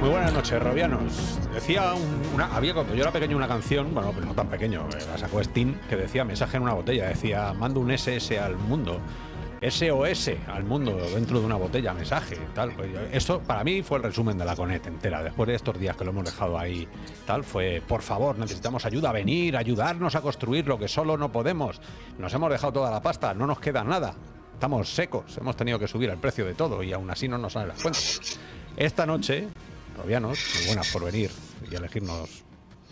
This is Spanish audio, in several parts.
Muy buenas noches, Robianos. Decía una, había cuando yo era pequeño una canción, bueno, pues no tan pequeño, eh, la sacó Steam, que decía mensaje en una botella, decía mando un SS al mundo. SOS al mundo dentro de una botella, mensaje, tal. Pues esto para mí fue el resumen de la Conet entera. Después de estos días que lo hemos dejado ahí, tal, fue por favor, necesitamos ayuda, venir, ayudarnos a construir lo que solo no podemos. Nos hemos dejado toda la pasta, no nos queda nada. Estamos secos, hemos tenido que subir el precio de todo y aún así no nos salen las cuentas. Esta noche, Muy buenas por venir y elegirnos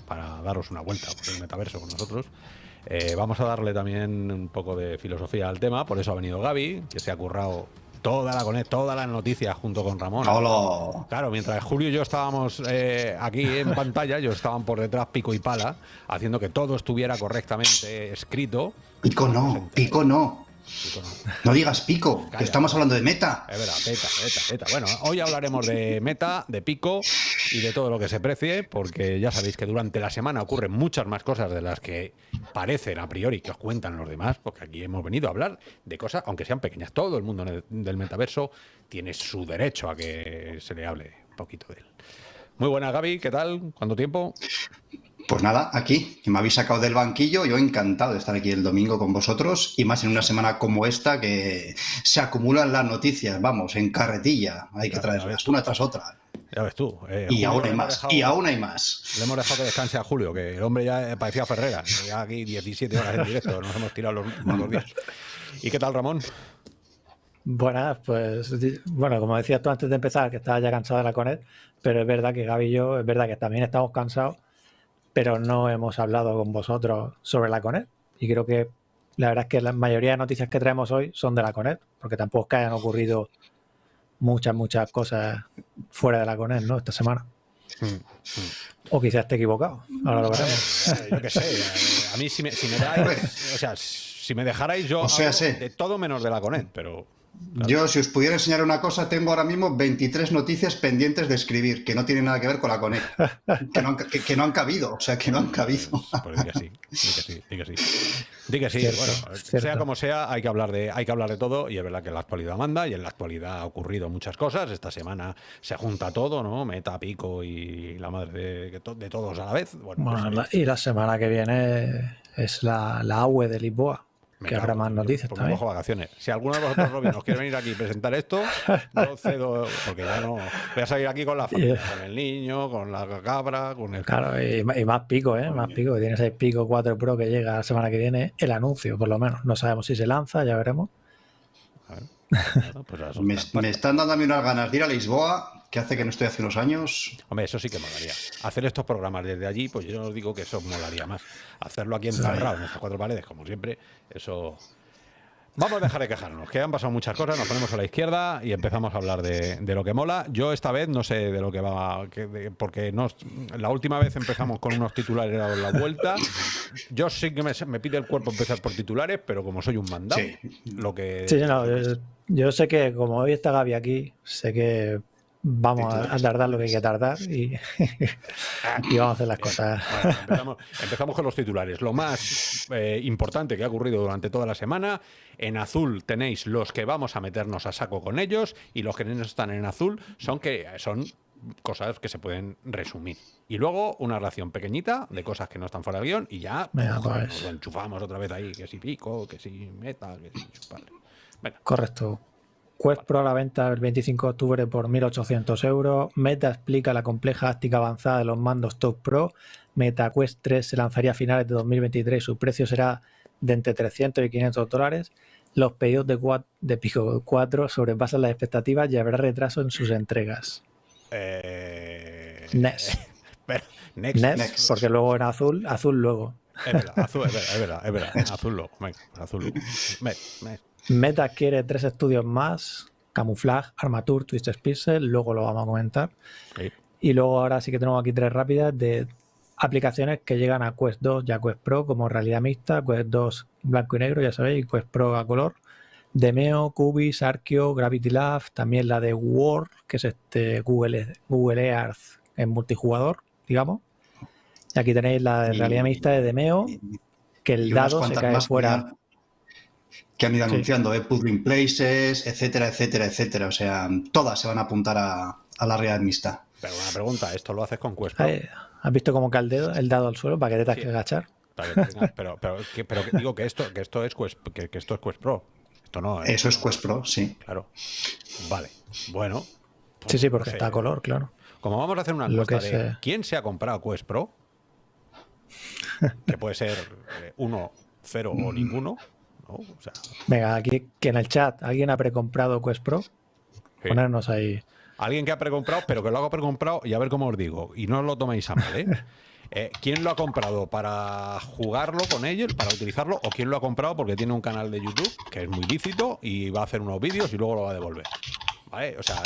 para daros una vuelta por el metaverso con nosotros. Eh, vamos a darle también un poco de filosofía al tema, por eso ha venido Gaby, que se ha currado toda la Conet, todas las noticias junto con Ramón. Hola. Claro, mientras Julio y yo estábamos eh, aquí en pantalla, ellos estaban por detrás pico y pala, haciendo que todo estuviera correctamente escrito. Pico no, pico no. No. Digas pico, Calla. que estamos hablando de meta. Es verdad, beta, beta, beta. Bueno, hoy hablaremos de meta, de pico y de todo lo que se precie, porque ya sabéis que durante la semana ocurren muchas más cosas de las que parecen a priori que os cuentan los demás, porque aquí hemos venido a hablar de cosas, aunque sean pequeñas. Todo el mundo del metaverso tiene su derecho a que se le hable un poquito de él. Muy buena, Gaby, ¿qué tal? ¿Cuánto tiempo? Pues nada, aquí, que me habéis sacado del banquillo, yo encantado de estar aquí el domingo con vosotros y más en una semana como esta que se acumulan las noticias, vamos, en carretilla, hay que traerlas una tras otra. Ya ves tú. eh, Y aún hay más, dejado- y aún hay más. Le hemos dejado que descanse a Julio, que el hombre ya parecía Ferrera. Ya aquí 17 horas en directo, nos hemos tirado los dos días. ¿Y qué tal, Ramón? Buenas, pues bueno, como decías tú antes de empezar, que estaba ya cansado de la Conet, pero es verdad que Gaby y yo, es verdad que también estamos cansados, pero no hemos hablado con vosotros sobre la Conet. Y creo que la verdad es que la mayoría de noticias que traemos hoy son de la Conet, porque tampoco es que hayan ocurrido muchas, muchas cosas fuera de la Conet, ¿no? Esta semana. O quizás esté equivocado, ahora lo veremos. Eh, yo qué sé. eh, A mí, si me, si me dais. O sea, si me dejarais, yo. O sea. De todo menos de la Conet, pero. Claro. Yo, si os pudiera enseñar una cosa, tengo ahora mismo 23 noticias pendientes de escribir que no tienen nada que ver con la Conet, que no han, que- que no han cabido, o sea, que no han cabido. Pues di que sí, di que sí, di que sí. Di que sí, Cierto, bueno, cierto. sea como sea, hay que hablar de, hay que hablar de todo, y es verdad que la actualidad manda, y en la actualidad ha ocurrido muchas cosas. Esta semana se junta todo, ¿no? Meta, pico y la madre de, de todos a la vez. Bueno, Bueno, pues, la- y la semana que viene es la, la AUE de Lisboa, Me que cago habrá más noticias pues también. cojo vacaciones. Si alguno de vosotros, Robin, nos quiere venir aquí y presentar esto, yo cedo, porque ya no. Voy a salir aquí con la familia, con el niño, con la cabra, con el. Claro, y, más pico, ¿eh? Más pico, que tiene 6 pico 4 Pro que llega la semana que viene, el anuncio, por lo menos. No sabemos si se lanza, ya veremos. Bueno, pues Me, están dando a mí unas ganas de ir a Lisboa, que hace que no estoy hace unos años. Hombre, eso sí que molaría. Hacer estos programas desde allí, pues yo os digo que eso molaría más. Hacerlo aquí encerrado, en estas cuatro paredes, como siempre, eso. Vamos a dejar de quejarnos, que han pasado muchas cosas, nos ponemos a la izquierda y empezamos a hablar de, de lo que mola. Yo esta vez no sé de lo que va, que- de- porque nos, la última vez empezamos con unos titulares a la vuelta. Yo sí que me, me pide el cuerpo empezar por titulares, pero como soy un mandado, Sí. lo que... Sí, no, yo, yo sé que como hoy está Gaby aquí, sé que vamos a, a tardar lo que hay que tardar y, y vamos a hacer las cosas. Bueno, empezamos, empezamos con los titulares. Lo más eh, importante que ha ocurrido durante toda la semana. En azul tenéis los que vamos a meternos a saco con ellos y los que no están en azul son que son cosas que se pueden resumir. Y luego una relación pequeñita de cosas que no están fuera del guion y ya Venga, pues. nos lo enchufamos otra vez ahí, que si pico, que si meta, que si chupar. Venga, Correcto. Quest Pro a la venta el 25 de octubre por 1.800 euros. Meta explica la compleja áctica avanzada de los mandos Top Pro. Meta Quest 3 se lanzaría a finales de 2023 y su precio será de entre 300 y 500 dólares. Los pedidos de, Pico 4 sobrepasan las expectativas y habrá retraso en sus entregas. eh, next, next. porque luego en azul, azul luego. Es verdad, azul, es verdad, es verdad, es verdad. Azul luego, venga, azul luego. Me- Meta quiere tres estudios más: Camouflage, Armature, Twisted Pixel. Luego lo vamos a comentar. sí. Y luego ahora sí que tenemos aquí tres rápidas de aplicaciones que llegan a Quest 2 y a Quest Pro como realidad mixta, Quest 2 blanco y negro, ya sabéis, y Quest Pro a color. Demeo, Cubis, Archeo, Gravity Lab, también la de Word, que es este Google, Google Earth en multijugador, digamos. Y aquí tenéis la de realidad mixta de Demeo, que el dado se cae fuera. Que han ido anunciando, eh, Puzzling Places, etcétera, etcétera, etcétera. O sea, todas se van a apuntar a, la realidad mixta. Pero una pregunta, ¿esto lo haces con Quest Pro? ¿Has visto cómo cae el, dedo, el dado al suelo para que te tengas que agachar? pero, pero, pero, digo que esto, que esto es Quest, que, esto es Quest Pro. Esto no, ¿eh? Eso es Quest Pro, sí. Claro. Vale. Bueno. sí, sí, porque está a color, claro. Como vamos a hacer una encuesta de quién se ha comprado Quest Pro, que puede ser eh, uno, cero o ninguno. Venga, aquí que en el chat alguien ha precomprado Quest Pro. Ponernos ahí. Alguien que ha precomprado, pero que lo haga precomprado y a ver cómo os digo. Y no os lo toméis a mal, ¿eh? ¿eh? quién lo ha comprado para jugarlo con ellos, para utilizarlo? ¿O quién lo ha comprado porque tiene un canal de YouTube que es muy lícito y va a hacer unos vídeos y luego lo va a devolver? O sea,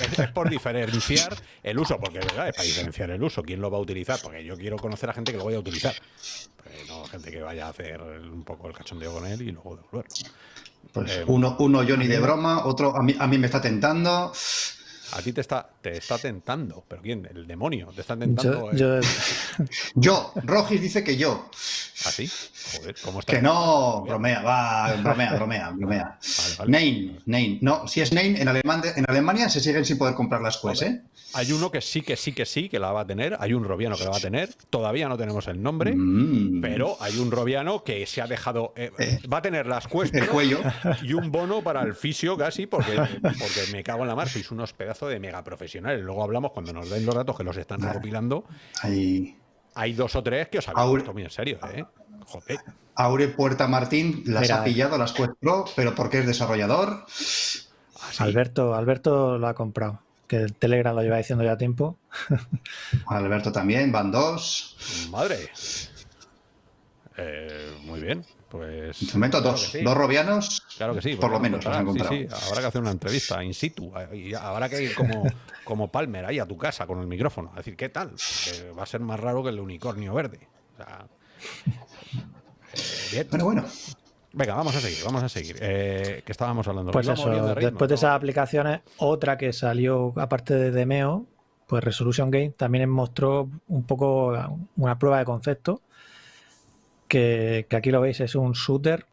es, por diferenciar el uso, porque es verdad, es para diferenciar el uso. ¿Quién lo va a utilizar? Porque yo quiero conocer a gente que lo vaya a utilizar. Pues no gente que vaya a hacer un poco el cachondeo con él y luego devolverlo. Pues eh, uno, uno Johnny de broma, otro a mí, a mí me está tentando. A ti te está, te está tentando. ¿Pero quién? ¿El demonio? ¿Te está tentando? Yo, yo. Rogis dice que yo. ¿Ah, sí? Joder, ¿cómo está? Que no, bromea, va, bromea, bromea, bromea. Vale, Nein, No, si es Nein, en, en Alemania se siguen sin poder comprar las cosas, ¿eh? Hay uno que sí, que sí, que sí, que la va a tener. Hay un robiano que la va a tener. Todavía no tenemos el nombre, mm. pero hay un robiano que se ha dejado. Eh, eh. va a tener las cuestas el cuello. y un bono para el fisio casi, porque, porque me cago en la mar. Sois unos pedazos de mega profesionales. Luego hablamos cuando nos den los datos que los están recopilando. Hay... hay dos o tres que os habéis puesto muy en serio, ¿eh? Joder. Aure Puerta Martín las ha pillado, las Quest Pro, pero porque es desarrollador. Ah, Alberto, Alberto lo ha comprado que el Telegram lo lleva diciendo ya tiempo. Alberto también, van dos. Madre. Eh, muy bien. Pues. En momento dos. Dos robianos. Claro que sí. Por lo menos. Sí, habrá que hacer una entrevista in situ. Y habrá que ir como, como Palmer ahí a tu casa con el micrófono. A decir, ¿qué tal? va a ser más raro que el unicornio verde. O sea, eh, bien. Pero bueno. Venga, vamos a seguir, vamos a seguir. Eh, que estábamos hablando. Pues eso, después de esas aplicaciones, otra que salió aparte de Demeo, pues Resolution Game también mostró un poco una prueba de concepto, que, aquí lo veis, es un shooter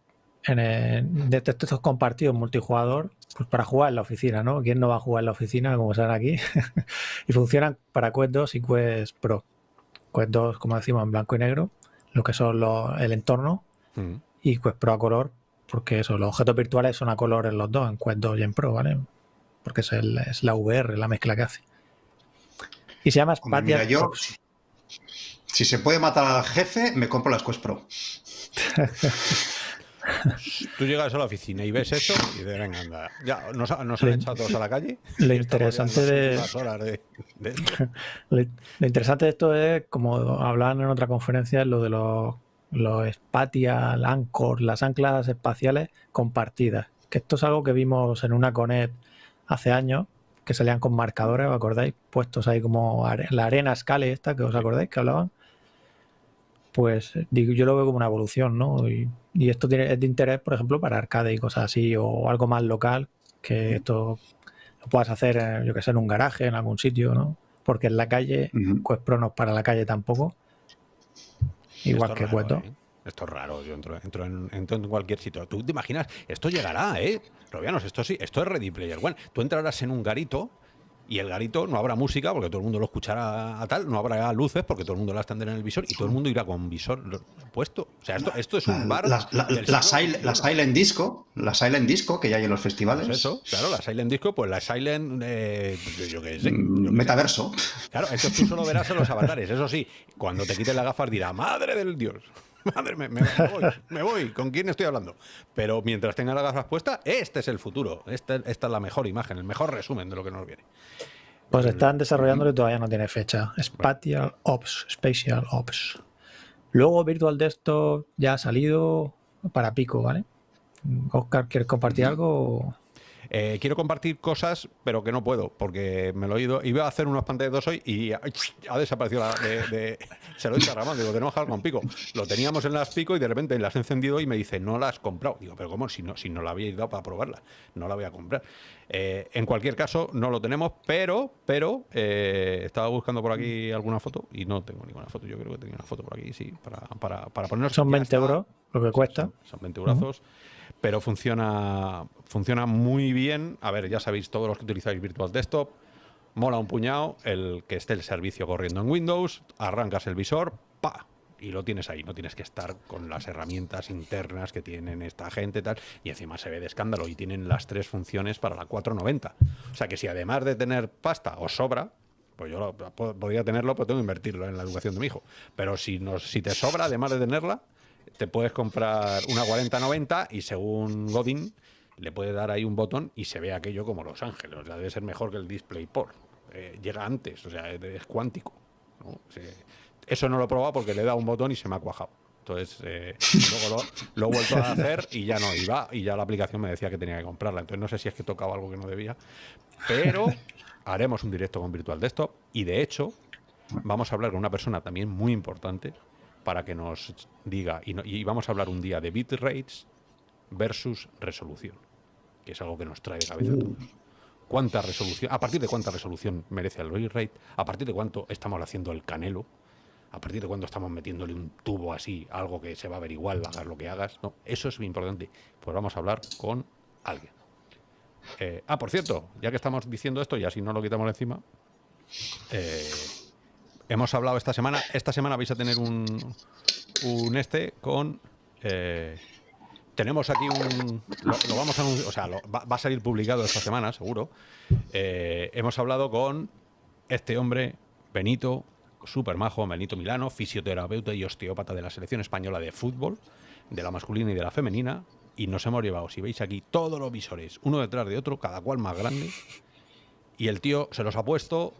en de textos compartidos multijugador, pues para jugar en la oficina, ¿no? ¿Quién no va a jugar en la oficina, como saben aquí? y funcionan para Quest 2 y Quest Pro. Quest 2, como decimos, en blanco y negro, lo que son el entorno. Mm y Quest Pro a color, porque eso, los objetos virtuales son a color en los dos, en Quest 2 y en Pro, ¿vale? Porque es, el, es la VR, la mezcla que hace. Y se llama Spatial yo, Si se puede matar al jefe, me compro las Quest Pro. Tú llegas a la oficina y ves eso y de venga, anda. Ya, nos, nos han echado todos a la calle. Lo interesante de, lo interesante de esto es, como hablaban en otra conferencia, lo de los los Spatial Anchor, las anclas espaciales compartidas. Que esto es algo que vimos en una Conet hace años, que salían con marcadores, ¿os acordáis? Puestos ahí como la arena Scale esta, que os acordáis que hablaban. Pues digo, yo lo veo como una evolución, ¿no? Y, esto tiene, es de interés, por ejemplo, para arcade y cosas así, o algo más local, que esto lo puedas hacer, yo que sé, en un garaje, en algún sitio, ¿no? Porque en la calle, pues Pro no es para la calle tampoco. Igual que Cueto. ¿eh? Esto es raro, yo entro, en, entro, en, cualquier sitio. Tú te imaginas, esto llegará, ¿eh? Robianos, esto sí, esto es Ready Player One. Tú entrarás en un garito y el garito no habrá música porque todo el mundo lo escuchará a tal, no habrá luces porque todo el mundo la tendrá en el visor y todo el mundo irá con visor puesto. O sea, esto, esto es un bar. La, la, silent, Disco, la Silent Disco que ya hay en los festivales. Pues eso, claro, la Silent Disco, pues la Silent. Eh, yo qué sé. Mm, metaverso. Claro, esto tú solo verás en los avatares. Eso sí, cuando te quiten las gafas dirá, madre del Dios. Madre, me, me, voy, me voy, ¿con quién estoy hablando? Pero mientras tenga las gafas puestas, este es el futuro. Este, esta es la mejor imagen, el mejor resumen de lo que nos viene. Pues están desarrollándolo y todavía no tiene fecha. Spatial Ops, Spatial Ops. Luego Virtual Desktop ya ha salido para Pico, ¿vale? Oscar, ¿quieres compartir algo? Eh, quiero compartir cosas, pero que no puedo, porque me lo he ido. Iba a hacer unos pantallas hoy y ha, ha desaparecido. La, de, se lo he dicho a Ramón, digo, tenemos que con pico. Lo teníamos en las pico y de repente las he encendido y me dice, no la has comprado. Digo, pero ¿cómo? Si no, si no la había dado para probarla, no la voy a comprar. Eh, en cualquier caso, no lo tenemos, pero, pero eh, estaba buscando por aquí alguna foto y no tengo ninguna foto. Yo creo que tenía una foto por aquí, sí, para, para, para ponernos. Son 20 euros lo que cuesta. Son, 20 euros. Pero funciona, funciona muy bien. A ver, ya sabéis, todos los que utilizáis Virtual Desktop, mola un puñado el que esté el servicio corriendo en Windows, arrancas el visor, pa, y lo tienes ahí. No tienes que estar con las herramientas internas que tienen esta gente tal. Y encima se ve de escándalo y tienen las tres funciones para la 490. O sea que si además de tener pasta os sobra, pues yo podría tenerlo, pero tengo que invertirlo en la educación de mi hijo. Pero si, nos, si te sobra, además de tenerla, te puedes comprar una 4090 y según Godin le puede dar ahí un botón y se ve aquello como Los Ángeles. O sea, debe ser mejor que el DisplayPort. Eh, llega antes, o sea, es, cuántico. eso no lo he probado porque le he dado un botón y se me ha cuajado. Entonces, eh, luego lo, he vuelto a hacer y ya no iba. Y ya la aplicación me decía que tenía que comprarla. Entonces, no sé si es que tocaba algo que no debía. Pero haremos un directo con Virtual Desktop. Y de hecho, vamos a hablar con una persona también muy importante para que nos diga. Y, y vamos a hablar un día de bitrates versus resolución, que es algo que nos trae de cabeza a todos. ¿Cuánta resolución? ¿A partir de cuánta resolución merece el bitrate? ¿A partir de cuánto estamos haciendo el canelo? ¿A partir de cuándo estamos metiéndole un tubo así, algo que se va a ver igual, hagas lo que hagas? No, eso es muy importante. Pues vamos a hablar con alguien. Eh, ah, por cierto, ya que estamos diciendo esto y así no lo quitamos encima, eh, hemos hablado esta semana, esta semana vais a tener un, un este con... Eh, tenemos aquí un... Lo, vamos a o sea, va, a salir publicado esta semana, seguro. hemos hablado con este hombre, Benito, super majo, Benito Milano, fisioterapeuta y osteópata de la selección española de fútbol, de la masculina y de la femenina, y nos hemos llevado, si veis aquí, todos los visores, uno detrás de otro, cada cual más grande, y el tío se los ha puesto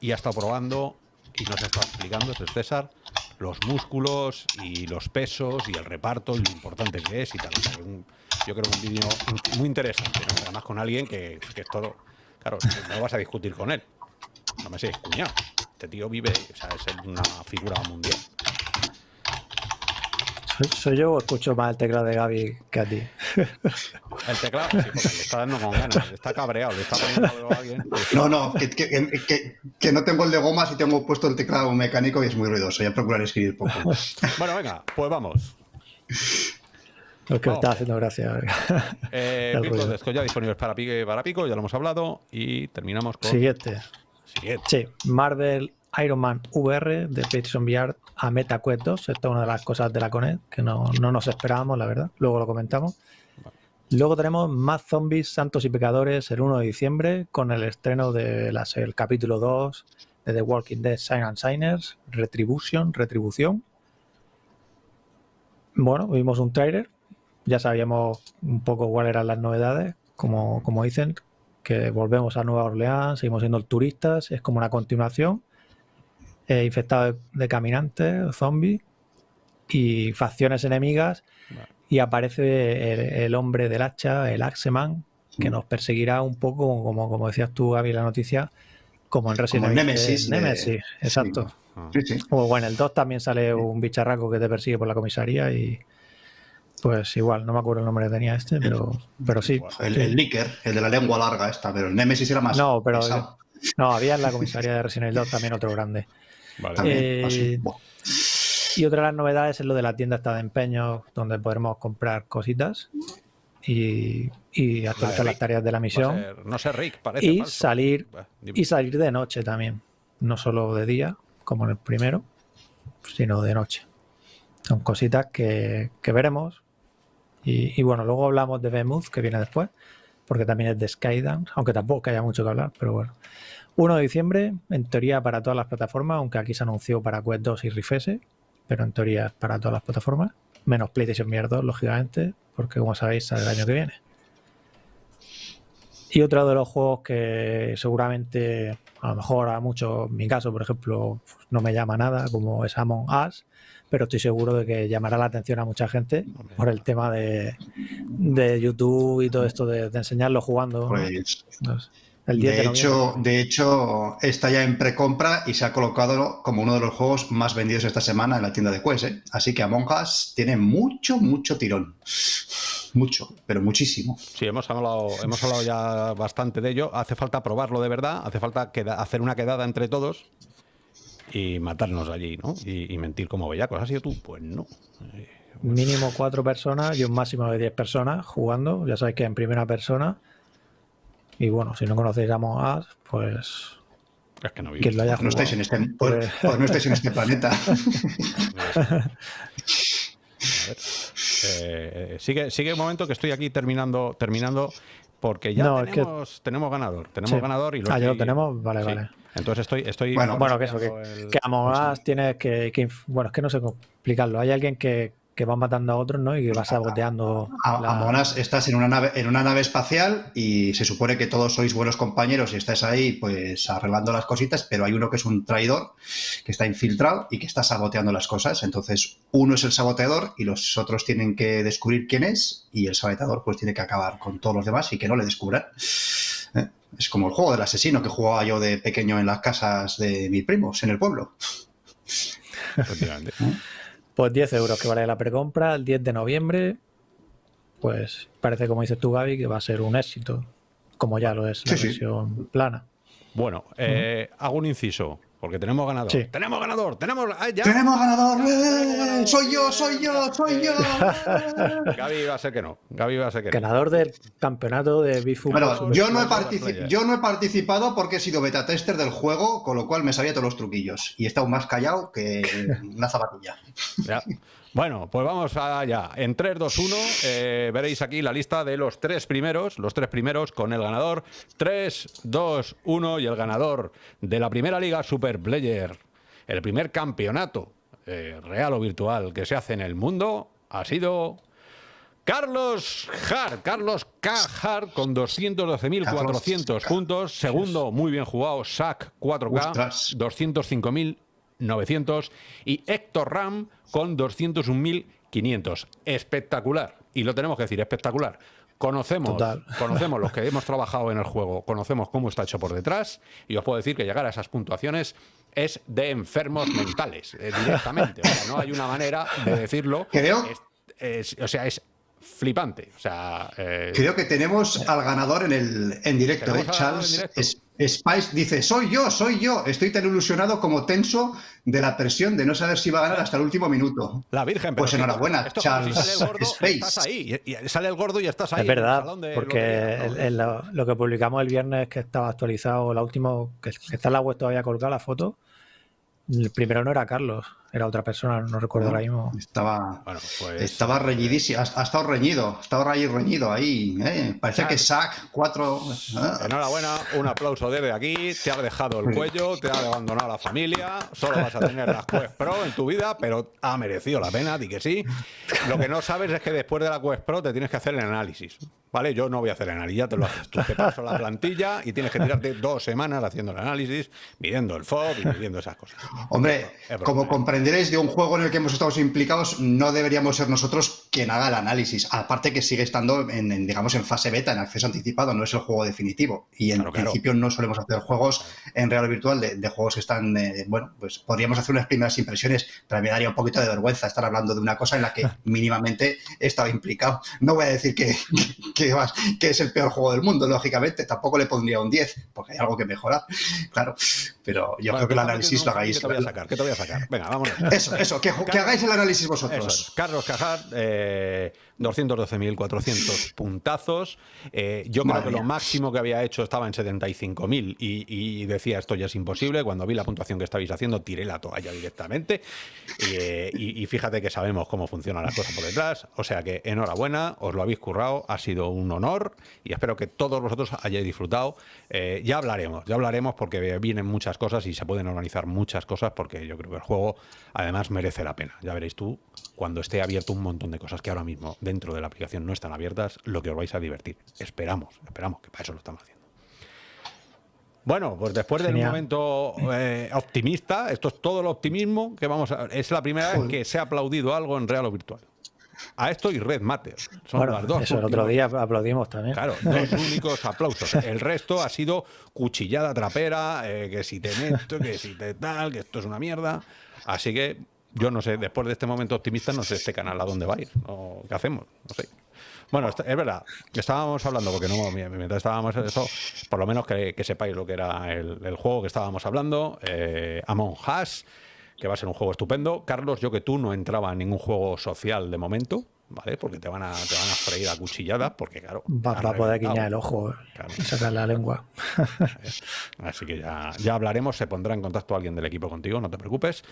y ha estado probando y nos estado explicando, es César, los músculos y los pesos y el reparto y lo importante que es y tal. yo creo que un vídeo muy interesante, además con alguien que, es todo... Claro, no vas a discutir con él. No me sé, cuñado. Este tío vive, o sea, es una figura mundial. ¿Soy, yo o escucho más el teclado de Gaby que a ti? El teclado, sí, porque le está dando con ganas, está cabreado, le está poniendo a alguien. No, no, que, que, que, no tengo el de gomas y tengo puesto el teclado mecánico y es muy ruidoso. Ya procurar escribir poco. Bueno, venga, pues vamos. Lo que me está haciendo gracia. Eh, Virtual ya disponibles para, para Pico, ya lo hemos hablado. Y terminamos con. Siguiente. Sí, Marvel Iron Man VR de PlayStation VR a MetaQuest 2. Esta es una de las cosas de la Conet que no, nos esperábamos, la verdad. Luego lo comentamos. Luego tenemos más zombies, santos y pecadores el 1 de diciembre con el estreno del el capítulo 2 de The Walking Dead Sign and Signers, Retribution, Retribución. Bueno, vimos un trailer, ya sabíamos un poco cuáles eran las novedades, como, como dicen, que volvemos a Nueva Orleans, seguimos siendo turistas, es como una continuación, eh, infectado de, caminantes, zombies y facciones enemigas, y aparece el, hombre del hacha, el Axeman, que nos perseguirá un poco, como, como decías tú, Gaby, la noticia, como en Resident Evil. Nemesis. Nemesis, exacto. O bueno, en el 2 también sale un bicharraco que te persigue por la comisaría y pues igual, no me acuerdo el nombre que tenía este, pero, pero sí. El, el el de la lengua larga esta, pero el Nemesis era más. No, pero. No, había en la comisaría de Resident Evil 2 también otro grande. Vale. Eh, y otra de las novedades es lo de la tienda esta de empeños, donde podremos comprar cositas y, y actualizar las tareas de la misión. no sé, Rick, parece. Y salir, y salir de noche también. No solo de día, como en el primero, sino de noche. Son cositas que, que veremos y, bueno, luego hablamos de Behemoth, que viene después, porque también es de Skydance, aunque tampoco haya mucho que hablar, pero bueno. 1 de diciembre, en teoría para todas las plataformas, aunque aquí se anunció para Quest 2 y Rifese, pero en teoría es para todas las plataformas, menos PlayStation VR 2, lógicamente, porque como sabéis sale el año que viene. Y otro de los juegos que seguramente, a lo mejor a muchos, en mi caso, por ejemplo, no me llama nada, como es Among Us, pero estoy seguro de que llamará la atención a mucha gente por el tema de, de YouTube y todo esto de, de enseñarlo jugando. Pues, ¿no? El 10 de, de hecho, de hecho, está ya en precompra y se ha colocado como uno de los juegos más vendidos esta semana en la tienda de Quest. ¿eh? Así que Among Us tiene mucho, mucho tirón. Mucho, pero muchísimo. Sí, hemos hablado, hemos hablado ya bastante de ello. Hace falta probarlo de verdad, hace falta queda- hacer una quedada entre todos y matarnos allí, ¿no? Y, y mentir como bellacos. ¿Has sido tú? Pues no. Eh, Mínimo cuatro personas y un máximo de 10 personas jugando. Ya sabéis que en primera persona. Y bueno, si no conocéis Among Us, pues Es que no lo haya No estáis en este, Pues- pues no estáis en este planeta. A ver. Eh, sigue, sigue un momento que estoy aquí terminando, terminando porque ya No, es que- tenemos, tenemos ganador. Tenemos Sí. ganador y lo Ah, ya lo tenemos, vale, sí. vale. Entonces estoy, estoy Bueno, Bueno, que eso, que, el- que Among Us tienes que, que Bueno, es que no sé cómo explicarlo. Hay alguien que, que va matando a otros, ¿no? Y que va saboteando. A, la- Among Us estás en una nave, en una nave espacial y se supone que todos sois buenos compañeros y estáis ahí pues arreglando las cositas, pero hay uno que es un traidor, que está infiltrado y que está saboteando las cosas. Entonces, uno es el saboteador y los otros tienen que descubrir quién es y el saboteador pues tiene que acabar con todos los demás y que no le descubran. ¿Eh? Es como el juego del asesino que jugaba yo de pequeño en las casas de mis primos en el pueblo. Pues 10 euros que vale la precompra el 10 de noviembre. Pues parece, como dices tú, Gaby, que va a ser un éxito. Como ya lo es la Sí, sí. versión plana. Bueno, eh, hago un inciso, porque tenemos ganador. Sí. ¡Tenemos ganador! ¡Tenemos! ¡Ah, ya! ¡Tenemos ganador! ¡Eh! ¡Soy yo, soy yo, soy yo! Gaby va a ser que no. Gaby va a ser que no. Ganador del campeonato de Bifu. Bueno, yo no, he Player. partici- yo no he participado porque he sido beta tester del juego, con lo cual me sabía todos los truquillos. Y he estado más callado que una zapatilla. Ya. Bueno, pues vamos allá. En 3, 2, 1 veréis aquí la lista de los tres primeros, los tres primeros con el ganador 3, 2, 1 y el ganador de la primera liga Super Player, el primer campeonato eh, real o virtual que se hace en el mundo ha sido Carlos Hart, Carlos K. Hart con 212.400 puntos. Segundo, muy bien jugado, Sac 4K, 205.000. 900 y Héctor Ram con 201.500. Espectacular. Y lo tenemos que decir, espectacular. Conocemos, conocemos los que hemos trabajado en el juego, conocemos cómo está hecho por detrás y os puedo decir que llegar a esas puntuaciones es de enfermos mentales eh, directamente. O sea, no hay una manera de decirlo. Creo. Es, es, o sea, es flipante. Eh, creo que tenemos al ganador en el en directo, ¿eh? Charles. En Spice dice, soy yo, soy yo. Estoy tan ilusionado como tenso de la presión de no saber si va a ganar hasta el último minuto. La Virgen, pero Pues enhorabuena, esto como si Charles sale el gordo, Space. estás ahí. Y, y sale el gordo y estás ahí. Es en el verdad, salón de porque lotería, ¿no? el- el- lo, lo que publicamos el viernes que estaba actualizado, la última, que, que está en la web todavía colgada la foto, el primero no era Carlos, era otra persona, no recuerdo ahora mismo. Estaba, Bueno, pues. estaba reñidísimo, ha, ha estado reñido, ha estado ahí reñido ahí. ¿eh? Parece que Sack 4... Enhorabuena, un aplauso desde aquí. Te ha dejado el cuello, te ha abandonado la familia. Solo vas a tener las Quest Pro en tu vida, pero ha merecido la pena, di que sí. Lo que no sabes es que después de la Quest Pro te tienes que hacer el análisis. ¿Vale? Yo no voy a hacer el análisis, ya te lo haces tú. Te paso la plantilla y tienes que tirarte dos semanas haciendo el análisis, midiendo el FOB y midiendo esas cosas. Hombre, Es como ¿eh? Comprenderéis de un juego en el que hemos estado implicados, no deberíamos ser nosotros quien haga el análisis. Aparte que sigue estando en, en, digamos, en fase beta, en acceso anticipado, no es el juego definitivo. Y en Claro, claro. principio no solemos hacer juegos en real o virtual de, de juegos que están, eh, bueno, pues podríamos hacer unas primeras impresiones, pero me daría un poquito de vergüenza estar hablando de una cosa en la que mínimamente he estado implicado. No voy a decir que, que, es el peor juego del mundo, lógicamente, tampoco le pondría un 10, porque hay algo que mejorar, claro. Pero yo Bueno, creo que el análisis lo hagáis. ¿Qué te voy a sacar? ¿Qué te voy a sacar? Venga, vámonos. Eso, eso, que, que hagáis el análisis Eso vosotros. es. Carlos Cajar, eh, 212.400 puntazos. Eh, yo creo Madre que lo máximo que había hecho estaba en 75.000 y, y decía esto ya es imposible. Cuando vi la puntuación que estabais haciendo, tiré la toalla directamente. Eh, y, y fíjate que sabemos cómo funcionan las cosas por detrás. O sea que enhorabuena, os lo habéis currado, ha sido un honor y espero que todos vosotros hayáis disfrutado. Eh, ya hablaremos, ya hablaremos porque vienen muchas cosas y se pueden organizar muchas cosas porque yo creo que el juego Además, merece la pena. Ya veréis tú, cuando esté abierto un montón de cosas que ahora mismo dentro de la aplicación no están abiertas, lo que os vais a divertir. Esperamos, esperamos, que para eso lo estamos haciendo. Bueno, pues después del momento eh, optimista, esto es todo el optimismo que vamos a... Es la primera vez que se ha aplaudido algo en real o virtual. A esto y Red Matter. Son las dos. Eso, el otro día aplaudimos también. Claro, dos únicos aplausos. El resto ha sido cuchillada trapera, eh, que si te meto, que si te tal, que esto es una mierda. Así que yo no sé, después de este momento optimista, no sé este canal a dónde va a ir. ¿Qué hacemos? No sé. Bueno, es verdad, estábamos hablando, porque no, mientras estábamos eso, por lo menos que, sepáis lo que era el, juego que estábamos hablando, eh, Among Us, que va a ser un juego estupendo. Carlos, yo que tú no entraba en ningún juego social de momento, ¿vale? Porque te van a, te van a freír a cuchilladas, porque claro. Va, a poder guiñar el ojo y sacar la lengua. Así que ya, ya hablaremos, se pondrá en contacto alguien del equipo contigo, no te preocupes.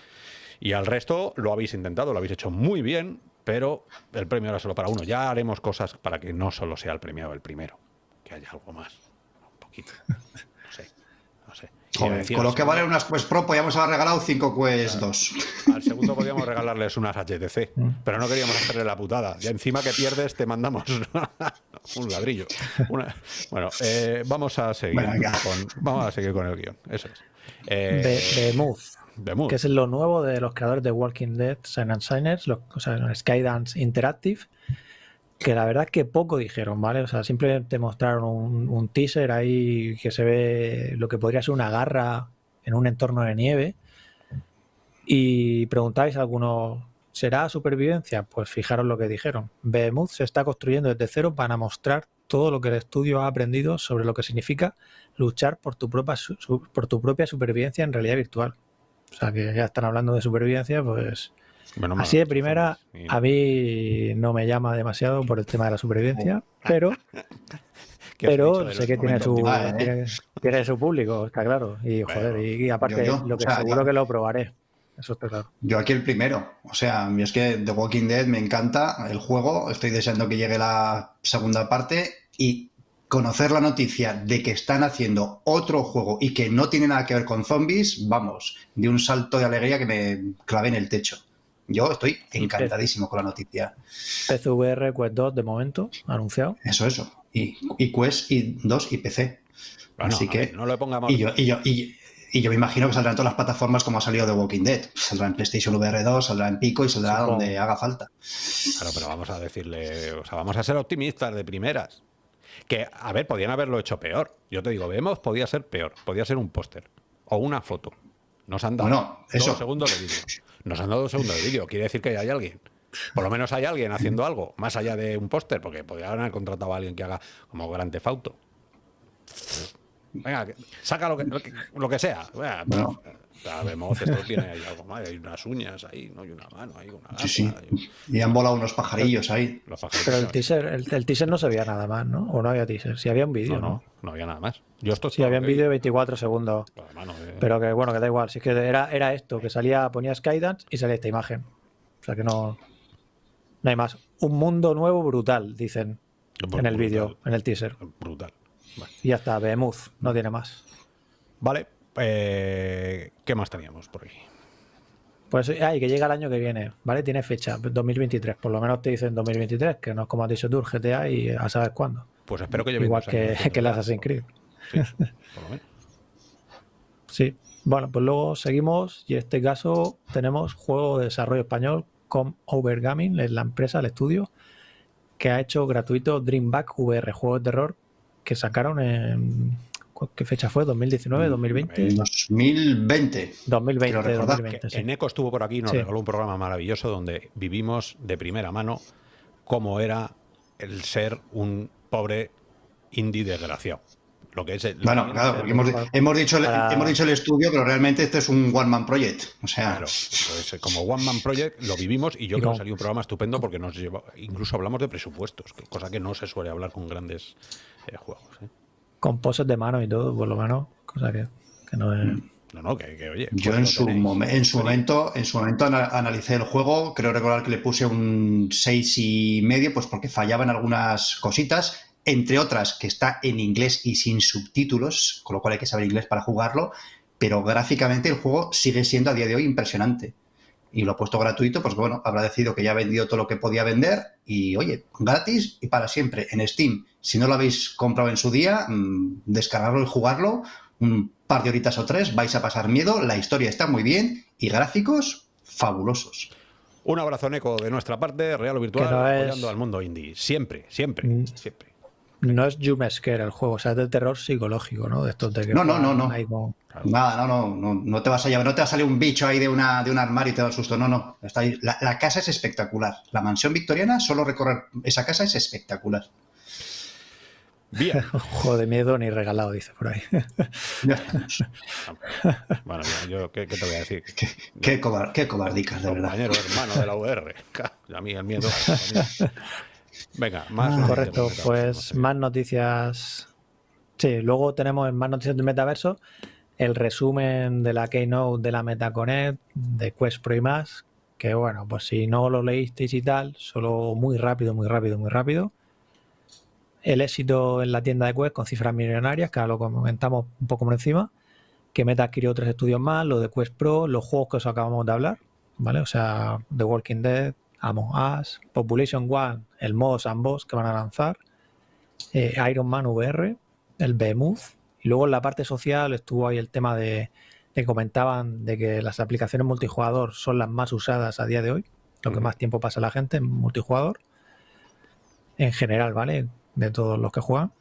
Y al resto lo habéis intentado, lo habéis hecho muy bien pero el premio era solo para uno. Ya haremos cosas para que no solo sea el premiado el primero, que haya algo más, un poquito. Con lo que vale unas Quest Pro podríamos haber regalado 5 Quest 2. Al segundo podríamos regalarles unas HTC, mm. pero no queríamos hacerle la putada. Ya encima que pierdes te mandamos un ladrillo. bueno, eh, vamos a seguir con, vamos a seguir con el guion. Eso es. Eh, de, Move que es lo nuevo de los creadores de Walking Dead, Sign and Signers, o sea, Skydance Interactive, que la verdad es que poco dijeron, ¿vale? O sea, simplemente mostraron un, teaser ahí que se ve lo que podría ser una garra en un entorno de nieve. Y preguntáis a algunos, ¿será supervivencia? Pues fijaros lo que dijeron. Behemoth se está construyendo desde cero para mostrar todo lo que el estudio ha aprendido sobre lo que significa luchar por tu propia, por tu propia supervivencia en realidad virtual. O sea, que ya están hablando de supervivencia, pues... así de primera, a mí no me llama demasiado por el tema de la supervivencia, pero... pero sé que tiene su, ¿eh? tiene, su público, está claro. Y joder, y, aparte, lo que seguro que lo probaré. Eso está claro. Yo aquí el primero. O sea, es que The Walking Dead me encanta el juego. Estoy deseando que llegue la segunda parte. Y conocer la noticia de que están haciendo otro juego y que no tiene nada que ver con zombies, vamos, de un salto de alegría que me clavé en el techo. Yo estoy encantadísimo con la noticia. PCVR Quest 2 de momento, anunciado. Eso, eso. Y, y Quest y 2 y PC. Así que. no lo pongamos. Y yo, y, yo, y, yo me imagino que saldrá en todas las plataformas como ha salido The Walking Dead. Saldrá en PlayStation VR 2, saldrá en Pico y saldrá donde haga falta. Claro, pero vamos a decirle, o sea, vamos a ser optimistas de primeras. Que, a ver, podían haberlo hecho peor. Yo te digo, vemos, podía ser peor. Podía ser un póster o una foto. Nos han dado dos segundos de vídeo. Nos han dado dos segundos de vídeo. Quiere decir que hay alguien. Por lo menos hay alguien haciendo algo, más allá de un póster, porque podrían haber contratado a alguien que haga como Gran Tefauto. Venga, saca lo que, lo que, sea. Vemos, esto tiene ahí algo más, hay unas uñas ahí, ¿no? hay una mano, hay una sí, sí. Y han volado unos pajarillos ahí. Pero el teaser, el, teaser no se veía nada más, ¿no? O no había teaser, si había un vídeo, no, ¿no? No, había nada más. Yo esto sí, había un vídeo de 24 segundos. Pero que bueno, que da igual, si es que era, era esto, que salía, ponía Skydance y salía esta imagen. O sea que no, no hay más. Un mundo nuevo brutal, dicen en el vídeo, en el teaser. Brutal. Y ya está, Behemoth, no tiene más. Vale, eh, ¿Qué más teníamos por aquí? Pues hay que llega el año que viene, ¿vale? Tiene fecha, 2023. Por lo menos te dicen 2023, que no es como has dicho tú, GTA y a saber cuándo. Pues espero que lleve Igual que, que el Assassin's Creed. Sí, por lo menos. Sí. Bueno, pues luego seguimos y en este caso tenemos juego de desarrollo español con Overgaming, es la empresa, el estudio, que ha hecho gratuito Dreamback VR, juego de terror que sacaron en ¿Qué fecha fue? ¿2019? ¿2020? 2020. 2020, 2020 En ECO estuvo por aquí y nos regaló un programa maravilloso donde vivimos de primera mano cómo era el ser un pobre indie desgraciado. Lo que es bueno, claro, hemos, dicho el, hemos dicho el estudio, pero realmente este es un One Man Project. O sea. Claro, como One Man Project lo vivimos y yo creo que salió un programa estupendo porque nos lleva, incluso hablamos de presupuestos, cosa que no se suele hablar con grandes eh, juegos. ¿eh? con poses de mano y todo, por lo menos, cosa que, no es... Mm. No, no, que, oye. Yo en su, en su momento, en su momento analicé el juego, creo recordar que le puse un seis y medio, pues porque fallaban algunas cositas, entre otras que está en inglés y sin subtítulos, con lo cual hay que saber inglés para jugarlo, pero gráficamente el juego sigue siendo a día de hoy impresionante. y lo ha puesto gratuito, pues bueno, habrá decidido que ya ha vendido todo lo que podía vender y oye, gratis y para siempre en Steam. Si no lo habéis comprado en su día, mm, descargarlo y jugarlo un par de horitas o tres, vais a pasar miedo, la historia está muy bien y gráficos fabulosos. Un abrazo, Neko, de nuestra parte, real o virtual, apoyando al mundo indie. Siempre, siempre, mm. siempre. No es Jumesker el juego, o sea, es de terror psicológico, ¿no? De estos de que no, no, no, no. Nada, no, no, no, no te vas a llevar, no te va a salir un bicho ahí de, una, de un armario y te da el susto. No, no. Está ahí. La, casa es espectacular. La mansión victoriana, solo recorrer esa casa es espectacular. Bien. Juego de miedo ni regalado, dice por ahí. bueno, yo, ¿qué, te voy a decir? Qué, qué, qué cobardicas, de verdad. Compañero hermano de la UR. A mí el miedo. Venga, más. Ah, correcto, pues más noticias. Sí, luego tenemos más noticias del metaverso. El resumen de la Keynote de la MetaConnect, de Quest Pro y más. Que bueno, pues si no lo leísteis y tal, solo muy rápido, muy rápido, muy rápido. El éxito en la tienda de Quest con cifras millonarias, que ahora lo comentamos un poco por encima. Que Meta adquirió tres estudios más, lo de Quest Pro, los juegos que os acabamos de hablar, ¿vale? O sea, The Walking Dead, Among Us, Population One, el modo Sandbox que van a lanzar, eh, Iron Man VR, el Behemoth, y luego en la parte social estuvo ahí el tema de que comentaban de que las aplicaciones multijugador son las más usadas a día de hoy, lo que más tiempo pasa la gente en multijugador, en general, ¿vale? De todos los que juegan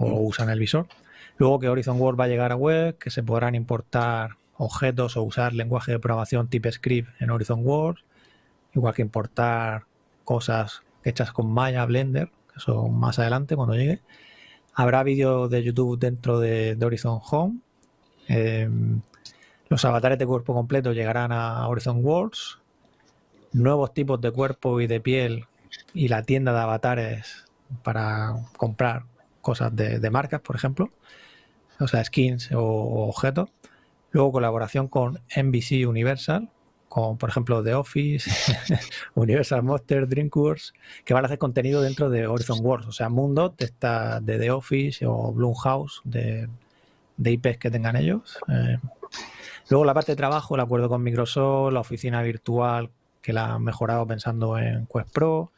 o usan el visor. Luego que Horizon World va a llegar a web, que se podrán importar objetos o usar lenguaje de programación tipo script en Horizon World, igual que importar cosas hechas con Maya, Blender, que eso más adelante cuando llegue. Habrá vídeos de YouTube dentro de, Horizon Home. Em, los avatares de cuerpo completo llegarán a Horizon Worlds. Nuevos tipos de cuerpo y de piel y la tienda de avatares para comprar cosas de, marcas, por ejemplo. O sea, skins o objetos. Luego colaboración con NBC Universal, como por ejemplo The Office, Universal Monster, Dreamworks, que van a hacer contenido dentro de Horizon Worlds, o sea, mundo de, esta, de The Office o Bloomhouse, de, de IPs que tengan ellos. Eh, luego la parte de trabajo, el acuerdo con Microsoft, la oficina virtual que la han mejorado pensando en Quest Pro,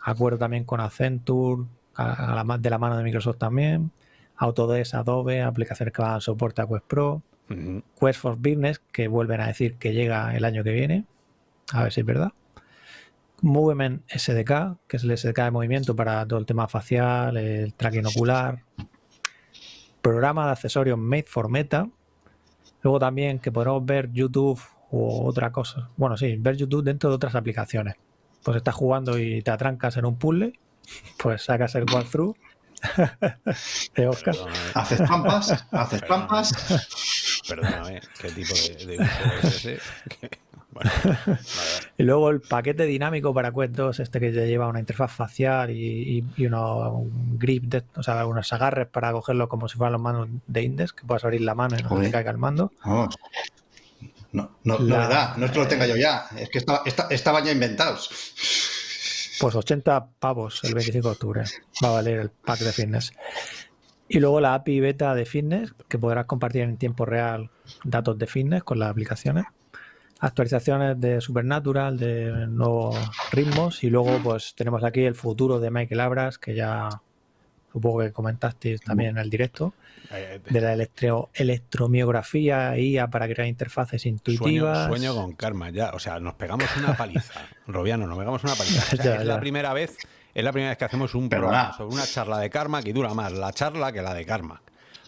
acuerdo también con Accenture, a, la, de la mano de Microsoft también, Autodesk, Adobe, aplicaciones que van a soporte a Quest Pro, Quest for Business, que vuelven a decir que llega el año que viene. A ver si es verdad. Movement SDK, que es el SDK de movimiento para todo el tema facial, el tracking ocular. Programa de accesorios Made for Meta. Luego también que podremos ver YouTube o otra cosa. Bueno, sí, ver YouTube dentro de otras aplicaciones. Pues estás jugando y te atrancas en un puzzle, pues sacas el walkthrough de Oscar. Haces trampas, haces trampas. Perdóname, ¿qué tipo de, de es ese? Y luego el paquete dinámico para Quest 2, este que te lleva una interfaz facial y, y, un grip, o sea, unos agarres para cogerlo como si fueran los manos de Index, que puedas abrir la mano y no te caiga el mando. Vamos. No, no, la, no es que lo tenga yo ya, es que estaban ya inventados. Pues 80 pavos el 25 de octubre va a valer el pack de fitness. Y luego la API beta de fitness, que podrás compartir en tiempo real datos de fitness con las aplicaciones. Actualizaciones de Supernatural, de nuevos ritmos. Y luego pues tenemos aquí el futuro de Michael Abras, que ya supongo que comentaste también en el directo, de la electro, electromiografía IA para crear interfaces intuitivas. Sueño, con karma, ya. O sea, nos pegamos una paliza. Robiano, nos pegamos una paliza. es la primera vez es la primera vez que hacemos un programa sobre una charla de karma que dura más la charla que la de karma.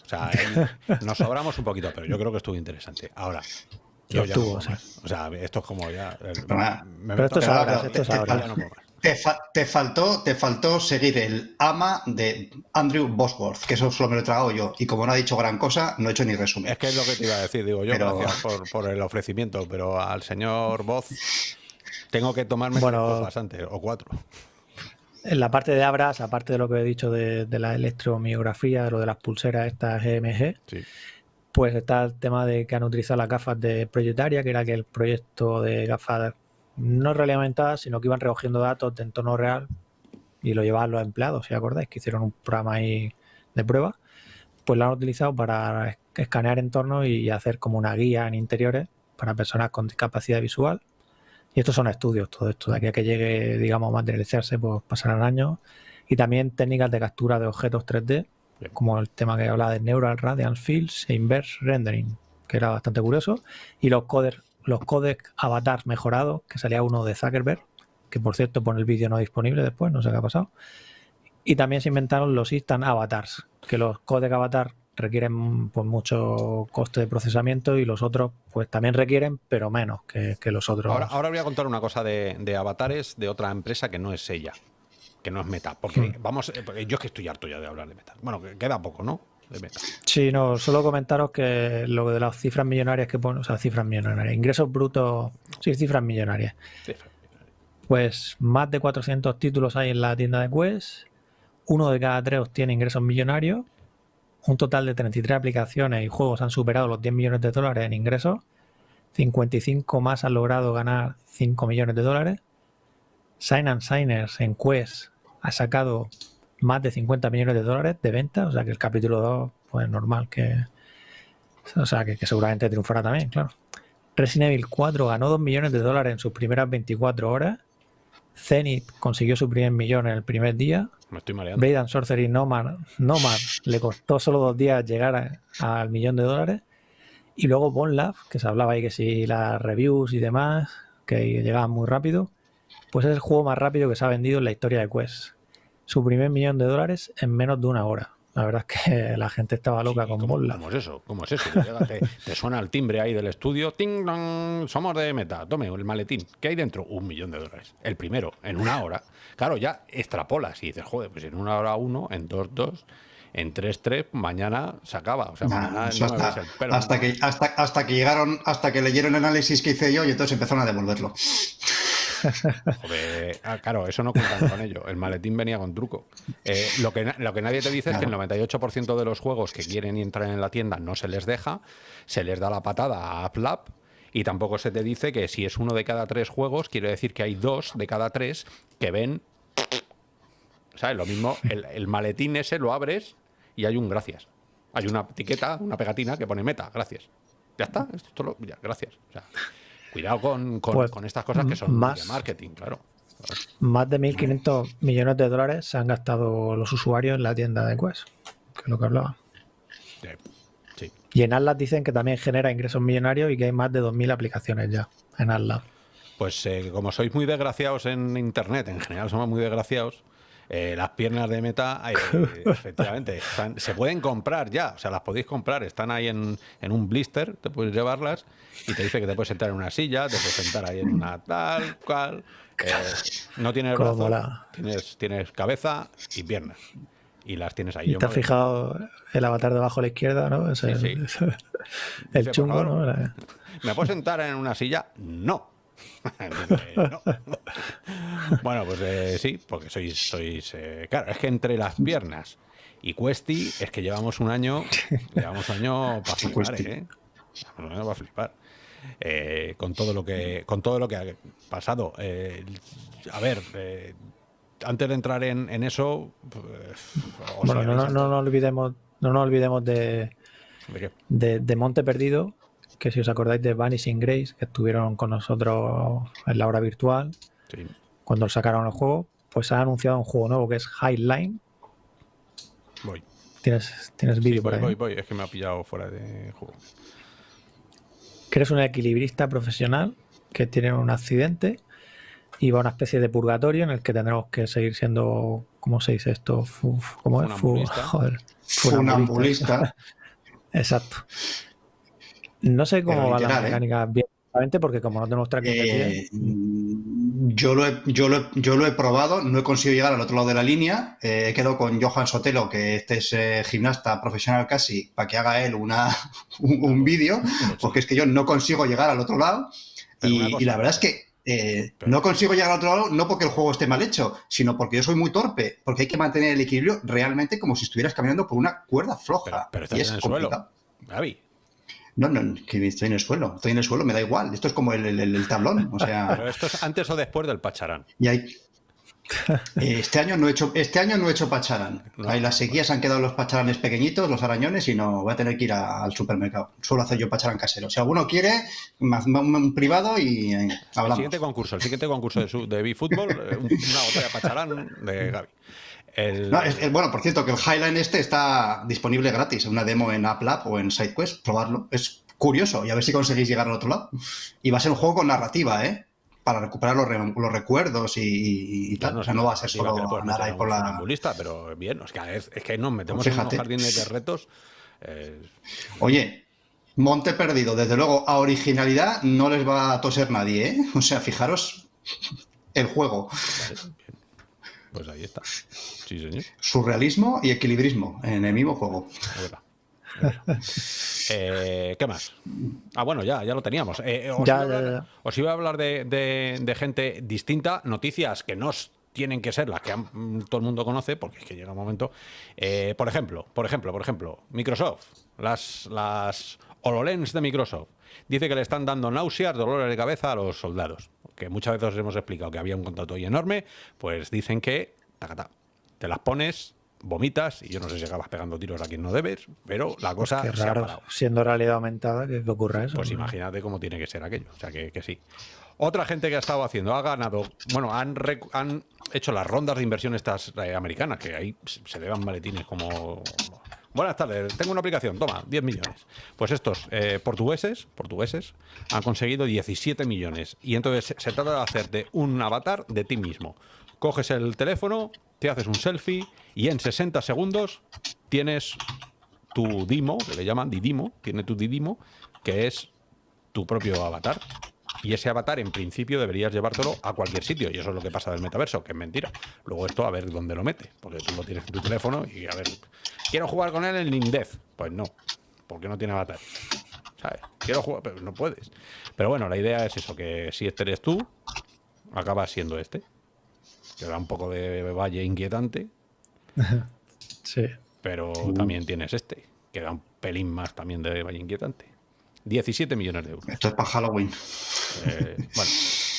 O sea, nos sobramos un poquito, pero yo creo que estuvo interesante. Ahora, yo ya o, sea. esto es como ya. pero esto es ahora, esto es ahora. Te, faltó, te faltó seguir el ama de Andrew Bosworth, que eso solo me lo he tragado yo. Y como no ha dicho gran cosa, no he hecho ni resumen. Es que es lo que te iba a decir, digo yo, gracias por, el ofrecimiento, pero al señor Voz tengo que tomarme bueno, bastante, o cuatro. En la parte de Abras, aparte de lo que he dicho de, la electromiografía, lo de las pulseras estas EMG, pues está el tema de que han utilizado las gafas de Proyectaria, que era que el proyecto de gafas no realimentadas, sino que iban recogiendo datos de entorno real y lo llevaban los empleados, si acordáis, que hicieron un programa ahí de prueba, pues lo han utilizado para escanear entornos y hacer como una guía en interiores para personas con discapacidad visual Y estos son estudios, todo esto. De aquí a que llegue, digamos, a materializarse, pues pasarán años. Y también técnicas de captura de objetos 3D, como el tema que habla de Neural Radiance Fields e Inverse Rendering, que era bastante curioso. Y los codecs, los codecs avatar mejorados, que salía uno de Zuckerberg, que por cierto pone el vídeo no disponible después, no sé qué ha pasado. Y también se inventaron los instant avatars, que los codecs avatar requieren pues, mucho coste de procesamiento y los otros pues también requieren, pero menos que, los otros. Ahora, voy a contar una cosa de, avatares de otra empresa que no es ella, que no es Meta. Porque hmm. vamos, eh, yo es que estoy harto ya de hablar de Meta. Bueno, queda poco, ¿no? De Meta. Sí, no, solo comentaros que lo de las cifras millonarias que ponen, o sea, cifras millonarias, ingresos brutos, sí, cifras millonarias. Pues más de 400 títulos hay en la tienda de Quest, uno de cada tres tiene ingresos millonarios un total de 33 aplicaciones y juegos han superado los 10 millones de dólares en ingresos. 55 más han logrado ganar 5 millones de dólares. Sign and Signers en Quest ha sacado más de 50 millones de dólares de venta, o sea que el capítulo 2, pues normal que. O sea que, que seguramente triunfará también, claro. Resident Evil 4 ganó 2 millones de dólares en sus primeras 24 horas. Zenith consiguió su primer millón en el primer día. Me estoy mareando. Blade and Sorcery Nomad, Nomad le costó solo dos días llegar al millón de dólares. Y luego Bonlab, que se hablaba ahí que si las reviews y demás, que llegaban muy rápido, pues es el juego más rápido que se ha vendido en la historia de Quest. Su primer millón de dólares en menos de una hora. La verdad es que la gente estaba loca con bola. ¿Cómo es eso? ¿Cómo es eso? te, suena el timbre ahí del estudio. ¡Ting, Somos de meta. Tome el maletín. ¿Qué hay dentro? Un millón de dólares. El primero, en una hora. Claro, ya extrapolas y dices, joder, pues en una hora uno, en dos, dos en 3-3 mañana se acaba. O sea, mañana hasta, hasta, que, hasta, hasta, que llegaron, hasta que leyeron el análisis que hice yo y entonces empezaron a devolverlo. Joder, ah, claro, eso no cuentan con ello. El maletín venía con truco. Eh, lo, que, lo que nadie te dice es que el 98% de los juegos que quieren entrar en la tienda no se les deja, se les da la patada a AppLab y tampoco se te dice que si es uno de cada tres juegos, quiere decir que hay dos de cada tres que ven. ¿Sabes? Lo mismo, el, maletín ese lo abres y hay un gracias. Hay una etiqueta, una pegatina que pone meta, gracias. Ya está, esto ya, gracias. O sea, Cuidado con, pues, con, estas cosas que son más, de marketing, claro. Más de 1.500 millones de dólares se han gastado los usuarios en la tienda de Quest, que es lo que hablaba. Sí. Y en Atlas dicen que también genera ingresos millonarios y que hay más de 2.000 aplicaciones ya en Atlas. Pues eh, como sois muy desgraciados en Internet, en general somos muy desgraciados, eh, las piernas de meta, eh, efectivamente, se pueden comprar ya, o sea, las podéis comprar, están ahí en, un blister, te puedes llevarlas y te dice que te puedes sentar en una silla, te puedes sentar ahí en una tal, cual. Eh, no tienes brazo, tienes, tienes cabeza y piernas. Y las tienes ahí. ¿Y te has fijado el avatar debajo a la izquierda, no? sí, sí. el chungo, ¿no? ¿Me puedo sentar en una silla? No. bueno, pues eh, sí, porque sois, sois eh, claro, es que entre las piernas y Cuesti es que llevamos un año, llevamos un año para flipar, ¿eh? Un año para flipar. Eh, con todo lo que con todo lo que ha pasado. a ver, antes de entrar en, eso, pues, bueno, no, no, no, olvidemos, no nos olvidemos de, ¿De, de Monte Perdido, que si os acordáis de Vanishing Grace, que estuvieron con nosotros en la hora virtual, cuando sacaron el juego, pues ha anunciado un juego nuevo que es Highline. Voy. ¿Tienes, tienes vídeo por ahí? Voy, voy, es que me ha pillado fuera de juego. Que eres un equilibrista profesional que tiene un accidente y va a una especie de purgatorio en el que tendremos que seguir siendo, ¿cómo se dice esto? ¿Cómo es? joder. Funambulista. Exacto. No sé cómo va la ¿eh? mecánica bien, porque como no tenemos tracking eh, yo, lo he, yo, lo yo lo he probado, no he conseguido llegar al otro lado de la línea. Eh, he quedado con Johan Sotelo, que este es eh, gimnasta profesional casi, para que haga él una, un, vídeo, porque es que yo no consigo llegar al otro lado. Y, la verdad es que no consigo llegar al otro lado no porque el juego esté mal hecho, sino porque yo soy muy torpe, porque hay que mantener el equilibrio realmente como si estuvieras caminando por una cuerda floja. Pero, y es en el suelo. No, no, que estoy en el suelo. Estoy en el suelo, me da igual. Esto es como el, tablón. O sea... Pero esto es antes o después del pacharán. Y hay. Este año no he hecho, este año no he hecho pacharán. Ahí las sequías han quedado los pacharanes pequeñitos, los arañones, y no voy a tener que ir al supermercado. Suelo hacer yo pacharán casero. Si alguno quiere, un privado y eh, hablamos. El siguiente concurso, el siguiente concurso de, de B-Football, eh, una botella de pacharán de Gaby. Bueno, por cierto, que el Highline este está disponible gratis, una demo en App Lab o en SideQuest, probarlo. Es curioso y a ver si conseguís llegar al otro lado. Y va a ser un juego con narrativa, ¿eh? para recuperar los, los recuerdos y, tal. No, o sea, no va a ser solo nada ahí por la. pero bien, es que, es, que nos metemos en un jardín de retos. Eh, Oye, Monte Perdido, desde luego, a originalidad no les va a toser nadie, ¿eh? O sea, fijaros el juego. Pues ahí está. Sí, señor. Surrealismo y equilibrismo en el mismo juego. Eh, ¿Qué más? Ah, bueno, ya, ya lo teníamos. Eh, os, iba a hablar de, gente distinta, noticias que no tienen que ser las que todo el mundo conoce, porque es que llega un momento. Eh, por ejemplo, por ejemplo, por ejemplo, Microsoft, las, las HoloLens de Microsoft, dice que le están dando náuseas, dolores de cabeza a los soldados. Que muchas veces os hemos explicado que había un contrato ahí enorme, pues dicen que te las pones vomitas y yo no sé si acabas pegando tiros a quien no debes, pero la cosa Qué raro, siendo realidad aumentada que, ocurra eso. Pues imagínate cómo tiene que ser aquello, o sea que, sí. Otra gente que ha estado haciendo, ha ganado, bueno, han, han hecho las rondas de inversión estas eh, americanas, que ahí se le maletines como... Buenas tardes, tengo una aplicación, toma, 10 millones. Pues estos eh, portugueses, portugueses han conseguido 17 millones. Y entonces se trata de hacerte un avatar de ti mismo. Coges el teléfono, te haces un selfie y en 60 segundos tienes tu Dimo, que le llaman Didimo, tiene tu Didimo, que es tu propio avatar. Y ese avatar, en principio, deberías llevártelo a cualquier sitio. Y eso es lo que pasa del metaverso, que es mentira. Luego esto, a ver dónde lo mete. Porque tú lo tienes en tu teléfono y a ver... Quiero jugar con él en Nindez. Pues no, porque no tiene avatar. ¿Sabes? Quiero jugar, pero no puedes. Pero bueno, la idea es eso, que si este eres tú, acabas siendo este que da un poco de valle inquietante. sí. Pero también tienes este, que da un pelín más también de valle inquietante. 17 millones de euros. Esto es para Halloween. Eh, bueno.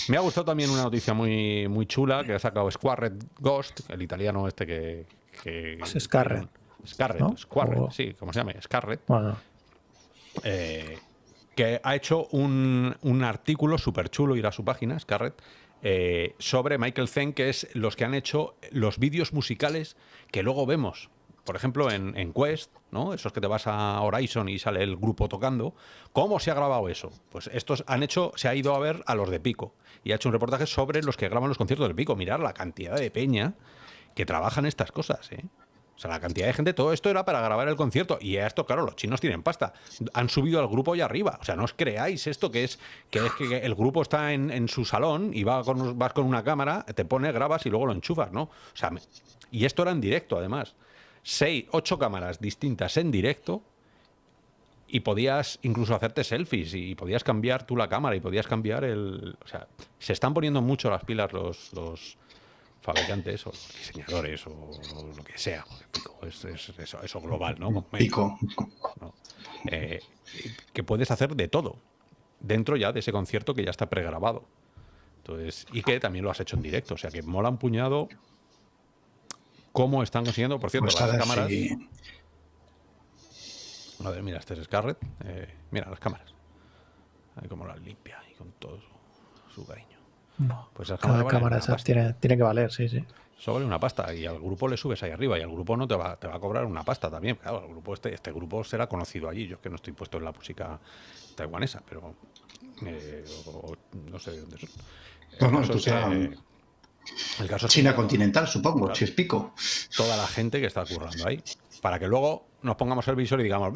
Me ha gustado también una noticia muy, muy chula que ha sacado Squarret Ghost, el italiano este que... es Scarret. Scarret, Squarret, sí, como se llama, Scarret. Bueno. Eh, que ha hecho un, un artículo súper chulo, ir a su página, Scarret, eh, sobre Michael Zen, que es los que han hecho los vídeos musicales que luego vemos. Por ejemplo, en, Quest, ¿no? Esos que te vas a Horizon y sale el grupo tocando. ¿Cómo se ha grabado eso? Pues estos han hecho, se ha ido a ver a los de Pico y ha hecho un reportaje sobre los que graban los conciertos de Pico. Mirar la cantidad de peña que trabajan estas cosas, ¿eh? O sea, la cantidad de gente, todo esto era para grabar el concierto. Y esto, claro, los chinos tienen pasta. Han subido al grupo y arriba. O sea, no os creáis esto que es que, es que el grupo está en, su salón y va con, vas con una cámara, te pone, grabas y luego lo enchufas, ¿no? O sea, y esto era en directo, además. Seis, ocho cámaras distintas en directo y podías incluso hacerte selfies y podías cambiar tú la cámara y podías cambiar el... O sea, se están poniendo mucho las pilas los, los fabricantes o diseñadores o, lo que sea. es, eso, global, ¿no? Pico. Eh, que puedes hacer de todo dentro ya de ese concierto que ya está pregrabado. Entonces, y que también lo has hecho en directo. O sea, que mola un puñado cómo están consiguiendo, por cierto, pues las cámaras. A ver, mira, este es Scarlett. Eh, mira las cámaras. Ahí como las limpia y con todo su cariño. Pues Cada cámara tiene, tiene, que valer, sí, sí. Eso vale una pasta y al grupo le subes ahí arriba y al grupo no te va, te va a cobrar una pasta también. Claro, el grupo este, este grupo será conocido allí. Yo es que no estoy puesto en la música taiwanesa, pero eh, no sé de dónde son. El, caso China continental, supongo, si es pico. Toda la gente que está currando ahí. Para que luego nos pongamos el visor y digamos,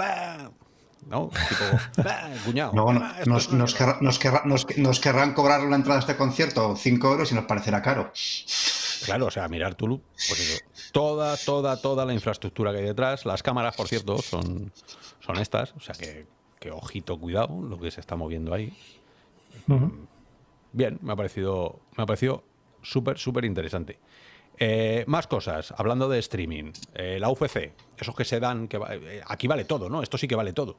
¿no? Tipo, cuñado. nos, querrán cobrar la entrada a este concierto 5 euros y nos parecerá caro. Claro, o sea, mirar Tulu, pues toda, toda, toda la infraestructura que hay detrás. Las cámaras, por cierto, son, son estas, o sea que, ojito, cuidado, lo que se está moviendo ahí. Bien, me ha parecido, me ha parecido súper, súper interesante. Eh, más cosas, hablando de streaming. Eh, la UFC, esos que se dan, que eh, aquí vale todo, ¿no? Esto sí que vale todo.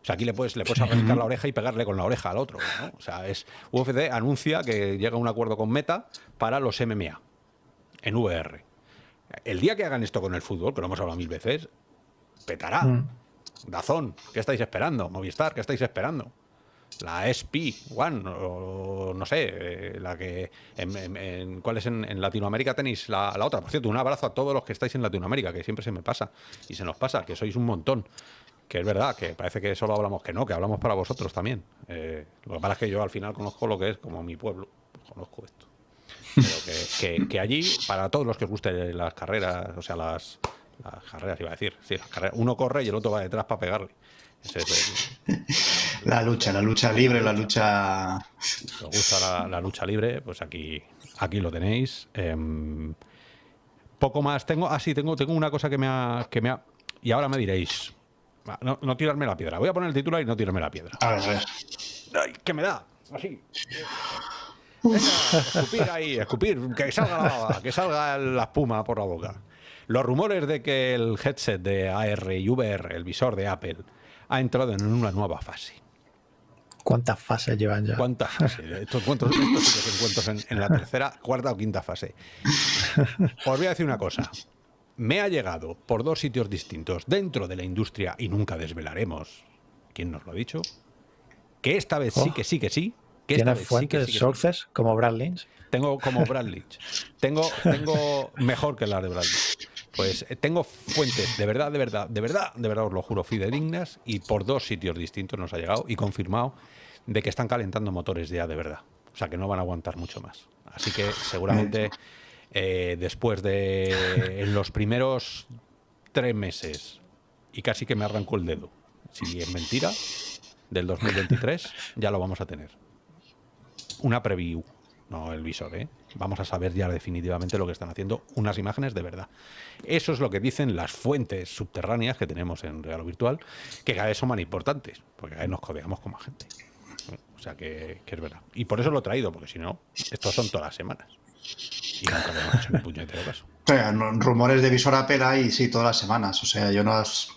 O sea, aquí le puedes, le puedes arrancar la oreja y pegarle con la oreja al otro. ¿no? O sea, es UFC anuncia que llega a un acuerdo con Meta para los MMA. en VR. El día que hagan esto con el fútbol, que lo hemos hablado mil veces, petará. Mm. Dazón, ¿qué estáis esperando? Movistar, ¿qué estáis esperando? La SP One, o no sé, eh, la que. En, en- ¿Cuál es en, Latinoamérica tenéis la, otra? Por cierto, un abrazo a todos los que estáis en Latinoamérica, que siempre se me pasa y se nos pasa, que sois un montón. Que es verdad, que parece que solo hablamos que no, que hablamos para vosotros también. Eh, lo que pasa es que yo al final conozco lo que es como mi pueblo, conozco esto. Pero que, que- que allí, para todos los que os gusten las carreras, o sea, las, las carreras, iba a decir, sí, las carreras, uno corre y el otro va detrás para pegarle. Es La lucha, la lucha libre, la lucha. si os gusta la, la lucha libre, pues aquí, aquí lo tenéis. Em, poco más tengo. Ah, sí, tengo, tengo una cosa que me ha, que me ha. Y ahora me diréis. va, No, no tirarme la piedra. Voy a poner el titular y no tirarme la piedra. A ver, a ver. ¡Ay, que me da! Así. Venga, escupir ahí, escupir, que salga la baba, que salga la espuma por la boca. Los rumores de que el headset de AR y VR, el visor de Apple, ha entrado en una nueva fase. ¿Cuántas fases llevan ya? ¿Cuántas fases? Estos encuentros, estos encuentros en, en la tercera, cuarta o quinta fase. Os voy a decir una cosa. Me ha llegado por dos sitios distintos dentro de la industria y nunca desvelaremos quién nos lo ha dicho. Que esta vez sí, Oh. que sí, que sí. Que esta ¿Tienes vez sí, fuentes, que sí, que sí. como Brad Lynch? Tengo como Brad Lynch. Tengo, tengo mejor que las de Brad Lynch. Pues eh, tengo fuentes de verdad, de verdad, de verdad, de verdad os lo juro, fidedignas y por dos sitios distintos nos ha llegado y confirmado de que están calentando motores ya de verdad. O sea que no van a aguantar mucho más. Así que seguramente eh, después de en los primeros tres meses y casi que me arrancó el dedo, si es mentira, del 2023 ya lo vamos a tener una preview, no el visor, ¿eh? Vamos a saber ya definitivamente lo que están haciendo, unas imágenes de verdad. Eso es lo que dicen las fuentes subterráneas que tenemos en Real Virtual, que cada vez son más importantes, porque cada vez nos codeamos con más gente. O sea que, es verdad. Y por eso lo he traído, porque si no, estos son todas las semanas. Y nunca le hemos hecho ni puñetero caso. O sea, rumores de visor Apple hay, sí, todas las semanas. O sea, yo no las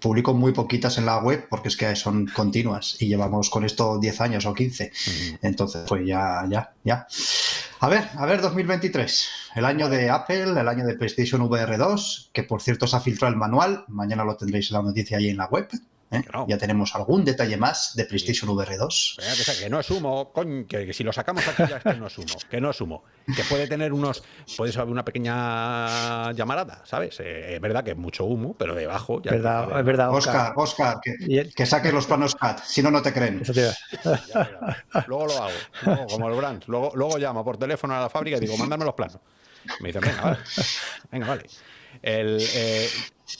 publico muy poquitas en la web porque es que son continuas y llevamos con esto 10 años o 15. Entonces, pues ya, ya, ya. A ver, a ver, 2023. El año de Apple, el año de PlayStation VR 2, que por cierto se ha filtrado el manual. Mañana lo tendréis la noticia ahí en la web. ¿Eh? Ya tenemos algún detalle más de PlayStation VR 2. Venga, que, sea- que no es humo, coño, que, que si lo sacamos aquí ya es que no es humo, que no es humo, que puede tener unos, puede haber una pequeña llamarada, ¿sabes? Eh, es verdad que es mucho humo, pero debajo ya ¿Verdad? Es verdad, Oscar, Oscar, que, Y el- que saques los planos CAD, si no, no te creen. Eso te iba- Ya verás. Luego lo hago, luego, como el Brands. Luego, luego llamo por teléfono a la fábrica y digo, mándame los planos. Me dicen, venga, vale. Venga, vale. El, eh,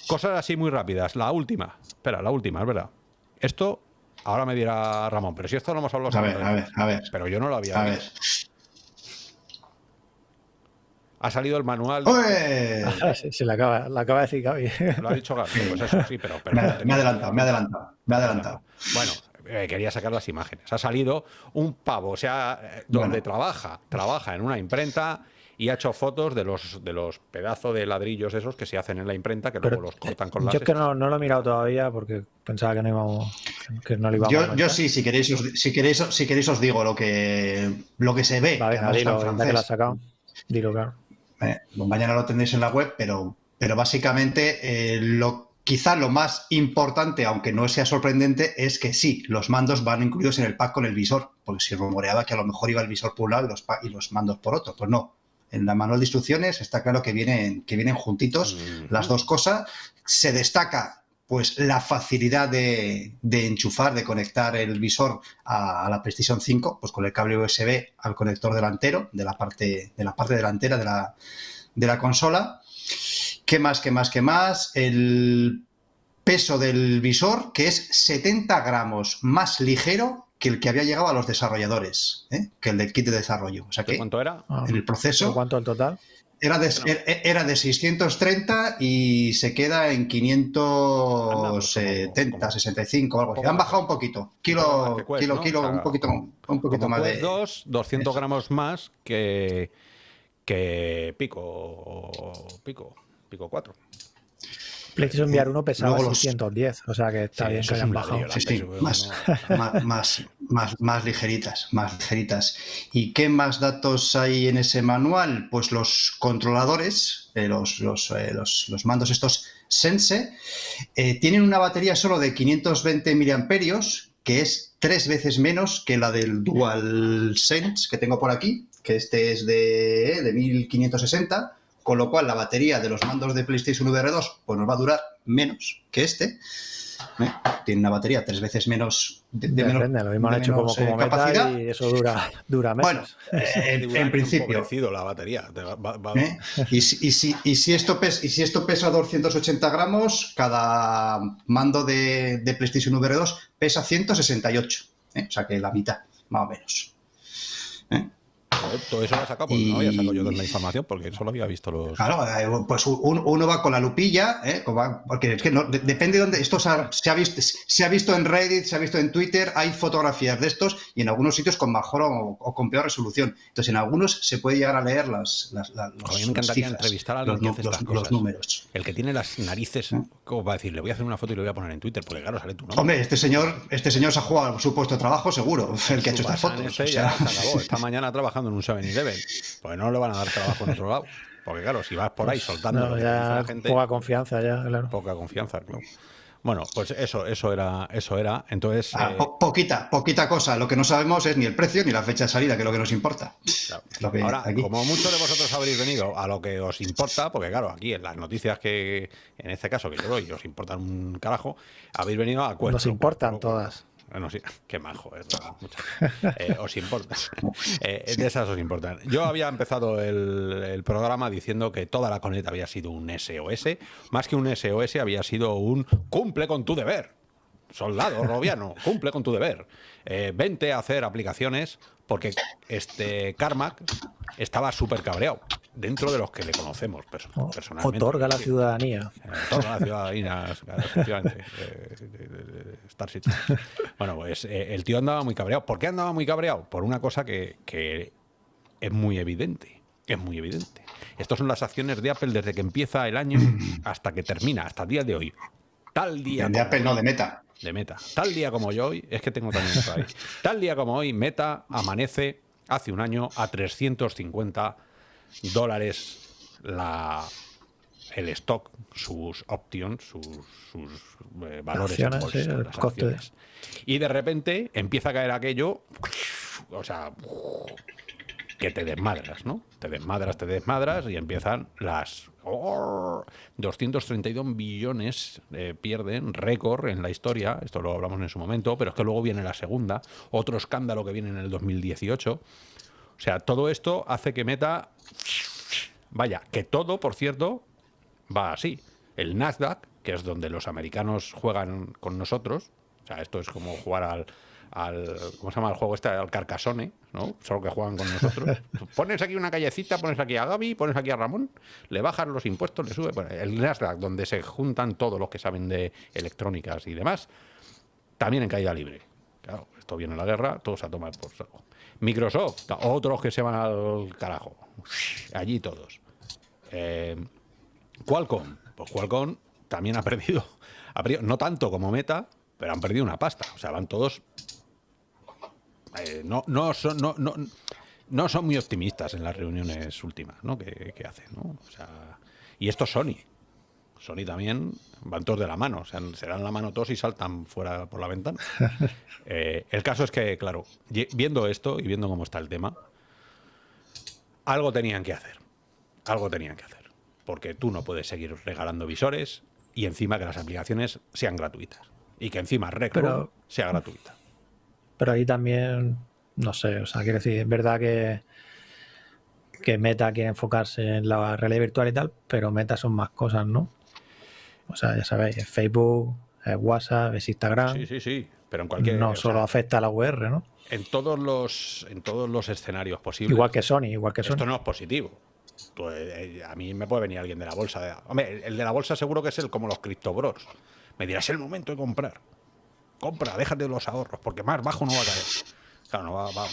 cosas así muy rápidas. La última. Espera, la última, es verdad. Esto, ahora me dirá Ramón, pero si esto lo hemos hablado A ver, a ver, a ver. Pero yo no lo había A ver. Ha salido el manual. Ah, sí, sí, la acaba, la acaba de decir Gaby. Lo ha dicho Gaby. Pues eso, sí, pero. pero Me, no tenía- adelantado, me he adelantado, me he adelantado. Bueno, eh, quería sacar las imágenes. Ha salido un pavo, o sea, eh, donde Bueno. trabaja, trabaja en una imprenta y ha hecho fotos de los de los pedazos de ladrillos esos que se hacen en la imprenta, que Pero luego los cortan con Yo láser. es que no, no lo he mirado todavía porque pensaba que no íbamos, que no lo íbamos a Yo, comentar. yo sí, si queréis, os, si queréis, si queréis os digo lo que, lo que se ve. Va, que dilo, que has sacado. Dilo, claro. Eh, mañana lo tendréis en la web, pero, pero básicamente eh, lo, quizá lo más importante, aunque no sea sorprendente, es que sí, los mandos van incluidos en el pack con el visor, porque se rumoreaba que a lo mejor iba el visor por un lado y los, y los mandos por otro. Pues no. En la manual de instrucciones está claro que vienen, que vienen juntitos las dos cosas. Se destaca pues la facilidad de, de enchufar, de conectar el visor a, a la PlayStation 5, pues con el cable USB al conector delantero de la parte, de la parte delantera de la, de la consola. ¿Qué más, qué más, qué más? El peso del visor, que es 70 gramos más ligero que el que había llegado a los desarrolladores, ¿eh? que el del kit de desarrollo. O sea ¿De que cuánto era? Ah, en el ¿pero proceso ¿Cuánto el total? era de, er- era de 630 y se queda en Anda, pues 570, como- 65 algo así. Han bajado un poquito. Kilo, Quest, kilo, ¿no? kilo, O sea, un poquito, un poquito Como más Quest de... 2, 200 eso. gramos más que, que Pico, Pico, Pico 4. PlayStation VR 1 pesaba Luego los- 610, o sea que está Sí, bien que hayan bajado. ladrillo, Sí, sí, pero más, no- más, más, Más, más ligeritas, más ligeritas. ¿Y qué más datos hay en ese manual? Pues los controladores, eh, los, eh, los, los, mandos estos Sense, eh, tienen una batería solo de 520 miliamperios, que es tres veces menos que la del DualSense que tengo por aquí, que este es de, de 1560, con lo cual la batería de los mandos de PlayStation VR 2 pues nos va a durar menos que este. ¿eh? Tiene una batería tres veces menos de, menos, lo mismo hecho como, como eh, capacidad. y eso dura, dura menos. Bueno, eh, en, principio. la batería. Y, si, y, si, esto pesa, y si esto pesa 280 gramos, cada mando de, de PlayStation VR 2 pesa 168. O sea que la mitad, más o menos. Todo eso lo ha sacado, pues no había sacado yo la información porque solo había visto los. Claro, eh, pues uno va con la lupilla, ¿eh? porque es que no, depende de dónde. Esto se ha, visto, se ha visto en Reddit, se ha visto en Twitter, hay fotografías de estos y en algunos sitios con mejor o, con peor resolución. Entonces, en algunos se puede llegar a leer las. las, las a mí me encantaría entrevistar a alguien los, que hace estas cosas. números. El que tiene las narices, ¿Eh? como va a decir, le voy a hacer una foto y lo voy a poner en Twitter, porque claro, sale tu nombre. Hombre, este señor, este señor se ha jugado su puesto de trabajo, seguro, el que ha hecho estas fotos. Este ya se acabó. Esta mañana trabajando en un 7-Eleven. Pues no le van a dar trabajo en otro lado. Porque claro, si vas por ahí soltando la gente, poca confianza ya, claro. Poca confianza, claro. Bueno, pues eso, eso era, eso era. Entonces. Ah, eh, poquita, poquita cosa. Lo que no sabemos es ni el precio ni la fecha de salida, que es lo que nos importa. Ahora, como muchos de vosotros habréis venido a lo que os importa, porque claro, aquí en las noticias que, en este caso que yo doy, os importan un carajo, habéis venido a cuento. Nos importan todas. Bueno, sí, qué majo, es eh, os importa. Eh, de esas os importan. Yo había empezado el, programa diciendo que toda la Conet había sido un SOS. Más que un SOS, había sido un cumple con tu deber. Soldado Robiano, cumple con tu deber. Eh, vente a hacer aplicaciones porque este Carmack estaba súper cabreado dentro de los que le conocemos personalmente. Otorga la ciudadanía. Otorga la ciudadanía, efectivamente. Star City. Bueno, pues eh, el tío andaba muy cabreado. ¿Por qué andaba muy cabreado? Por una cosa que, que es muy evidente. Es muy evidente. Estas son las acciones de Apple desde que empieza el año hasta que termina, hasta el día de hoy. Tal día. De Apple, no, de Meta. De Meta. Tal día como yo hoy, es que tengo también eso ahí. Tal día como hoy, Meta amanece hace un año a 350 dólares la, el stock, sus options, sus, eh, valores Y de repente empieza a caer aquello, o sea, que te desmadras, ¿no? Te desmadras, te desmadras y empiezan las 232 billones eh, pierden, récord en la historia, esto lo hablamos en su momento, pero es que luego viene la segunda, otro escándalo que viene en el 2018. O sea, todo esto hace que Meta Vaya, que todo, por cierto, va así. El Nasdaq, que es donde los americanos juegan con nosotros, o sea, esto es como jugar al, al ¿cómo se llama el juego este? Al Carcassone, ¿no? Solo que juegan con nosotros. pones aquí una callecita, pones aquí a Gaby, pones aquí a Ramón, le bajan los impuestos, le sube. el Nasdaq, donde se juntan todos los que saben de electrónicas y demás, también en caída libre. Claro, esto viene la guerra, todos a tomar por saco. Microsoft, otros que se van al carajo. Allí todos. Eh, Qualcomm, pues Qualcomm también ha perdido, no tanto como Meta, pero han perdido una pasta. O sea, van todos. Eh, no, no, son, no, no, son muy optimistas en las reuniones últimas ¿no? que, hacen. ¿no? O sea, y esto es Sony. Sony también van todos de la mano, o sea, se dan la mano todos y saltan fuera por la ventana. Eh, el caso es que, claro, viendo esto y viendo cómo está el tema, algo tenían que hacer. Algo tenían que hacer. Porque tú no puedes seguir regalando visores y encima que las aplicaciones sean gratuitas. Y que encima Recro sea gratuita. Pero ahí también, no sé, o sea, quiero decir, es verdad que, que Meta quiere enfocarse en la realidad virtual y tal, pero Meta son más cosas, ¿no? O sea, ya sabéis, es Facebook, es WhatsApp, es Instagram. Sí, sí, sí. Pero en cualquier. No solo afecta a la VR, ¿no? En todos los, en todos los escenarios posibles. Igual que Sony, igual que Sony. Esto no es positivo. Pues, eh, a mí me puede venir alguien de la bolsa. Hombre, el de la bolsa seguro que es el como los criptobros. Me dirás el momento de comprar. Compra, déjate los ahorros, porque más bajo no va a caer. No va,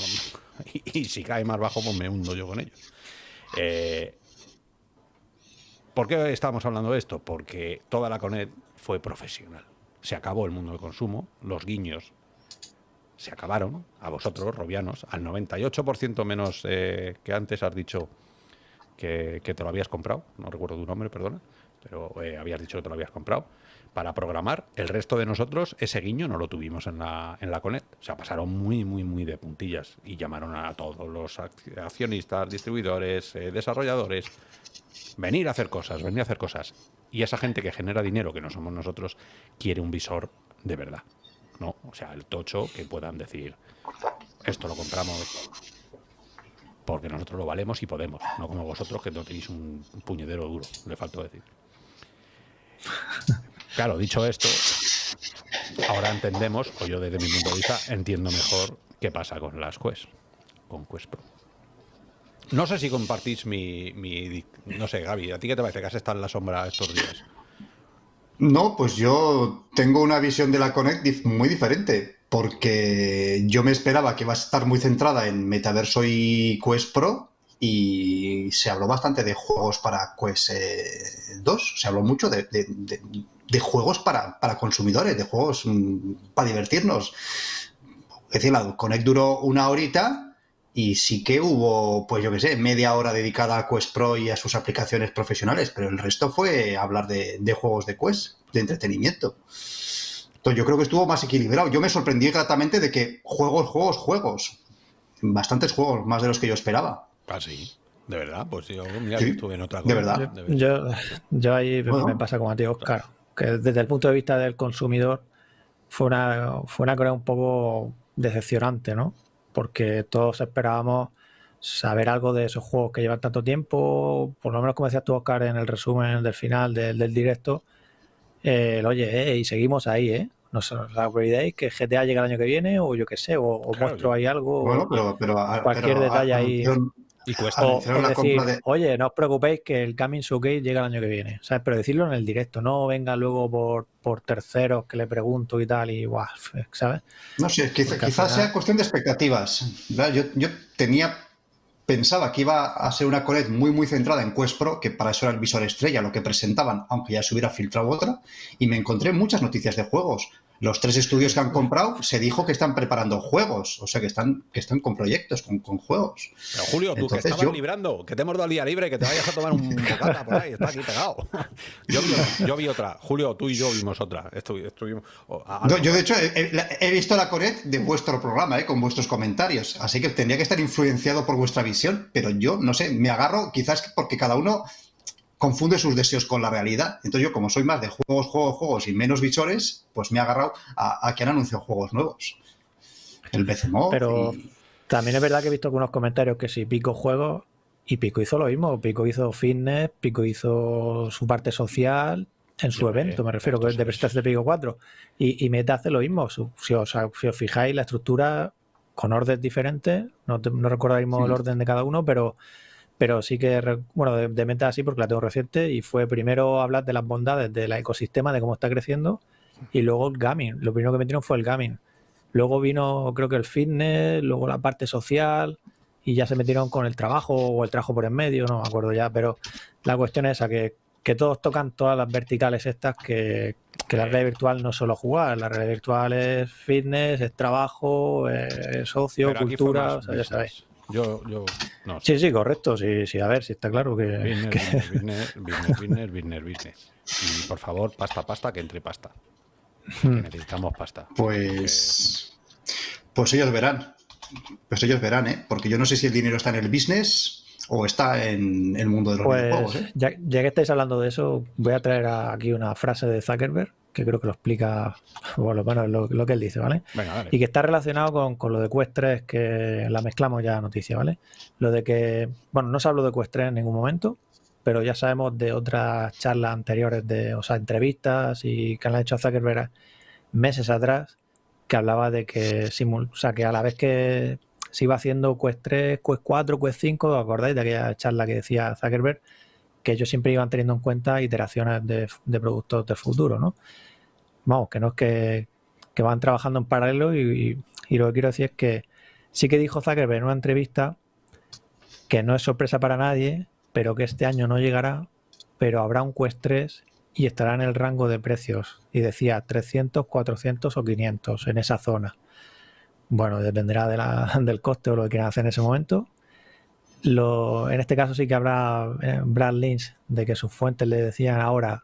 Y, si cae más bajo, pues me hundo yo con ellos. Eh, ¿Por qué estamos hablando de esto? Porque toda la CONET fue profesional. Se acabó el mundo del consumo, los guiños se acabaron, a vosotros, robianos, al 98% menos eh, que antes has dicho que, te lo habías comprado, no recuerdo tu nombre, perdona, pero eh, habías dicho que te lo habías comprado, para programar. El resto de nosotros, ese guiño no lo tuvimos en la, en la Connect. O sea, pasaron muy, muy, muy de puntillas y llamaron a todos los accionistas, distribuidores, eh, desarrolladores. Venir a hacer cosas, venir a hacer cosas. Y esa gente que genera dinero, que no somos nosotros, quiere un visor de verdad. ¿no? O sea, el tocho que puedan decir, esto lo compramos porque nosotros lo valemos y podemos, no como vosotros que no tenéis un, puñedero duro, le faltó decir. Claro, dicho esto, ahora entendemos, o yo desde mi punto de vista entiendo mejor qué pasa con las Quest, con Quest Pro. No sé si compartís mi, mi, No sé, Gaby, ¿a ti qué te parece que has estado en la sombra estos días? No, pues yo tengo una visión de la Connect muy diferente, porque yo me esperaba que va a estar muy centrada en Metaverso y Quest Pro, y se habló bastante de juegos para Quest 2, eh, se habló mucho de, juegos para, consumidores, de juegos mm, para divertirnos. Es decir, la Connect duró una horita y sí que hubo, pues yo qué sé, media hora dedicada a Quest Pro y a sus aplicaciones profesionales, pero el resto fue hablar de, juegos de Quest, de entretenimiento. Entonces yo creo que estuvo más equilibrado. Yo me sorprendí gratamente de que juegos, juegos, juegos. Bastantes juegos, más de los que yo esperaba. Ah, sí. De verdad, pues yo, estuve en otra cosa. De verdad. Yo, yo, ahí me pasa como a ti, Oscar, que desde el punto de vista del consumidor fue una, fue una cosa un poco decepcionante, ¿no? porque todos esperábamos saber algo de esos juegos que llevan tanto tiempo, por lo menos como decías tú, Oscar, en el resumen del final del, directo, oye, eh, y seguimos ahí, ¿eh? No os olvidéis que GTA llega el año que viene, o yo qué sé, o, muestro ahí algo, bueno, pero, cualquier detalle ahí. Y cuesta. decir, oye, no os preocupéis que el Coming Showcase llega el año que viene. ¿sabes? Pero decirlo en el directo, no venga luego por, por terceros que le pregunto y tal, y guau, ¿sabes? No sé, quizás sea cuestión de expectativas. Yo, yo tenía pensaba que iba a ser una Colette muy muy centrada en Quest Pro, que para eso era el visor estrella, lo que presentaban, aunque ya se hubiera filtrado otra, y me encontré muchas noticias de juegos los tres estudios que han comprado se dijo que están preparando juegos, o sea que están, que están con proyectos, con, juegos. Pero Julio, tú que estabas librando, que te hemos dado el día libre, que te vayas a tomar un bocata por ahí, está aquí pegado. Yo vi, otra, Julio, tú y yo vimos otra. Estuvimos, yo, de hecho, he, visto la Coret de vuestro programa, eh, con vuestros comentarios, así que tendría que estar influenciado por vuestra visión, pero yo, no sé, me agarro quizás porque cada uno confunde sus deseos con la realidad. Entonces yo, como soy más de juegos, juegos, juegos y menos visores, pues me he agarrado a, a que han anunciado juegos nuevos. El BCMO. Pero también es verdad que he visto algunos comentarios que si Pico juegos y Pico hizo lo mismo. Pico hizo fitness, Pico hizo su parte social en su evento, me refiero, que es de presentación de Pico 4. Y, y Meta hace lo mismo. Si os, fijáis, la estructura con orden diferentes, no, no recuerdo el orden de cada uno, pero pero sí que, bueno, de, meta así porque la tengo reciente y fue primero hablar de las bondades del ecosistema, de cómo está creciendo y luego el gaming. Lo primero que metieron fue el gaming. Luego vino, creo que el fitness, luego la parte social y ya se metieron con el trabajo o el trabajo por en medio, no me acuerdo ya, pero la cuestión es esa, que, que todos tocan todas las verticales estas que, que la realidad virtual no es solo jugar, la realidad virtual es fitness, es trabajo, es socio, cultura, o sea, ya sabéis. Yo, yo, no. Sí, sí, correcto. Sí, sí, a ver, si está claro que. Business, business, business, business, Y por favor, pasta, pasta, que entre pasta. Hmm. necesitamos pasta. Pues. Pues ellos verán. Pues ellos verán, ¿eh? Porque yo no sé si el dinero está en el business o está en el mundo de los pues, videojuegos. ¿eh? Ya, ya, que estáis hablando de eso, voy a traer aquí una frase de Zuckerberg que creo que lo explica, bueno, lo, que él dice, ¿vale? Y que está relacionado con, lo de Quest 3, que la mezclamos ya noticia, ¿vale? Lo de que, bueno, no se habló de Quest 3 en ningún momento, pero ya sabemos de otras charlas anteriores, de, o sea, entrevistas y que han hecho a Zuckerberg meses atrás, que hablaba de que, o sea, que a la vez que se iba haciendo Quest 3, Quest 4, Quest 5, ¿os acordáis de aquella charla que decía Zuckerberg? Que ellos siempre iban teniendo en cuenta iteraciones de, de productos del futuro, ¿no? Vamos, que no es que, van trabajando en paralelo y, lo que quiero decir es que sí que dijo Zuckerberg en una entrevista que no es sorpresa para nadie, pero que este año no llegará, pero habrá un Quest 3 y estará en el rango de precios. Y decía 300, 400 o 500 en esa zona. bueno, dependerá del coste o lo que quieran hacer en ese momento. Lo, en este caso sí que habrá eh, Brad Lynch de que sus fuentes le decían ahora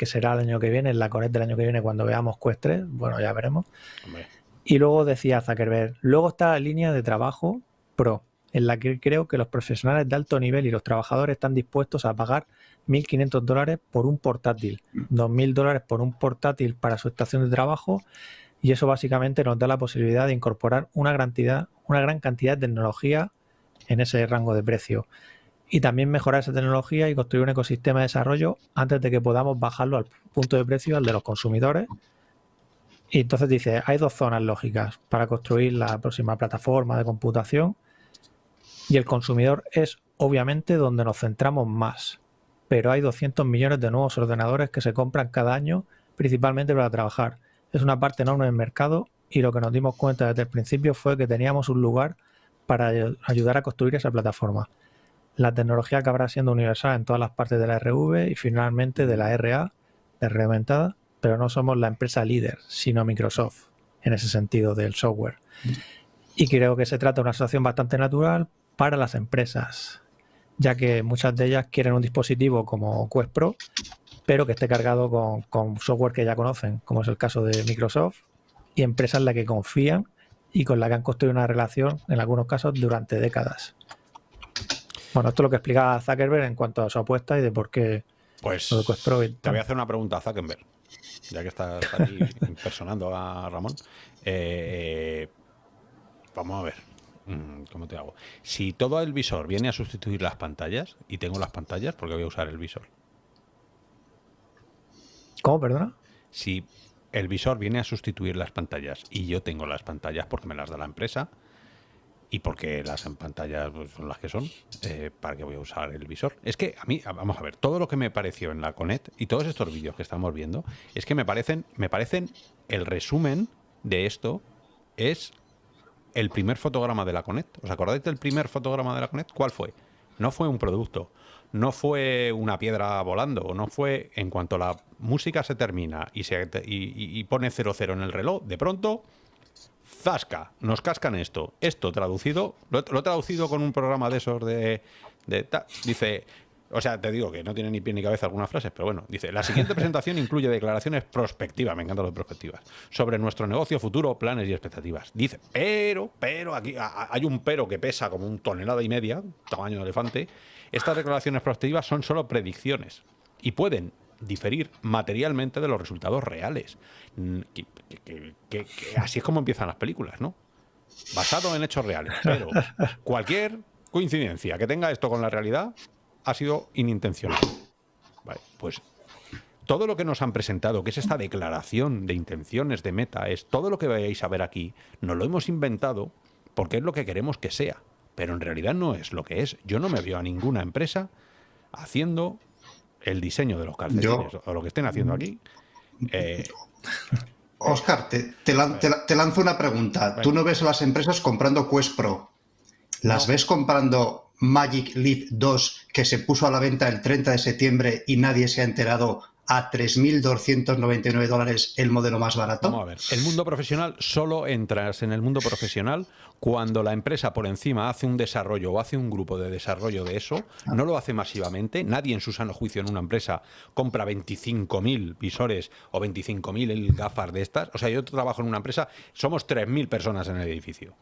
que será el año que viene, en la Connect del año que viene cuando veamos Quest 3, bueno, ya veremos. Y luego decía Zuckerberg, luego está la línea de trabajo Pro, en la que creo que los profesionales de alto nivel y los trabajadores están dispuestos a pagar 1.500 dólares por un portátil, 2.000 dólares por un portátil para su estación de trabajo y eso básicamente nos da la posibilidad de incorporar una, cantidad, una gran cantidad de tecnología en ese rango de precio y también mejorar esa tecnología y construir un ecosistema de desarrollo antes de que podamos bajarlo al punto de precio al de los consumidores. Y entonces dice, hay dos zonas lógicas para construir la próxima plataforma de computación y el consumidor es obviamente donde nos centramos más. Pero hay 200 millones de nuevos ordenadores que se compran cada año principalmente para trabajar es una parte enorme del mercado y lo que nos dimos cuenta desde el principio fue que teníamos un lugar para ayudar a construir esa plataforma. La tecnología acabará siendo universal en todas las partes de la RV y finalmente de la RA, de pero no somos la empresa líder, sino Microsoft, en ese sentido del software. Y creo que se trata de una situación bastante natural para las empresas, ya que muchas de ellas quieren un dispositivo como Quest Pro pero que esté cargado con, software que ya conocen, como es el caso de Microsoft, y empresas en las que confían y con las que han construido una relación, en algunos casos, durante décadas. Bueno, esto es lo que explica Zuckerberg en cuanto a su apuesta y de por qué. Pues te voy a hacer una pregunta a Zuckerberg, ya que estás aquí impersonando a Ramón. Eh, vamos a ver, mm, ¿cómo te hago? Si todo el visor viene a sustituir las pantallas, y tengo las pantallas, ¿por qué voy a usar el visor? ¿Cómo, perdona? Si el visor viene a sustituir las pantallas y yo tengo las pantallas porque me las da la empresa y porque las pantallas pues, son las que son, eh, ¿para qué voy a usar el visor? Es que a mí, vamos a ver, todo lo que me pareció en la Conet y todos estos vídeos que estamos viendo, es que me parecen, me parecen el resumen de esto es el primer fotograma de la Conet. ¿Os acordáis del primer fotograma de la Conet? ¿Cuál fue? No fue un producto, no fue una piedra volando, no fue en cuanto la música se termina y, se, y, pone 00 en el reloj, de pronto, zasca, nos cascan esto. Esto traducido, lo, he traducido con un programa de esos de... dice, o sea, te digo que no tiene ni pie ni cabeza algunas frases, pero bueno, dice, la siguiente presentación incluye declaraciones prospectivas, me encantan las prospectivas, sobre nuestro negocio futuro, planes y expectativas. Dice, pero, pero, aquí hay un pero que pesa como un tonelada y media, tamaño de elefante, estas declaraciones prospectivas son solo predicciones y pueden diferir materialmente de los resultados reales. Mm, que, así es como empiezan las películas, ¿no? Basado en hechos reales. Pero cualquier coincidencia que tenga esto con la realidad ha sido inintencional. pues todo lo que nos han presentado, que es esta declaración de intenciones de meta, es todo lo que vayáis a ver aquí, nos lo hemos inventado porque es lo que queremos que sea pero en realidad no es lo que es. Yo no me veo a ninguna empresa haciendo el diseño de los calcetines o lo que estén haciendo aquí. Oscar, eh, te, lanzo una pregunta. ¿Tú no ves a las empresas comprando Quest Pro? ¿Las ves comprando Magic Leap 2 que se puso a la venta el 30 de septiembre y nadie se ha enterado a 3.299 dólares el modelo más barato? Vamos a ver. El mundo profesional solo entras en el mundo profesional cuando la empresa por encima hace un desarrollo o hace un grupo de desarrollo de eso, ah. no lo hace masivamente, nadie en su sano juicio en una empresa compra 25.000 visores o 25.000 gafas de estas. O sea, yo trabajo en una empresa, somos 3.000 personas en el edificio.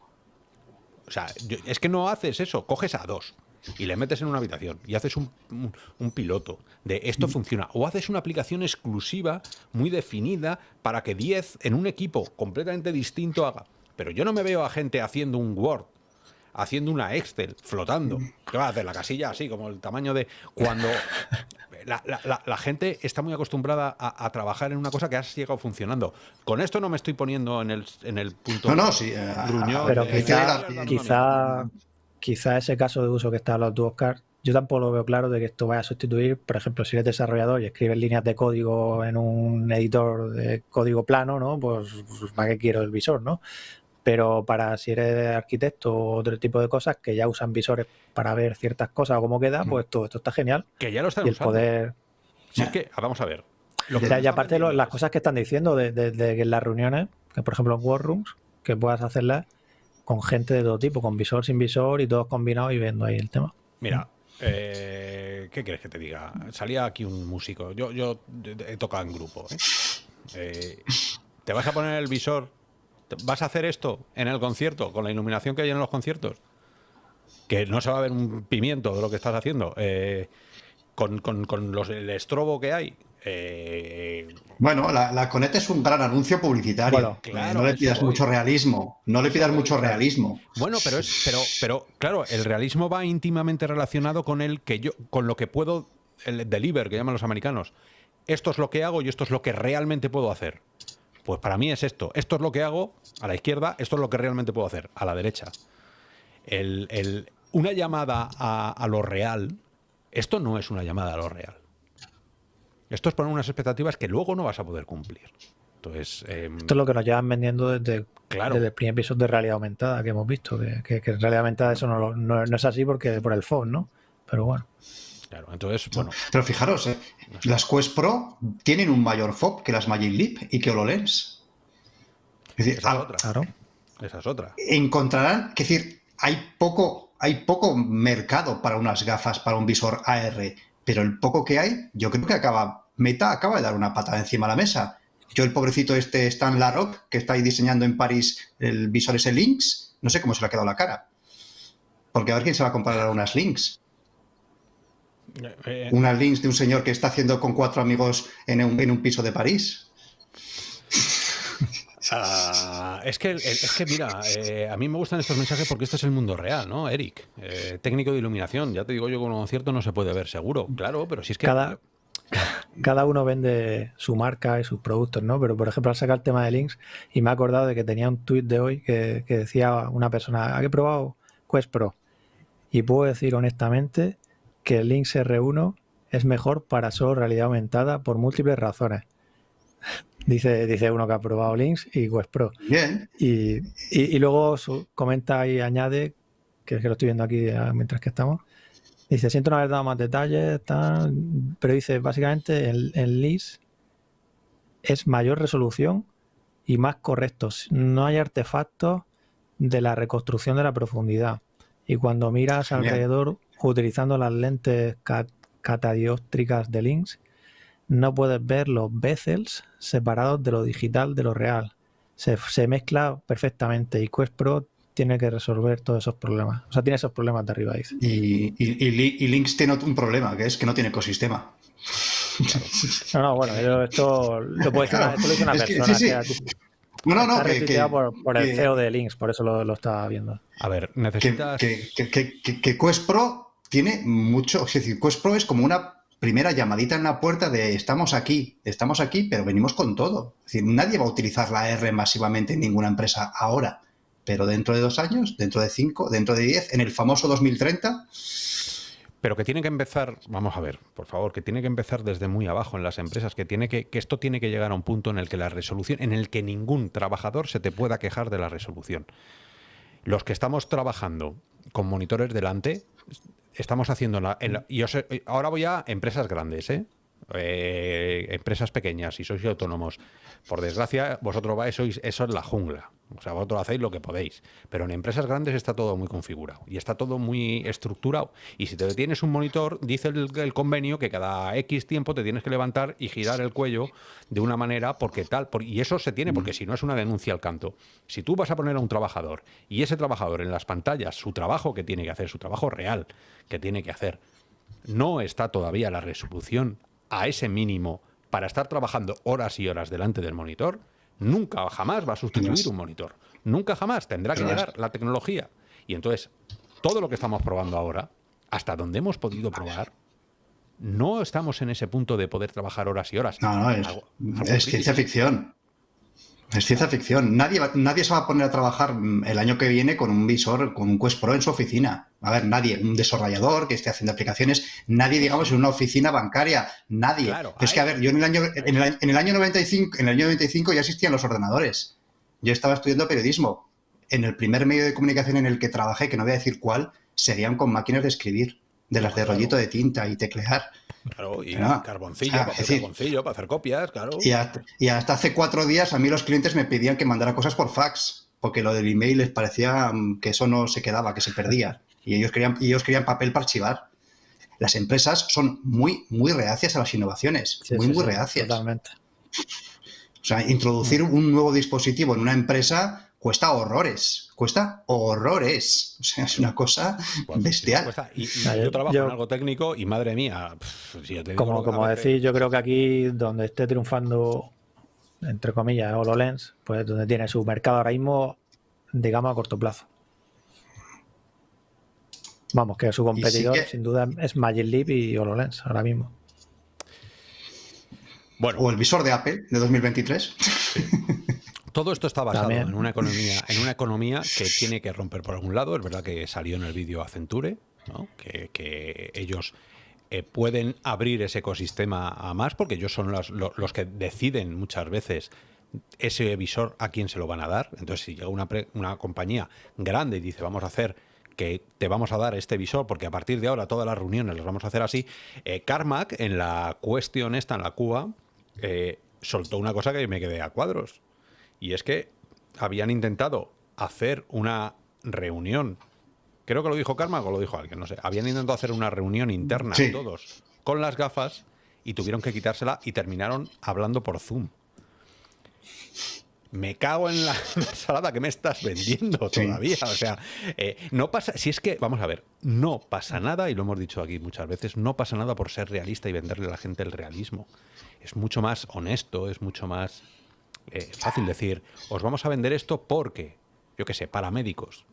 O sea, es que no haces eso, coges a dos y le metes en una habitación y haces un, piloto de esto mm. funciona. O haces una aplicación exclusiva, muy definida, para que 10 en un equipo completamente distinto haga. Pero yo no me veo a gente haciendo un Word, haciendo una Excel, flotando. Mm. ¿Qué va a hacer? La casilla así, como el tamaño de... Cuando la, gente está muy acostumbrada a, trabajar en una cosa que ha llegado funcionando. Con esto no me estoy poniendo en el, en el punto... No, no, sí. Eh, pero quizá, quizá quizá ese caso de uso que está hablando tú, Oscar, yo tampoco lo veo claro de que esto vaya a sustituir, por ejemplo, si eres desarrollador y escribes líneas de código en un editor de código plano, ¿no? Pues, pues ¿para qué quiero el visor, no? Pero para si eres arquitecto o otro tipo de cosas que ya usan visores para ver ciertas cosas o cómo queda, pues todo esto está genial. Que ya lo están y el poder... Si es que, vamos a ver. y aparte las cosas que están diciendo de, de, las reuniones, que por ejemplo en Workrooms, que puedas hacerlas con gente de todo tipo, con visor, sin visor y todos combinados y viendo ahí el tema. Mira, eh, ¿qué quieres que te diga? Salía aquí un músico. Yo, yo he tocado en grupo. ¿eh? Eh, ¿Te vas a poner el visor? ¿Vas a hacer esto en el concierto con la iluminación que hay en los conciertos? Que no se va a ver un pimiento de lo que estás haciendo. con, con, los, el estrobo que hay, eh, bueno, la, la es un gran anuncio publicitario. no le pidas mucho realismo. No le pidas mucho realismo. Bueno, pero es, pero, pero claro, el realismo va íntimamente relacionado con el que yo, con lo que puedo, el deliver que llaman los americanos. Esto es lo que hago y esto es lo que realmente puedo hacer. Pues para mí es esto. Esto es lo que hago a la izquierda, esto es lo que realmente puedo hacer a la derecha. una llamada a lo real, esto no es una llamada a lo real. Esto es poner unas expectativas que luego no vas a poder cumplir. Entonces, em, Esto es lo que nos llevan vendiendo desde, claro. desde el primer episodio de realidad aumentada que hemos visto. Que, en realidad aumentada eso no, no, es así porque por el phone, ¿no? Pero bueno. Claro, entonces, bueno. Pero fijaros, ¿eh? las Quest Pro tienen un mayor FOB que las Magic Leap y que HoloLens. Es decir, Esa es otra. Claro. Esa es otra. Encontrarán, es decir, hay poco, hay poco mercado para unas gafas, para un visor AR pero el poco que hay, yo creo que acaba, Meta acaba de dar una patada encima de la mesa. Yo el pobrecito este Stan Larrock, que está ahí diseñando en París el visor ese Lynx, no sé cómo se le ha quedado la cara. Porque a ver quién se va a comprar unas Lynx. Eh, eh. unas Lynx de un señor que está haciendo con cuatro amigos en un piso de París. Es, que, es que, mira, eh, a mí me gustan estos mensajes porque este es el mundo real, ¿no, Eric? Eh, técnico de iluminación, ya te digo yo, con un concierto no se puede ver seguro, claro, pero si es que... Cada, cada uno vende su marca y sus productos, ¿no? Pero, por ejemplo, al sacar el tema de links, y me he acordado de que tenía un tweet de hoy que, decía una persona, ¿ha probado Quest Pro? Y puedo decir honestamente que el Lynx R1 es mejor para solo realidad aumentada por múltiples razones. Dice, dice uno que ha probado Links y Quest Pro. Bien. Y, luego comenta y añade, que es que lo estoy viendo aquí mientras que estamos. Dice, siento no haber dado más detalles, pero dice, básicamente el, el es mayor resolución y más correctos. No hay artefactos de la reconstrucción de la profundidad. Y cuando miras alrededor utilizando las lentes catadióptricas de Lynx, no puedes ver los bezels separados de lo digital de lo real. Se, mezcla perfectamente y Quest Pro tiene que resolver todos esos problemas. O sea, tiene esos problemas de arriba. Dice. Y, y, Lynx tiene un problema, que es que no tiene ecosistema. No, no, bueno, esto lo puede decir, esto lo dice una persona. no, no, no, que, por, el CEO de Lynx, por eso lo, lo estaba viendo. A ver, necesitas... Que, que, Quest Pro tiene mucho... Es decir, Quest Pro es como una primera llamadita en la puerta de estamos aquí, estamos aquí, pero venimos con todo. Es decir, nadie va a utilizar la R masivamente en ninguna empresa ahora, pero dentro de dos años, dentro de cinco, dentro de diez, en el famoso 2030... Pero que tiene que empezar, vamos a ver, por favor, que tiene que empezar desde muy abajo en las empresas, que tiene que, que esto tiene que llegar a un punto en el que la resolución, en el que ningún trabajador se te pueda quejar de la resolución. Los que estamos trabajando con monitores delante, estamos haciendo... La, y ahora voy a empresas grandes, ¿eh? ¿Eh? empresas pequeñas y sois autónomos. Por desgracia, vosotros vais, sois, eso es la jungla. O sea, vosotros hacéis lo que podéis. Pero en empresas grandes está todo muy configurado y está todo muy estructurado. Y si te tienes un monitor, dice el, convenio que cada X tiempo te tienes que levantar y girar el cuello de una manera porque tal. y eso se tiene porque si no es una denuncia al canto. Si tú vas a poner a un trabajador y ese trabajador en las pantallas, su trabajo que tiene que hacer, su trabajo real que tiene que hacer, no está todavía la resolución a ese mínimo para estar trabajando horas y horas delante del monitor, nunca jamás va a sustituir un monitor. Nunca jamás tendrá que llegar la tecnología. Y entonces, todo lo que estamos probando ahora, hasta donde hemos podido probar, no estamos en ese punto de poder trabajar horas y horas. No, no, es, ciencia ficción. Es ciencia ficción. Nadie, nadie se va a poner a trabajar el año que viene con un visor, con un Quest Pro en su oficina. A ver, nadie, un desarrollador que esté haciendo aplicaciones, nadie, digamos, en una oficina bancaria, nadie. es que, a ver, yo en el año, en el, en el, año 95, en el año 95 ya existían los ordenadores. Yo estaba estudiando periodismo. En el primer medio de comunicación en el que trabajé, que no voy a decir cuál, serían con máquinas de escribir, de las de rollito de tinta y teclear. Claro, y carboncillo, para hacer para hacer copias, claro. Y hasta, hace cuatro días a mí los clientes me pedían que mandara cosas por fax. porque lo del email les parecía mm, que eso no se quedaba, que se perdía. Y ellos querían, y ellos querían papel para archivar. Las empresas son muy, muy reacias a las innovaciones. Sí, muy, sí, muy sí, reacias. Totalmente. O sea, introducir un nuevo dispositivo en una empresa cuesta horrores. Cuesta horrores. O sea, es una cosa Pues, bestial. cuesta. Y, y yo trabajo yo- en algo técnico y madre mía, pff, si yo te digo Como, como veces- decís, yo creo que aquí donde esté triunfando, entre comillas, HoloLens, pues donde tiene su mercado ahora mismo, digamos, a corto plazo. Vamos, que su competidor, que- sin duda, es Magic Leap y HoloLens ahora mismo. Bueno, O el visor de Apple de 2023. Todo esto está basado También. en una economía, en una economía que tiene que romper por algún lado. Es verdad que salió en el vídeo Accenture, ¿no? que, que ellos eh, pueden abrir ese ecosistema a más, porque ellos son los, lo- los que deciden muchas veces ese visor a quién se lo van a dar. Entonces, si llega una, pre- una compañía grande y dice, vamos a hacer que te vamos a dar este visor, porque a partir de ahora todas las reuniones las vamos a hacer así, eh, Carmack en la cuestión esta, en la Cuba, eh, soltó una cosa que me quedé a cuadros. Y es que habían intentado hacer una reunión. Creo que lo dijo Karma o lo dijo alguien, no sé. Habían intentado hacer una reunión interna Sí. todos con las gafas y tuvieron que quitársela y terminaron hablando por Zoom. Me cago en la ensalada que me estás vendiendo Sí. todavía. O sea, eh, no pasa. Si es que, vamos a ver, no pasa nada, y lo hemos dicho aquí muchas veces, no pasa nada por ser realista y venderle a la gente el realismo. Es mucho más honesto, es mucho más eh, fácil decir, os vamos a vender esto porque, yo qué sé, para médicos,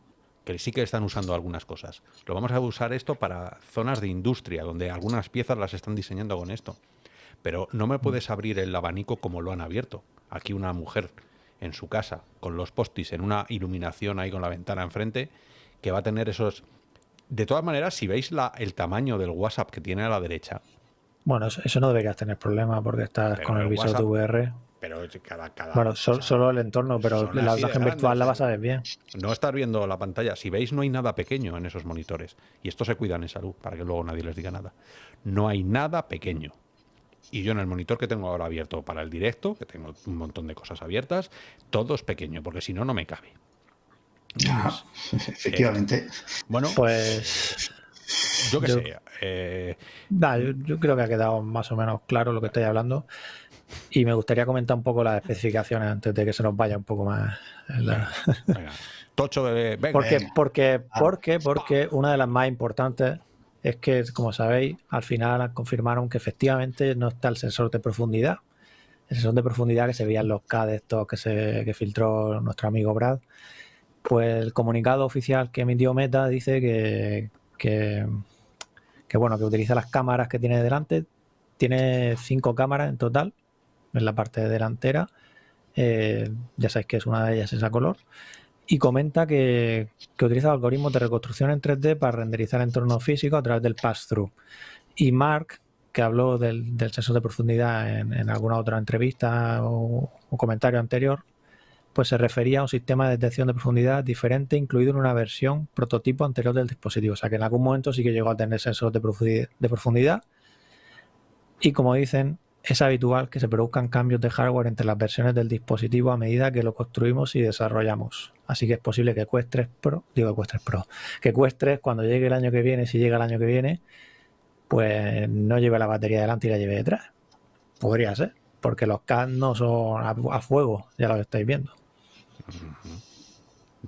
que sí que están usando algunas cosas. Lo vamos a usar esto para zonas de industria, donde algunas piezas las están diseñando con esto. Pero no me puedes abrir el abanico como lo han abierto. Aquí una mujer en su casa, con los postis en una iluminación ahí con la ventana enfrente, que va a tener esos... De todas maneras, si veis la, el tamaño del WhatsApp que tiene a la derecha, Bueno, eso, no deberías tener problema porque estás Pero con el el visor de VR. Pero cada... cada Bueno, sol- o sea, solo el entorno, pero la imagen virtual la vas a ¿eh? ver bien. No estar viendo la pantalla. Si veis, no hay nada pequeño en esos monitores. Y esto se cuidan en salud, para que luego nadie les diga nada. No hay nada pequeño. Y yo en el monitor que tengo ahora abierto para el directo, que tengo un montón de cosas abiertas, todo es pequeño, porque si no, no me cabe. Ajá, Efectivamente. Bueno, Pues yo qué sé. eh, Nah, yo, yo creo que ha quedado más o menos claro lo que estáis hablando. Y me gustaría comentar un poco las especificaciones antes de que se nos vaya un poco más. la- venga, Tocho, venga. Porque, Venga. porque, Ah. porque, porque una de las más importantes es que, como sabéis, al final confirmaron que efectivamente no está el sensor de profundidad. El sensor de profundidad que se veía en los CAD estos que, se, que filtró nuestro amigo Brad. Pues el comunicado oficial que emitió Meta dice que, que, que, bueno, que utiliza las cámaras que tiene delante. Tiene cinco cámaras en total en la parte delantera. Eh, ya sabéis que es una de ellas esa color y comenta que, que utiliza algoritmos de reconstrucción en 3D para renderizar entornos físicos a través del pass-through. Y Mark, que habló del, sensor de profundidad en, alguna otra entrevista o, comentario anterior, pues se refería a un sistema de detección de profundidad diferente incluido en una versión prototipo anterior del dispositivo. O sea que en algún momento sí que llegó a tener sensor. De profundidad. Y como dicen, es habitual que se produzcan cambios de hardware entre las versiones del dispositivo a medida que lo construimos y desarrollamos. Así que es posible que Quest 3 Pro, digo Quest 3 Pro, que Quest 3 cuando llegue el año que viene, si llega el año que viene, pues no lleve la batería delante y la lleve detrás. Podría ser, porque los CAD no son a, a fuego, ya lo estáis viendo.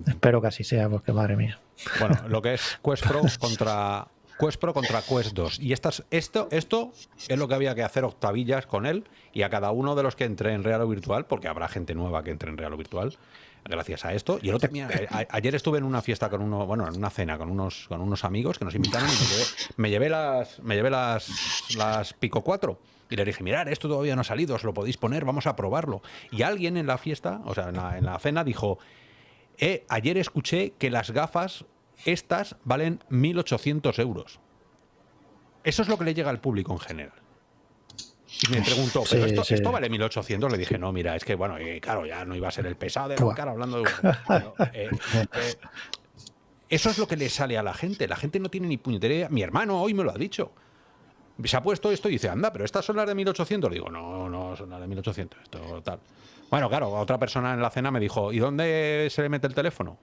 Espero que así sea, porque madre mía. Bueno, lo que es Quest Pro contra Quest Pro contra Quest 2. Y estas, esto, esto es lo que había que hacer octavillas con él y a cada uno de los que entre en real o virtual, porque habrá gente nueva que entre en real o virtual, gracias a esto. Y el otro, mira, a- ayer estuve en una fiesta con uno, bueno, en una cena con unos, con unos amigos que nos invitaron y me llevé, me llevé las, me llevé las, las Pico 4. Y le dije, mirad, esto todavía no ha salido, os lo podéis poner, vamos a probarlo. Y alguien en la fiesta, o sea, en la, en la cena, dijo, eh, ayer escuché que las gafas estas valen 1.800 euros. Eso es lo que le llega al público en general. Y me preguntó, ¿pero Sí, esto, sí. esto vale 1.800? Le dije, no, mira, es que, bueno, eh, claro, ya no iba a ser el pesado de Buah. cara hablando de... Bueno, eh, eh, eso es lo que le sale a la gente. La gente no tiene ni puñetera. Mi hermano hoy me lo ha dicho. se ha puesto esto y dice, anda, pero estas son las de 1800. Digo, no, no, son las de 1800, esto tal. Bueno, claro, otra persona en la cena me dijo, ¿y dónde se le mete el teléfono?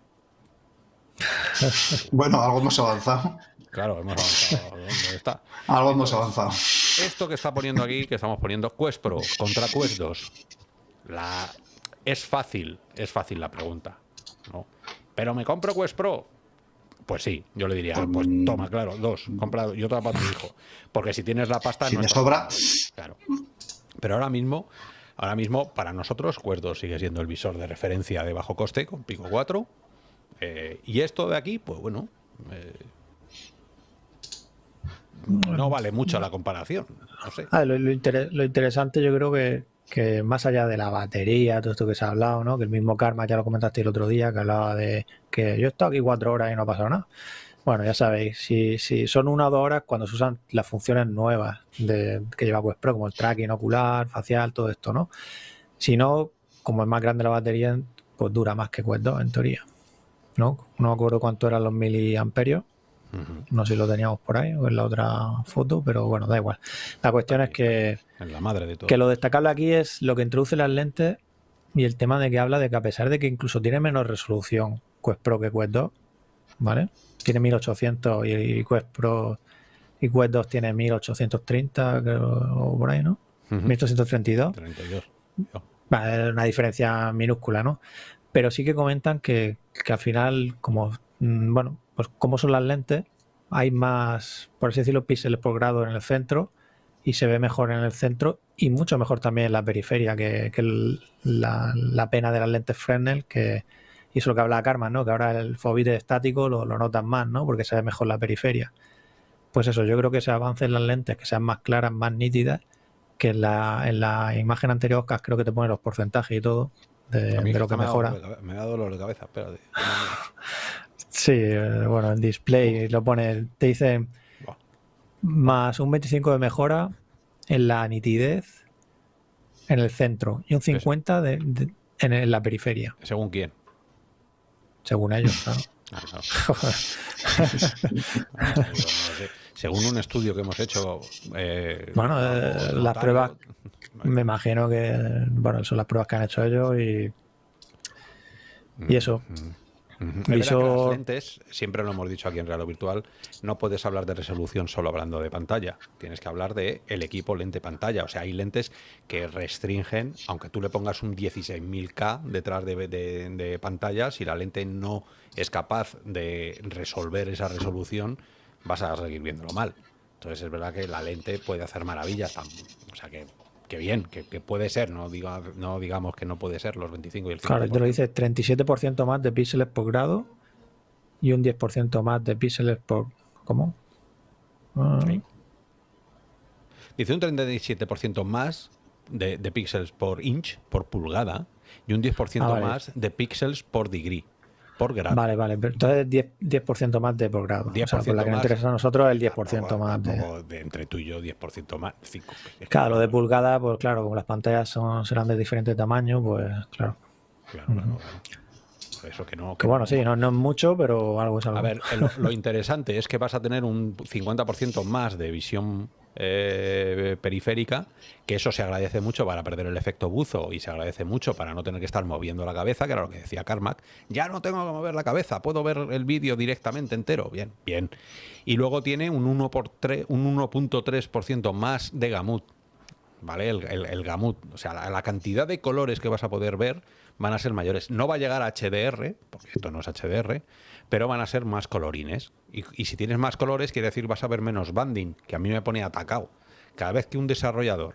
Bueno, algo hemos avanzado. Claro, hemos avanzado. ¿Dónde está? Algo hemos avanzado. Esto que está poniendo aquí, que estamos poniendo Quest Pro contra Quest 2, la... es fácil, es fácil la pregunta. ¿no? Pero me compro Quest Pro. Pues sí, yo le diría, pues toma, claro, dos, comprado y otra para tu hijo. Porque si tienes la pasta... Si no me sobra. Claro. Pero ahora mismo, ahora mismo, para nosotros, Quest 2 sigue siendo el visor de referencia de bajo coste con Pico 4. Eh, y esto de aquí, pues bueno, eh, no vale mucho la comparación. No sé. Ah, lo, lo inter- lo interesante yo creo que, que más allá de la batería, todo esto que se ha hablado, ¿no? que el mismo Karma ya lo comentaste el otro día, que hablaba de que yo he estado aquí cuatro horas y no ha pasado nada. Bueno, ya sabéis, si, si son una o dos horas cuando se usan las funciones nuevas de, que lleva Quest Pro, como el tracking ocular, facial, todo esto, ¿no? Si no, como es más grande la batería, pues dura más que Quest 2, en teoría. ¿No? No me acuerdo cuánto eran los miliamperios. No sé si lo teníamos por ahí o en la otra foto, pero bueno, da igual. La cuestión es que, En la madre de todo. que lo destacable aquí es lo que introduce las lentes y el tema de que habla de que a pesar de que incluso tiene menos resolución Quest Pro que Quest 2, ¿vale? Tiene 1800 y, Quest Pro y Quest 2 tiene 1830 creo, o por ahí, ¿no? Ujú. 1832. 32. Yo. Va, es una diferencia minúscula, ¿no? Pero sí que comentan que, al final, como, mm, bueno, pues como son las lentes, hay más, por así decirlo, píxeles por grado en el centro y se ve mejor en el centro y mucho mejor también en la periferia que, la, pena de las lentes Fresnel, que y eso es lo que habla Karma, ¿no? Que ahora el fobite estático lo, lo notan más, ¿no? Porque se ve mejor la periferia. Pues eso, yo creo que ese avance en las lentes, que sean más claras, más nítidas, que en la, en la imagen anterior, Oscar, creo que te pone los porcentajes y todo de, lo que me mejora. cabe- Me da dolor de cabeza, espérate. Sí, eh, bueno, en display lo pone, te dice Buah. más un 25 de mejora en la nitidez en el centro y un 50 de, de- en, en la periferia, ¿Según quién? según ellos, claro. Ah, claro. Según un estudio que hemos hecho. eh, Bueno, eh, las pruebas- Me imagino que, bueno, son las pruebas que han hecho ellos y, y eso. Ujú. Es verdad que Visor- las lentes, siempre lo hemos dicho aquí en Real o Virtual, no puedes hablar de resolución solo hablando de pantalla. Tienes que hablar de el equipo lente pantalla. O sea, hay lentes que restringen, aunque tú le pongas un 16.000K detrás de, de- de pantalla, si la lente no es capaz de resolver esa resolución, vas a seguir viéndolo mal. Entonces es verdad que la lente puede hacer maravillas. O sea, que, que bien, que, que puede ser, no, diga, no digamos que no puede ser los 25 y el 5%. Claro, te lo dice 37% más de píxeles por grado y un 10% más de píxeles por... ¿Cómo? Ah, Sí. Dice un 37% más de, de píxeles por inch, por pulgada, y un 10% Ah, vale. más de píxeles por degree, por grado. Vale, vale, entonces 10%, 10 más de por grado. O sea, 10% por la que nos interesa a nosotros el 10% Tampoco- más de... de entre tú y yo, 10% más. 5. Claro, lo de pulgada, pues claro, como las pantallas son, serán de diferente tamaño, pues claro. Claro, claro, claro. Eso que no. Que bueno, sí, no, no es mucho, pero algo es algo. A ver, eh, lo, lo interesante es que vas a tener un 50% más de visión eh, periférica, que eso se agradece mucho para perder el efecto buzo y se agradece mucho para no tener que estar moviendo la cabeza, que era lo que decía Carmack. Ya no tengo que mover la cabeza, puedo ver el vídeo directamente entero. Bien, bien. Y luego tiene un 1 por 3, un 1.3% más de gamut. ¿Vale? El, el- el gamut. O sea, la, la cantidad de colores que vas a poder ver van a ser mayores. No va a llegar a HDR, porque esto no es HDR, pero van a ser más colorines. Y, si tienes más colores, quiere decir vas a ver menos banding, que a mí me pone atacado. Cada vez que un desarrollador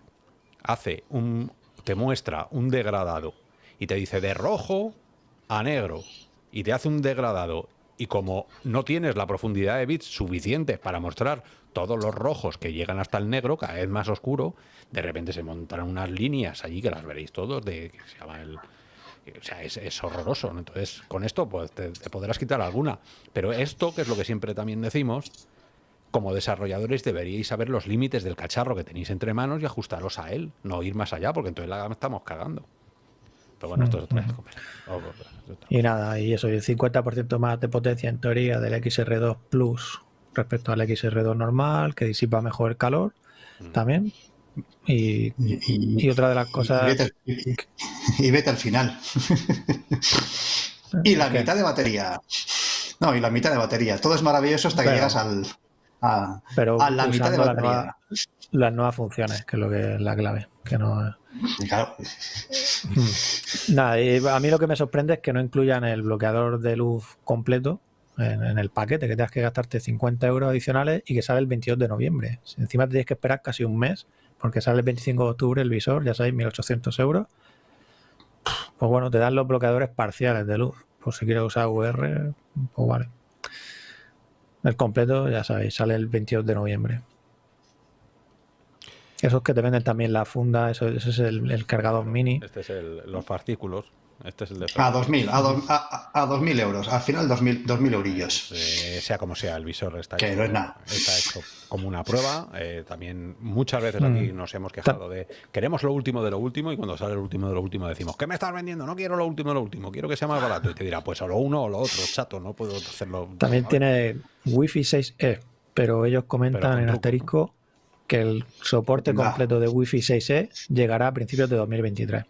hace un. te muestra un degradado y te dice de rojo a negro y te hace un degradado y como no tienes la profundidad de bits suficiente para mostrar todos los rojos que llegan hasta el negro, cada vez más oscuro, de repente se montarán unas líneas allí que las veréis todos de que se llama el o sea, es, es horroroso. ¿no? Entonces, con esto pues, te, te podrás quitar alguna. Pero esto, que es lo que siempre también decimos, como desarrolladores deberíais saber los límites del cacharro que tenéis entre manos y ajustaros a él, no ir más allá, porque entonces la estamos cagando. Pero bueno, esto es otra vez. Oh, es otra. Y nada, y eso, el 50% más de potencia en teoría del XR2 Plus respecto al XR2 normal, que disipa mejor el calor. mm. también. Y, y, otra de las cosas... Y vete, al final. y la mitad de batería. No, y la mitad de batería. Todo es maravilloso hasta que llegas al, a, pero a la mitad de batería. las nuevas funciones, que es lo que es la clave. Que no... Claro. Mm. Nada, a mí lo que me sorprende es que no incluyan el bloqueador de luz completo en, el paquete, que tengas que gastarte 50 euros adicionales y que sale el 22 de noviembre. encima tienes que esperar casi un mes, porque sale el 25 de octubre el visor, ya sabéis, 1800 euros. Pues bueno, te dan los bloqueadores parciales de luz. Por si quieres usar VR, pues vale. El completo, ya sabéis, sale el 22 de noviembre. Esos que te venden también la funda, eso, ese es el, cargador mini. Este es el, los fascículos. Este es el de a 2.000, a, a, 2.000 euros. Al final 2.000, 2000 eurillos. Pues, sea como sea, el visor está que hecho, no es está hecho como una prueba. Eh, también muchas veces aquí mm. nos hemos quejado de queremos lo último de lo último y cuando sale el último de lo último decimos ¿qué me estás vendiendo? No quiero lo último de lo último, quiero que sea más barato. Y te dirá, pues o lo uno o lo otro, chato, no puedo hacerlo. También tiene Wi-Fi 6E, pero ellos comentan en asterisco que el soporte completo de Wi-Fi 6E llegará a principios de 2023.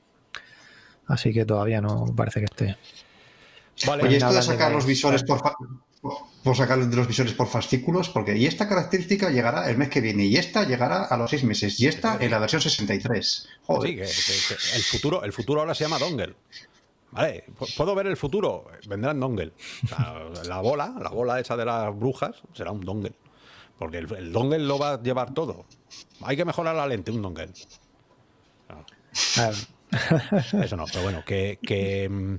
Así que todavía no parece que esté. Vale, Oye, esto de sacar los visores por, por sacar los visores por fascículos, porque y esta característica llegará el mes que viene, y esta llegará a los seis meses, y esta en la versión 63. Joder. Sí, el futuro, el futuro ahora se llama dongle. Vale, puedo ver el futuro, vendrán dongle. la bola, la bola esa de las brujas, será un dongle. Porque el, dongle lo va a llevar todo. Hay que mejorar la lente, un dongle. Eso no, pero bueno, que, mm,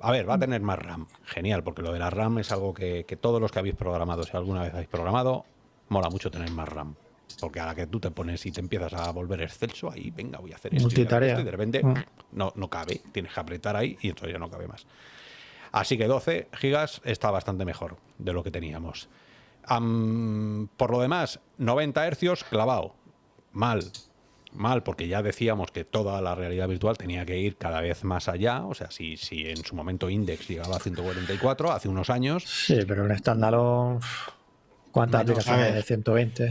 A ver, va a tener más RAM. Genial, porque lo de la RAM es algo que, todos los que habéis programado, si alguna vez habéis programado, mola mucho tener más RAM. Porque a la que tú te pones y te empiezas a volver excelso, ahí, venga, voy a hacer esto, y, de repente mm. no, no cabe. Tienes que apretar ahí y entonces ya no cabe más. Así que 12 gigas está bastante mejor de lo que teníamos. por lo demás, 90 hercios clavado. Mal, mal, porque ya decíamos que toda la realidad virtual tenía que ir cada vez más allá. O sea, si, si en su momento Index llegaba a 144 hace unos años. Sí, pero en estándar, ¿cuántas aplicaciones de 120?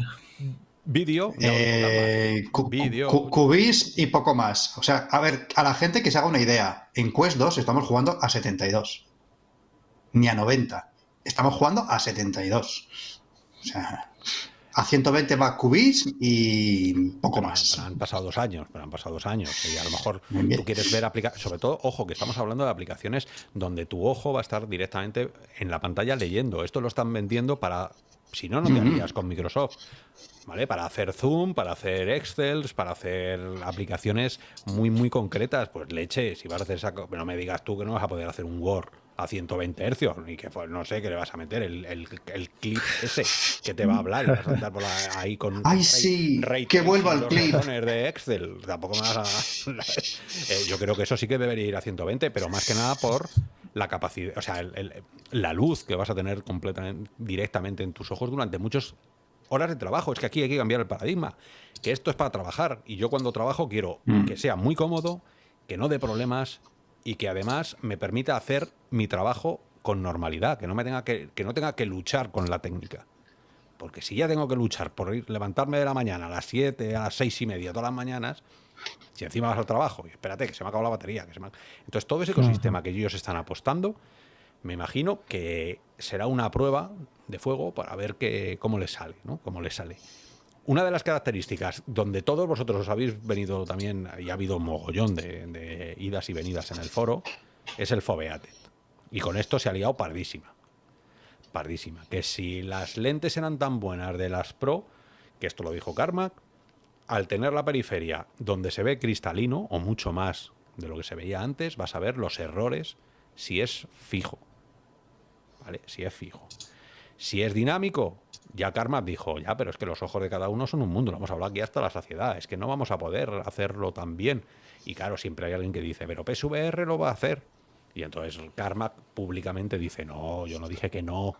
Vídeo, eh, Cubis y poco más. O sea, a ver, a la gente que se haga una idea, en Quest 2 estamos jugando a 72, ni a 90. Estamos jugando a 72. O sea, a 120 va Cubis y poco más. Han, pasado dos años, pero han pasado dos años. Y a lo mejor tú quieres ver aplicaciones, sobre todo, ojo, que estamos hablando de aplicaciones donde tu ojo va a estar directamente en la pantalla leyendo. Esto lo están vendiendo para, si no, no te harías con Microsoft. ¿Vale? Para hacer Zoom, para hacer Excel, para hacer aplicaciones muy, muy concretas. Pues leche, si vas a hacer esa... No me digas tú que no vas a poder hacer un Word a 120 hercios, ni que no sé qué le vas a meter, el, el, clip ese que te va a hablar y vas a andar por ahí con ¡Ay, sí! que vuelva al clip de Excel. Tampoco me vas a... Eh, yo creo que eso sí que debería ir a 120, pero más que nada por la capacidad, o sea, la luz que vas a tener completamente directamente en tus ojos durante muchas horas de trabajo. Es que aquí hay que cambiar el paradigma, que esto es para trabajar y yo cuando trabajo quiero mm. que sea muy cómodo, que no dé problemas, y que además me permita hacer mi trabajo con normalidad, que no, me tenga que, que no tenga que luchar con la técnica. Porque si ya tengo que luchar por ir, levantarme de la mañana a las 7, a las 6 y media, todas las mañanas, si encima vas al trabajo, y espérate, que se me ha acabado la batería. Que se me Entonces, todo ese ecosistema que ellos están apostando, me imagino que será una prueba de fuego para ver que, cómo les sale, ¿no? Cómo les sale. Una de las características donde todos vosotros os habéis venido también, y ha habido mogollón de, idas y venidas en el foro, es el Foveated. Y con esto se ha liado pardísima. Pardísima. Que si las lentes eran tan buenas de las Pro, que esto lo dijo Carmack, al tener la periferia donde se ve cristalino, o mucho más de lo que se veía antes, vas a ver los errores si es fijo. ¿Vale? Si es fijo. Si es dinámico, ya Karma dijo, ya, pero es que los ojos de cada uno son un mundo, lo hemos hablado aquí hasta la saciedad, es que no vamos a poder hacerlo tan bien. Y claro, siempre hay alguien que dice, pero PSVR lo va a hacer. Y entonces Karma públicamente dice, no, yo no dije que no,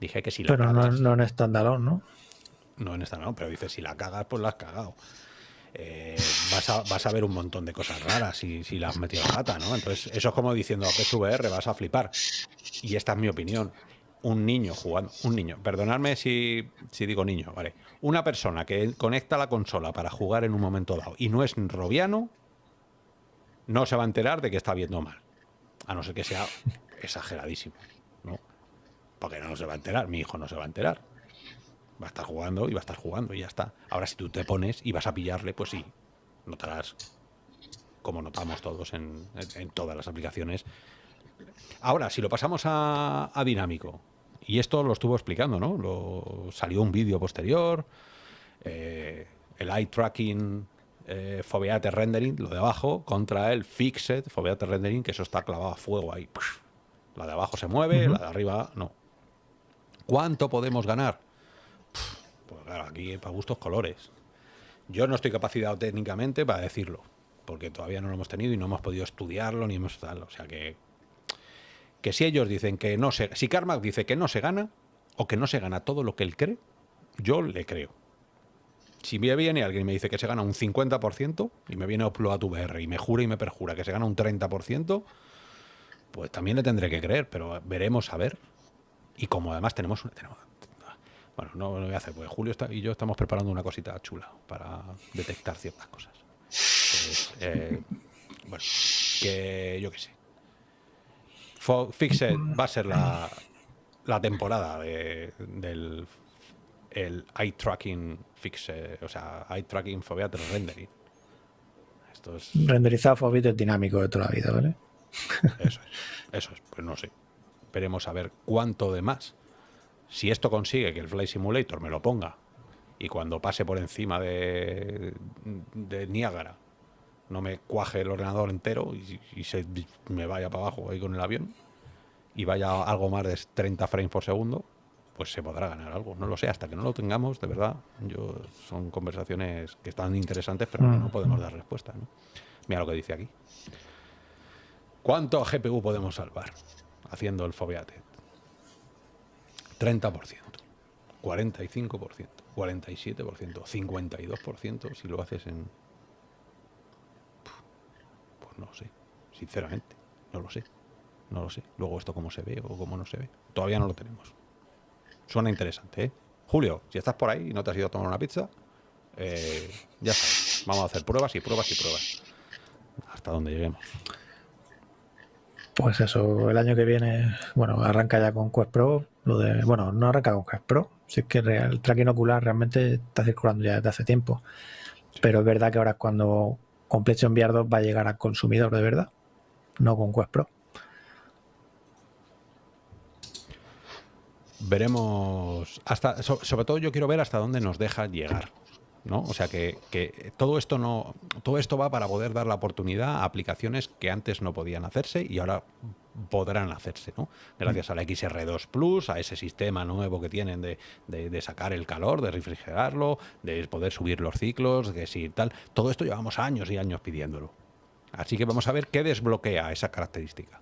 dije que si la Pero no, no en estandalón, ¿no? No en estandalón, pero dice, si la cagas, pues la has cagado. Eh, vas, a, vas, a, ver un montón de cosas raras si, si la has metido rata, ¿no? Entonces, eso es como diciendo a PSVR, vas a flipar. Y esta es mi opinión un niño jugando, un niño, perdonadme si, si digo niño, vale, una persona que conecta la consola para jugar en un momento dado y no es robiano, no se va a enterar de que está viendo mal, a no ser que sea exageradísimo, ¿no? Porque no se va a enterar, mi hijo no se va a enterar. Va a estar jugando y va a estar jugando y ya está. Ahora si tú te pones y vas a pillarle, pues sí, notarás como notamos todos en, todas las aplicaciones. Ahora, si lo pasamos a, a dinámico, y esto lo estuvo explicando, ¿no? Lo, salió un vídeo posterior, eh, el eye tracking eh, Foveate Rendering, lo de abajo, contra el Fixed Foveate Rendering, que eso está clavado a fuego ahí. La de abajo se mueve, la de arriba no. ¿Cuánto podemos ganar? Pues claro, aquí para gustos colores. Yo no estoy capacitado técnicamente para decirlo, porque todavía no lo hemos tenido y no hemos podido estudiarlo ni hemos tal. O sea que que si ellos dicen que no se... Si Carmack dice que no se gana, o que no se gana todo lo que él cree, yo le creo. Si me viene alguien y me dice que se gana un 50%, y me viene a tu VR y me jura y me perjura que se gana un 30%, pues también le tendré que creer, pero veremos a ver. Y como además tenemos... bueno, no lo voy a hacer, porque Julio y yo estamos preparando una cosita chula para detectar ciertas cosas. Eh, bueno, que yo qué sé. Fixed va a ser la, temporada del el eye tracking fixed, o sea, eye tracking foveat rendering. Esto es... Renderizado dinámico de toda la vida, ¿vale? Eso es, eso es, pues no sé. Esperemos a ver cuánto de más. Si esto consigue que el Flight Simulator me lo ponga y cuando pase por encima de, de Niágara no me cuaje el ordenador entero y, se me vaya para abajo ahí con el avión y vaya algo más de 30 frames por segundo, pues se podrá ganar algo. No lo sé, hasta que no lo tengamos, de verdad, yo son conversaciones que están interesantes, pero no mm. podemos dar respuesta. Mira lo que dice aquí. ¿Cuánto GPU podemos salvar haciendo el Foveate? 30%, 45%, 47%, 52% si lo haces en no sé, sinceramente, no lo sé. No lo sé. Luego esto cómo se ve o cómo no se ve. Todavía no lo tenemos. Suena interesante, ¿eh? Julio, si estás por ahí y no te has ido a tomar una pizza, eh, ya sabes. Vamos a hacer pruebas y pruebas y pruebas. Hasta donde lleguemos. Pues eso, el año que viene, bueno, arranca ya con Quest Pro. Lo de, bueno, no arranca con Quest Pro. Si es que el tracking ocular realmente está circulando ya desde hace tiempo. Pero es verdad que ahora es cuando con PlayStation VR 2 va a llegar al consumidor de verdad, no con Quest Pro. Veremos hasta sobre todo yo quiero ver hasta dónde nos deja llegar. ¿No? O sea que, que, todo esto no todo esto va para poder dar la oportunidad a aplicaciones que antes no podían hacerse y ahora podrán hacerse, ¿no? Gracias mm. a la XR2 Plus, a ese sistema nuevo que tienen de, sacar el calor, de refrigerarlo, de poder subir los ciclos, de si tal. Todo esto llevamos años y años pidiéndolo. Así que vamos a ver qué desbloquea esa característica.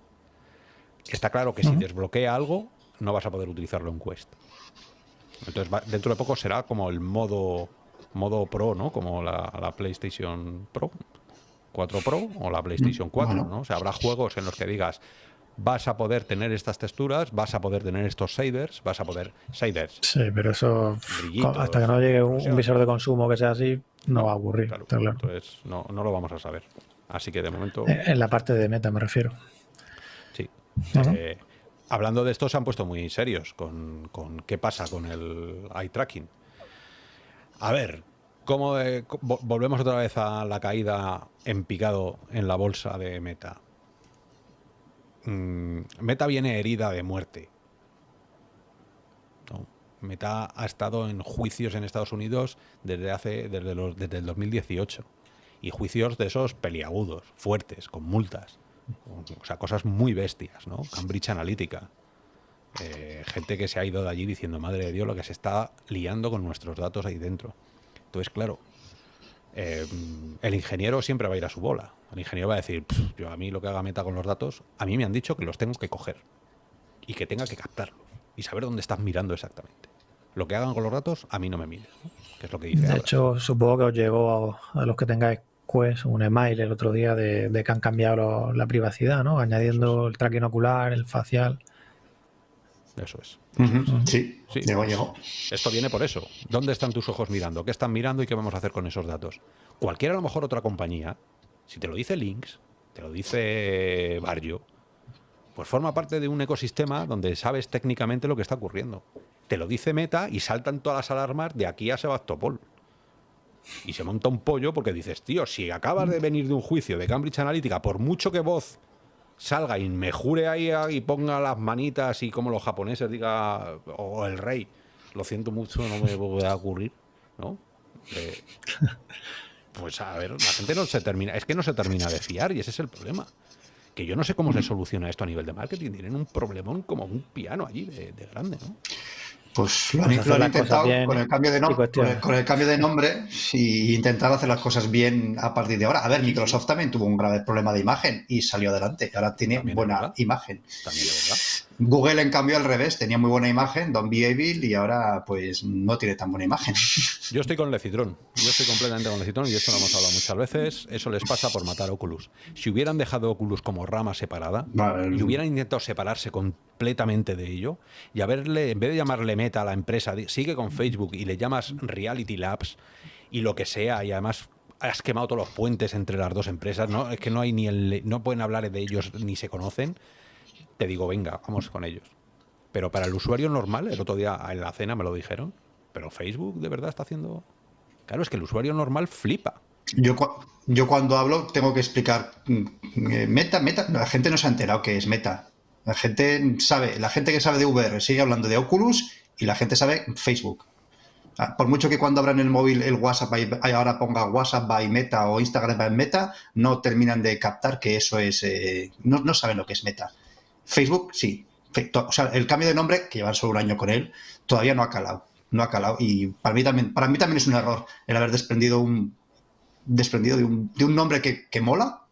Está claro que si desbloquea algo, no vas a poder utilizarlo en Quest. Entonces, dentro de poco será como el modo modo Pro, ¿no? Como la, PlayStation Pro, 4 Pro o la PlayStation 4, mm, ¿no? O sea, habrá juegos en los que digas, vas a poder tener estas texturas, vas a tono estos shaders, vas a poder shaders. Sí, pero eso hasta que no llegue un, visor de consumo que sea así, no, va a ocurrir. Entonces no, no, lo vamos a saber. Así que de momento... Eh, en la parte de meta me refiero. Sí. Eh, hablando de esto se han puesto muy serios con, con qué pasa con el eye tracking. A ver, ¿cómo volvemos otra vez a la caída en picado en la bolsa de Meta? Mm, Meta viene herida de muerte. Meta ha estado en juicios en Estados Unidos desde hace desde, los, desde el 2018 y juicios de esos peliagudos, fuertes, con multas, o sea, cosas muy bestias, ¿no? Cambridge Analytica, eh, gente que se ha ido de allí diciendo, madre de Dios, lo que se está liando con nuestros datos ahí dentro. Entonces, claro, eh, el ingeniero siempre va a ir a su bola. El ingeniero va a decir, yo a mí lo que haga meta con los datos, a mí me han dicho que los tengo que coger y que tenga que captarlos y saber dónde estás mirando exactamente. Lo que hagan con los datos, a mí no me mires, que es lo que dice. De hecho, supongo que os llegó a, los que tengáis Quest un email el otro día de, que han cambiado la privacidad, ¿no? Añadiendo el tracking ocular, el facial. Eso es. Sí, sí, llegó, llegó. Esto viene por eso. ¿Dónde están tus ojos mirando? ¿Qué están mirando y qué vamos a hacer con esos datos? Cualquiera, a lo mejor otra compañía, si te lo dice Lynx, te lo dice Barrio, pues forma parte de un ecosistema donde sabes técnicamente lo que está ocurriendo. Te lo dice Meta y saltan todas las alarmas de aquí a Sebastopol. Y se monta un pollo porque dices, tío, si acabas de venir de un juicio de Cambridge Analytica, por mucho que voz salga y me jure ahí y ponga las manitas y como los japoneses diga, o el rey, lo siento mucho, no me voy a ocurrir, ¿no? Eh, pues a ver, la gente no se termina, es que no se termina de fiar y ese es el problema. Que yo no sé cómo se soluciona esto a nivel de marketing, tienen un problemón como un piano allí de, de grande, ¿no? Pues lo han, intentado con el cambio de nombre, con el, cambio de nombre y intentar hacer las cosas bien a partir de ahora. A ver, Microsoft también tuvo un grave problema de imagen y salió adelante. Ahora tiene buena imagen. También verdad. Google, en cambio, al revés, tenía muy buena imagen, Don't Be Evil, y ahora pues no tiene tan buena imagen. Yo estoy con Lecitrón, yo estoy completamente con Lecitrón y esto lo hemos hablado muchas veces, eso les pasa por matar Oculus. Si hubieran dejado Oculus como rama separada y hubieran intentado separarse completamente de ello y haberle, en vez de llamarle Meta a la empresa, sigue con Facebook y le llamas Reality Labs y lo que sea, y además has quemado todos los puentes entre las dos empresas, ¿no? Es que no hay ni el, no pueden hablar de ellos ni se conocen te digo, venga, vamos con ellos. Pero para el usuario normal, el otro día en la cena me lo dijeron, pero Facebook de verdad está haciendo... Claro, es que el usuario normal flipa. Yo, cuando hablo tengo que explicar, mm, eh, meta, meta, la gente no se ha enterado que es meta. La gente sabe, la gente que sabe de VR sigue hablando de Oculus y la gente sabe Facebook. Ah, por mucho que cuando abran el móvil el WhatsApp y ahora ponga WhatsApp by Meta o Instagram by Meta, no terminan de captar que eso es, eh, no, no saben lo que es Meta. Facebook, sí. O sea, el cambio de nombre, que llevan solo un año con él, todavía no ha calado. No ha calado. Y para mí también, para mí también es un error el haber desprendido un desprendido de un, de un nombre que, que mola,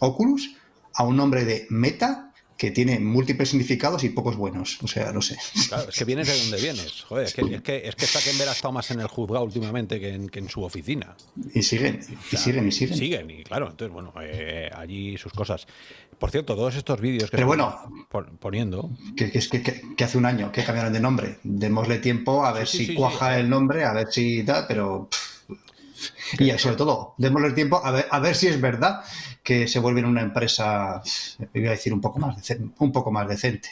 Oculus, a un nombre de Meta que tiene múltiples significados y pocos buenos. O sea, no sé. Claro, es que vienes de donde vienes. Joder, es que, es que, es que ha estado más en el juzgado últimamente que en, que en su oficina. Y siguen, y siguen, y siguen. Siguen, y claro, entonces, bueno, eh, allí sus cosas. Por cierto, todos estos vídeos que Pero bueno, poniendo. Que, que, que, hace un año que cambiaron de nombre. Démosle tiempo a ver si cuaja el nombre, a ver si tal, pero. Y sobre todo, démosle tiempo a ver, a ver si es verdad que se vuelven una empresa, voy a decir, un poco más decente, un poco más decente.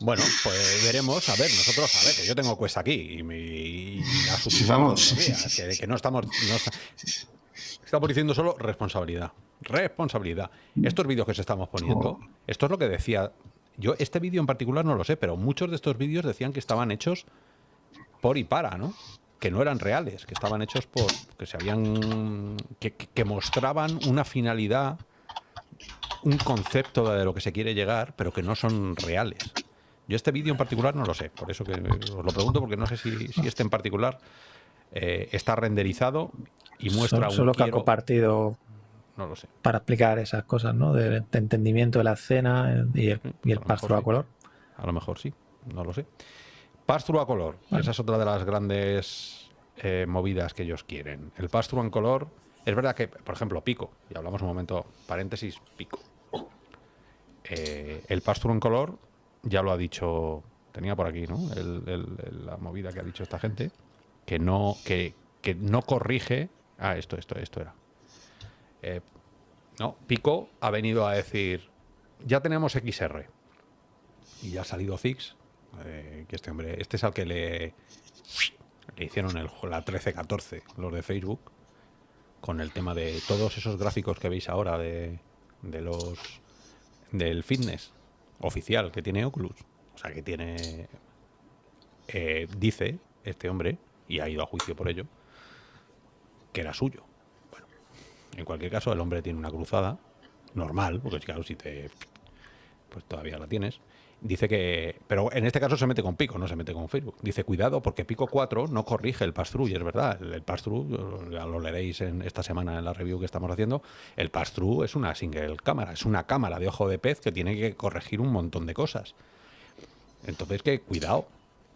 Bueno, pues veremos. A ver, nosotros, a ver, que yo tengo cuesta aquí y, me, Vamos. que, no estamos. estamos diciendo solo responsabilidad. Responsabilidad. Estos vídeos que se estamos poniendo, oh. esto es lo que decía. Yo, este vídeo en particular no lo sé, pero muchos de estos vídeos decían que estaban hechos por y para, ¿no? Que no eran reales, que estaban hechos por. que se habían. que, mostraban una finalidad, un concepto de lo que se quiere llegar, pero que no son reales. Yo este vídeo en particular no lo sé, por eso que os lo pregunto, porque no sé si, este en particular eh, está renderizado y muestra solo, solo que ha compartido no lo sé. para explicar esas cosas, ¿no? De, entendimiento de la escena y el, y el a color. A lo mejor sí, no lo sé. Pass a color, esa es otra de las grandes eh, movidas que ellos quieren. El pass en color, es verdad que, por ejemplo, Pico, y hablamos un momento, paréntesis, Pico. Eh, el pass en color, ya lo ha dicho, tenía por aquí, ¿no? la movida que ha dicho esta gente, que no, que, no corrige. Ah, esto, esto, esto era. Eh, no, Pico ha venido a decir, ya tenemos XR. Y ya ha salido Fix eh, que este hombre, este es al que le, le hicieron el, la 13-14, los de Facebook, con el tema de todos esos gráficos que veis ahora de, de los del fitness oficial que tiene Oculus. O sea, que tiene, eh, dice este hombre, y ha ido a juicio por ello, que era suyo. Bueno, en cualquier caso, el hombre tiene una cruzada normal, porque claro, si te... pues todavía la tienes dice que, pero en este caso se mete con Pico, no se mete con Facebook. Dice, cuidado, porque Pico 4 no corrige el pass-through, y es verdad, el, pass-through, ya lo leeréis en esta semana en la review que estamos haciendo, el pass-through es una single cámara, es una cámara de ojo de pez que tiene que corregir un montón de cosas. Entonces, que cuidado,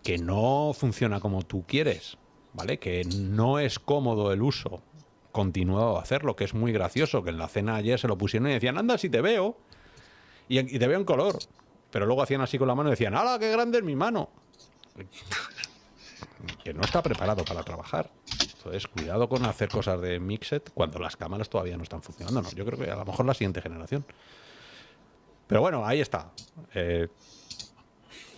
que no funciona como tú quieres, ¿vale? Que no es cómodo el uso continuado de hacerlo, que es muy gracioso, que en la cena ayer se lo pusieron y decían, anda, si te veo, y, y te veo en color pero luego hacían así con la mano y decían, ¡hala, qué grande es mi mano! Que no está preparado para trabajar. Entonces, cuidado con hacer cosas de Mixet cuando las cámaras todavía no están funcionando. No, yo creo que a lo mejor la siguiente generación. Pero bueno, ahí está. Eh,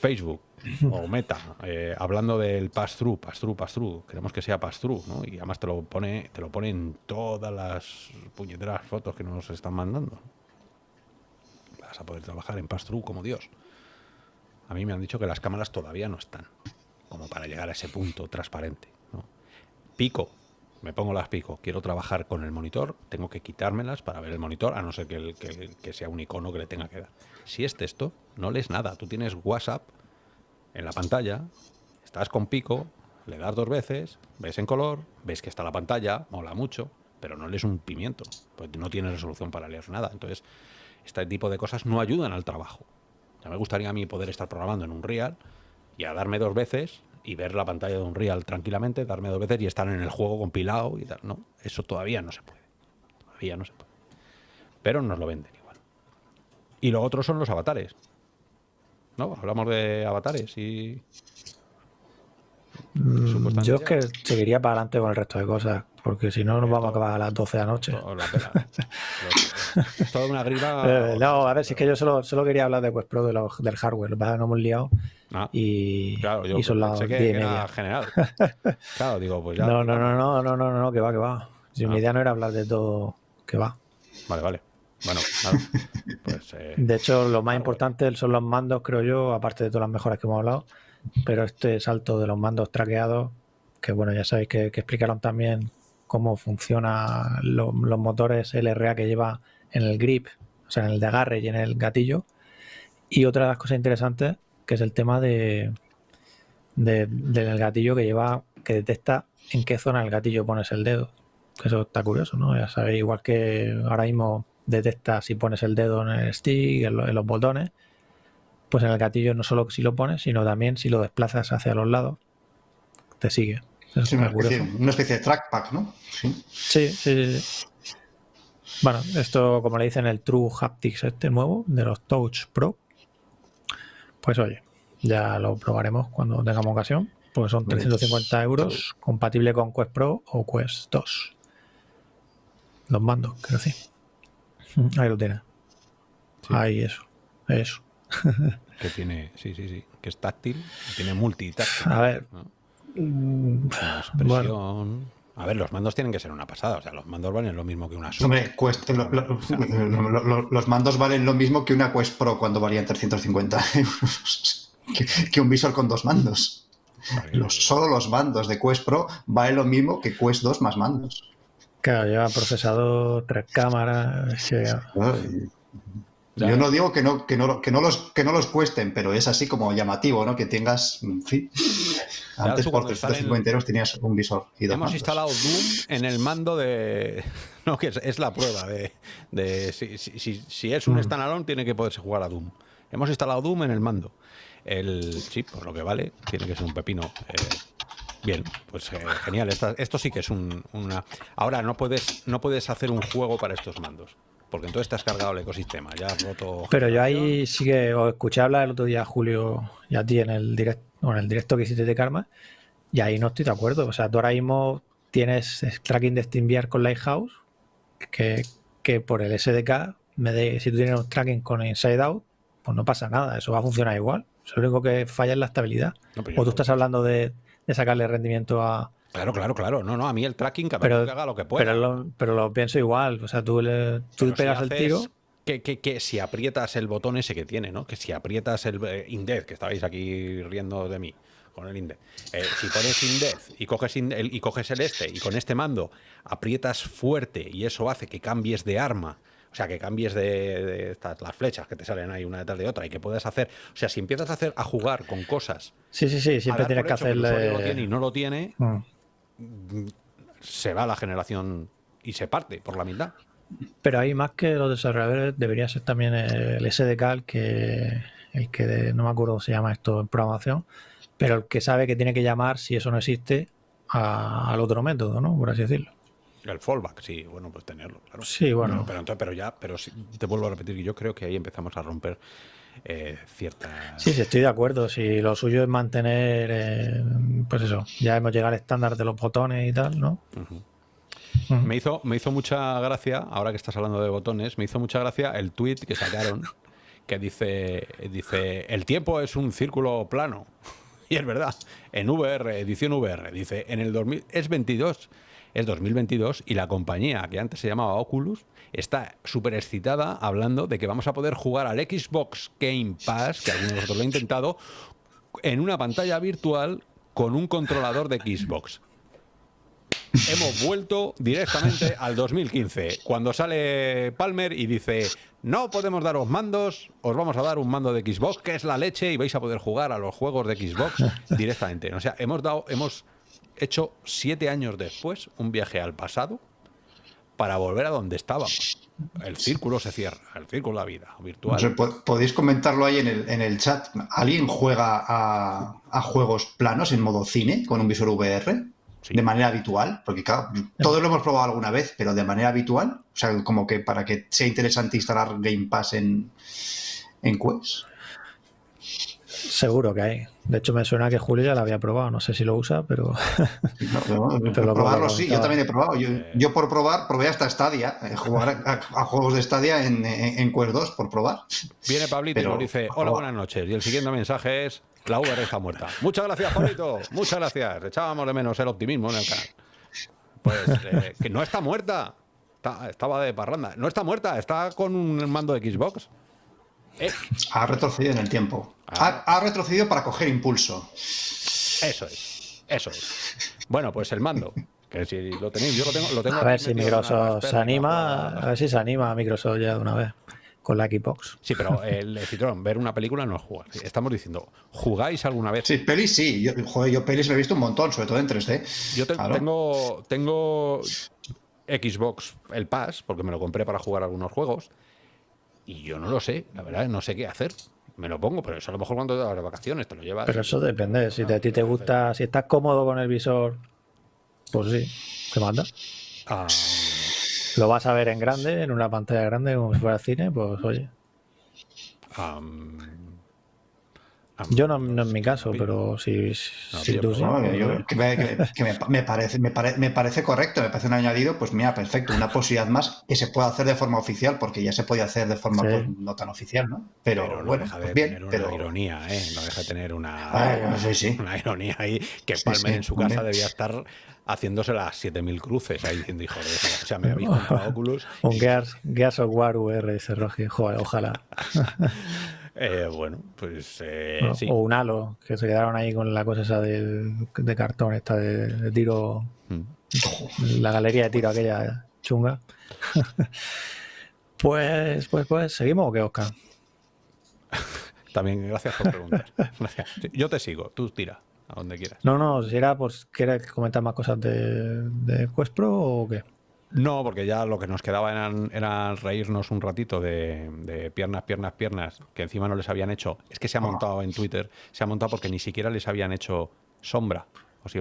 Facebook o Meta, eh, hablando del pass-through, pass-through, pass-through. Queremos que sea pass-through, ¿no? Y además te lo pone, te lo pone en todas las puñeteras fotos que nos están mandando. Vas a poder trabajar en pass-through como Dios. A mí me han dicho que las cámaras todavía no están, como para llegar a ese punto transparente. ¿no? Pico, me pongo las pico, quiero trabajar con el monitor, tengo que quitármelas para ver el monitor, a no ser que, el- que- que sea un icono que le tenga que dar. Si es texto, no lees nada. Tú tienes WhatsApp en la pantalla, estás con pico, le das dos veces, ves en color, ves que está la pantalla, mola mucho, pero no lees un pimiento, pues no tienes resolución para leer nada. Entonces, este tipo de cosas no ayudan al trabajo. Ya me gustaría a mí poder estar programando en un Real y a darme dos veces y ver la pantalla de un Real tranquilamente, darme dos veces y estar en el juego compilado y tal. No, eso todavía no se puede. Todavía no se puede. Pero nos lo venden igual. Y lo otro son los avatares. ¿No? Hablamos de avatares y. Mm, Yo es que seguiría para adelante con el resto de cosas, porque si no nos vamos a acabar a las 12 de la noche. o la pela. Lo- es toda una gripa. Eh, no, a ver, si es que yo solo, solo quería hablar de Quest Pro de los- del hardware, lo que pasa nos hemos liado Ah, y, claro, yo y son las pensé 10 que, y que era media. general. Claro, digo, pues ya. No, no, no, no, no, no, no, no, que va, que va. Si Ah. mi idea no era hablar de todo, que va. Vale, vale. Bueno, nada. Pues. eh, De hecho, lo más importante son los mandos, creo yo, aparte de todas las mejoras que hemos hablado. Pero este salto de los mandos traqueados, que bueno, ya sabéis que, explicaron también cómo funcionan los motores LRA que lleva en el grip, o sea, en el de agarre y en el gatillo. Y otra de las cosas interesantes, que es el tema de, de- del gatillo que lleva, que detecta en qué zona del gatillo pones el dedo. Eso está curioso, ¿no? Ya sabéis, igual que ahora mismo detecta si pones el dedo en el stick, en los botones, pues en el gatillo no solo si lo pones, sino también si lo desplazas hacia los lados, te sigue. Eso Sí, una, especie, una especie de trackpad, ¿no? Sí. Sí, sí, sí, sí. Bueno, esto como le dicen el True Haptics este nuevo de los Touch Pro, pues oye, ya lo probaremos cuando tengamos ocasión, porque son 350 euros, compatible con Quest Pro o Quest 2. Los mandos, quiero decir. Ahí lo tienes. Sí. Ahí eso, eso. que tiene. Sí, sí, sí. Que es táctil. Tiene multitáctil. A ver, ¿no? mm, bueno. A ver, los mandos tienen que ser una pasada. O sea, los mandos valen lo mismo que una Switch. Hombre, cuesta- lo- lo- lo- lo- los mandos valen lo mismo que una Quest Pro cuando valían 350 euros. que, que un visor con dos mandos. Los, solo los mandos de Quest Pro valen lo mismo que Quest 2 más mandos. claro, lleva procesador, tres cámaras, Ay, Ya. Yo no digo que no, que, no, que, no los, que no los cuesten, pero es así como llamativo, ¿no? Que tengas, en fin. Claro, Antes por cuando están 350 euros tenías un visor y dos Hemos mandos. instalado Doom en el mando de. No, que es, es la prueba de. de si, si- si- si es un Mm. standalone, tiene que poderse jugar a Doom. Hemos instalado Doom en el mando. El chip, por lo que vale, tiene que ser un pepino. eh, bien, pues eh, genial. Esta- esto sí que es un- una. Ahora no puedes, no puedes hacer un juego para estos mandos. Porque entonces te has cargado el ecosistema. Ya has roto. Pero yo ahí sí que os escuché hablar el otro día, Julio, y a ti en el directo, en el directo que hiciste de Karma, y ahí no estoy de acuerdo. O sea, tú ahora mismo tienes tracking de SteamVR con Lighthouse, que, que por el SDK, me de, si tú tienes un tracking con Inside Out, pues no pasa nada, eso va a funcionar igual. Lo único que falla es la estabilidad. No, O tú estás hablando de, de sacarle rendimiento a... Claro, claro, claro. No, no, a mí el tracking cada Pero- que haga lo que pueda. Pero lo, pero lo pienso igual. O sea, tú, le, tú pegas si el tiro... Que, que- que si aprietas el botón ese que tiene, ¿no? Que si aprietas el eh, que estabais aquí riendo de mí con el Index. eh, si pones Index y coges, in- el, y coges el este y con este mando aprietas fuerte y eso hace que cambies de arma. O sea, que cambies de, de estas, las flechas que te salen ahí una detrás de otra y que puedas hacer. O sea, si empiezas a hacer a jugar con cosas. Sí, sí, sí, siempre tienes que hecho el usuario lo tiene y no lo tiene, Mm. Se va la generación y se parte por la mitad. Pero ahí más que los desarrolladores debería ser también el SDK el que, el que de- no me acuerdo cómo se llama esto en programación, pero el que sabe que tiene que llamar si eso no existe a- al otro método, ¿no? Por así decirlo. El fallback, sí, bueno, pues tenerlo, claro. Sí, bueno. Pero, pero entonces, pero ya, pero sí, te vuelvo a repetir que yo creo que ahí empezamos a romper eh, cierta... Sí, sí, estoy de acuerdo. Si lo suyo es mantener, eh, pues eso, ya hemos llegado al estándar de los botones y tal, ¿no? Me hizo, me hizo mucha gracia, ahora que estás hablando de botones, me hizo mucha gracia el tweet que sacaron que dice, dice el tiempo es un círculo plano. Y es verdad, en VR, edición VR, dice, en el 2000, es 22, es 2022 y la compañía que antes se llamaba Oculus está súper excitada hablando de que vamos a poder jugar al Xbox Game Pass, que algunos de nosotros lo han intentado, en una pantalla virtual con un controlador de Xbox hemos vuelto directamente al 2015, cuando sale Palmer y dice, no podemos daros mandos, os vamos a dar un mando de Xbox, que es la leche, y vais a poder jugar a los juegos de Xbox directamente. O sea, hemos dado, hemos hecho siete años después un viaje al pasado para volver a donde estábamos. El círculo se cierra, el círculo de la vida virtual. Podéis comentarlo ahí en el, en el chat. ¿Alguien juega a, a juegos planos en modo cine con un visor VR? de manera habitual, porque claro, todos lo hemos probado alguna vez, pero de manera habitual, o sea, como que para que sea interesante instalar Game Pass en, en Quest. Seguro que hay. De hecho, me suena que Julio ya lo había probado. No sé si lo usa, pero. probarlo sí, yo también he probado. Yo, por probar, probé hasta Stadia. Eh, jugar a, juegos de Stadia en, en, Quest 2 por probar. Viene Pablito y nos dice: Hola, buenas noches. Y el siguiente mensaje es: La VR está muerta. Muchas gracias, Pablito. Muchas gracias. Echábamos de menos el optimismo en el canal. Pues eh, que no está muerta. estaba de parranda. No está muerta, está con un mando de Xbox. Eh. Ha retrocedido en el tiempo. Ah. Ha, retrocedido para coger impulso. Eso es. Eso es. Bueno, pues el mando. Que si lo tenéis, yo lo tengo. Lo tengo a ver si Microsoft se anima. A ver si se anima a Microsoft ya de una vez con la Xbox. Sí, pero el Citroën, ver una película no es jugar. Estamos diciendo, ¿jugáis alguna vez? Sí, pelis sí. Yo, joder, yo pelis me he visto un montón, sobre todo en 3D. Yo tengo, tengo Xbox, el Pass, porque me lo compré para jugar algunos juegos. Y yo no lo sé, la verdad, no sé qué hacer. Me lo pongo, pero eso a lo mejor cuando te las vacaciones te lo llevas. Pero eso depende. Si a ti te gusta, si estás cómodo con el visor, pues sí, te manda. Ah, lo vas a ver en grande, en una pantalla grande, como si fuera cine, pues oye. Yo no, no, en mi caso, pero si, tú sí. me, parece, me, me, parece correcto, me parece un añadido, pues mira, perfecto, una posibilidad más que se puede hacer de forma oficial, porque ya se puede hacer de forma pues, no tan oficial, ¿no? Pero, bueno, deja pues de bien, tener pero... una ironía, ¿eh? No deja de tener una, ah, una ironía ahí, que Palmer en su casa debía estar haciéndose las 7000 cruces ahí diciendo, hijo de eso. O sea, me habéis comprado Oculus. Un Gears, Gears of War VR, ese Rogi. Joder, ojalá. eh, bueno, pues eh, sí. O un Halo, que se quedaron ahí con la cosa esa de, de cartón, esta de, tiro. Mm. La galería de tiro aquella chunga. pues, pues, pues, ¿seguimos o qué, Oscar? También, gracias por preguntar. Gracias. Yo te sigo, tú tira a donde quieras. No, no, si era, pues, ¿quieres comentar más cosas de, de Quest Pro o qué? No, porque ya lo que nos quedaba era reírnos un ratito de, piernas, piernas, piernas, que encima no les habían hecho. Es que se ha montado en Twitter, se ha montado porque ni siquiera les habían hecho sombra. O si,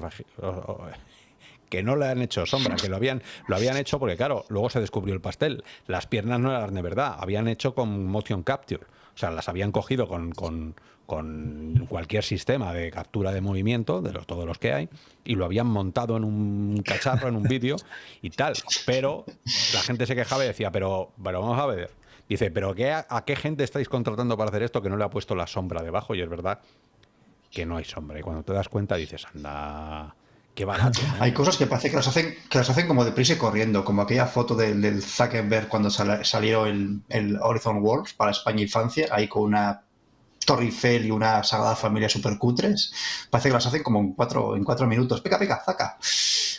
que no le han hecho sombra, que lo habían, lo habían hecho porque, claro, luego se descubrió el pastel. Las piernas no eran de verdad, habían hecho con motion capture. O sea, las habían cogido con, con, cualquier sistema de captura de movimiento, de los, todos los que hay, y lo habían montado en un cacharro, en un vídeo y tal. Pero la gente se quejaba y decía, pero, pero vamos a ver. Dice, pero qué, ¿a qué gente estáis contratando para hacer esto que no le ha puesto la sombra debajo? Y es verdad que no hay sombra. Y cuando te das cuenta dices, anda, qué barato. Hay cosas que parece que las hacen, que las hacen como deprisa y corriendo, como aquella foto del, del Zuckerberg cuando salió el, el Horizon Worlds para España y Francia, ahí con una Torre Eiffel y una sagrada familia super cutres, parece que las hacen como en cuatro, en cuatro minutos. Pica, pica, zaca.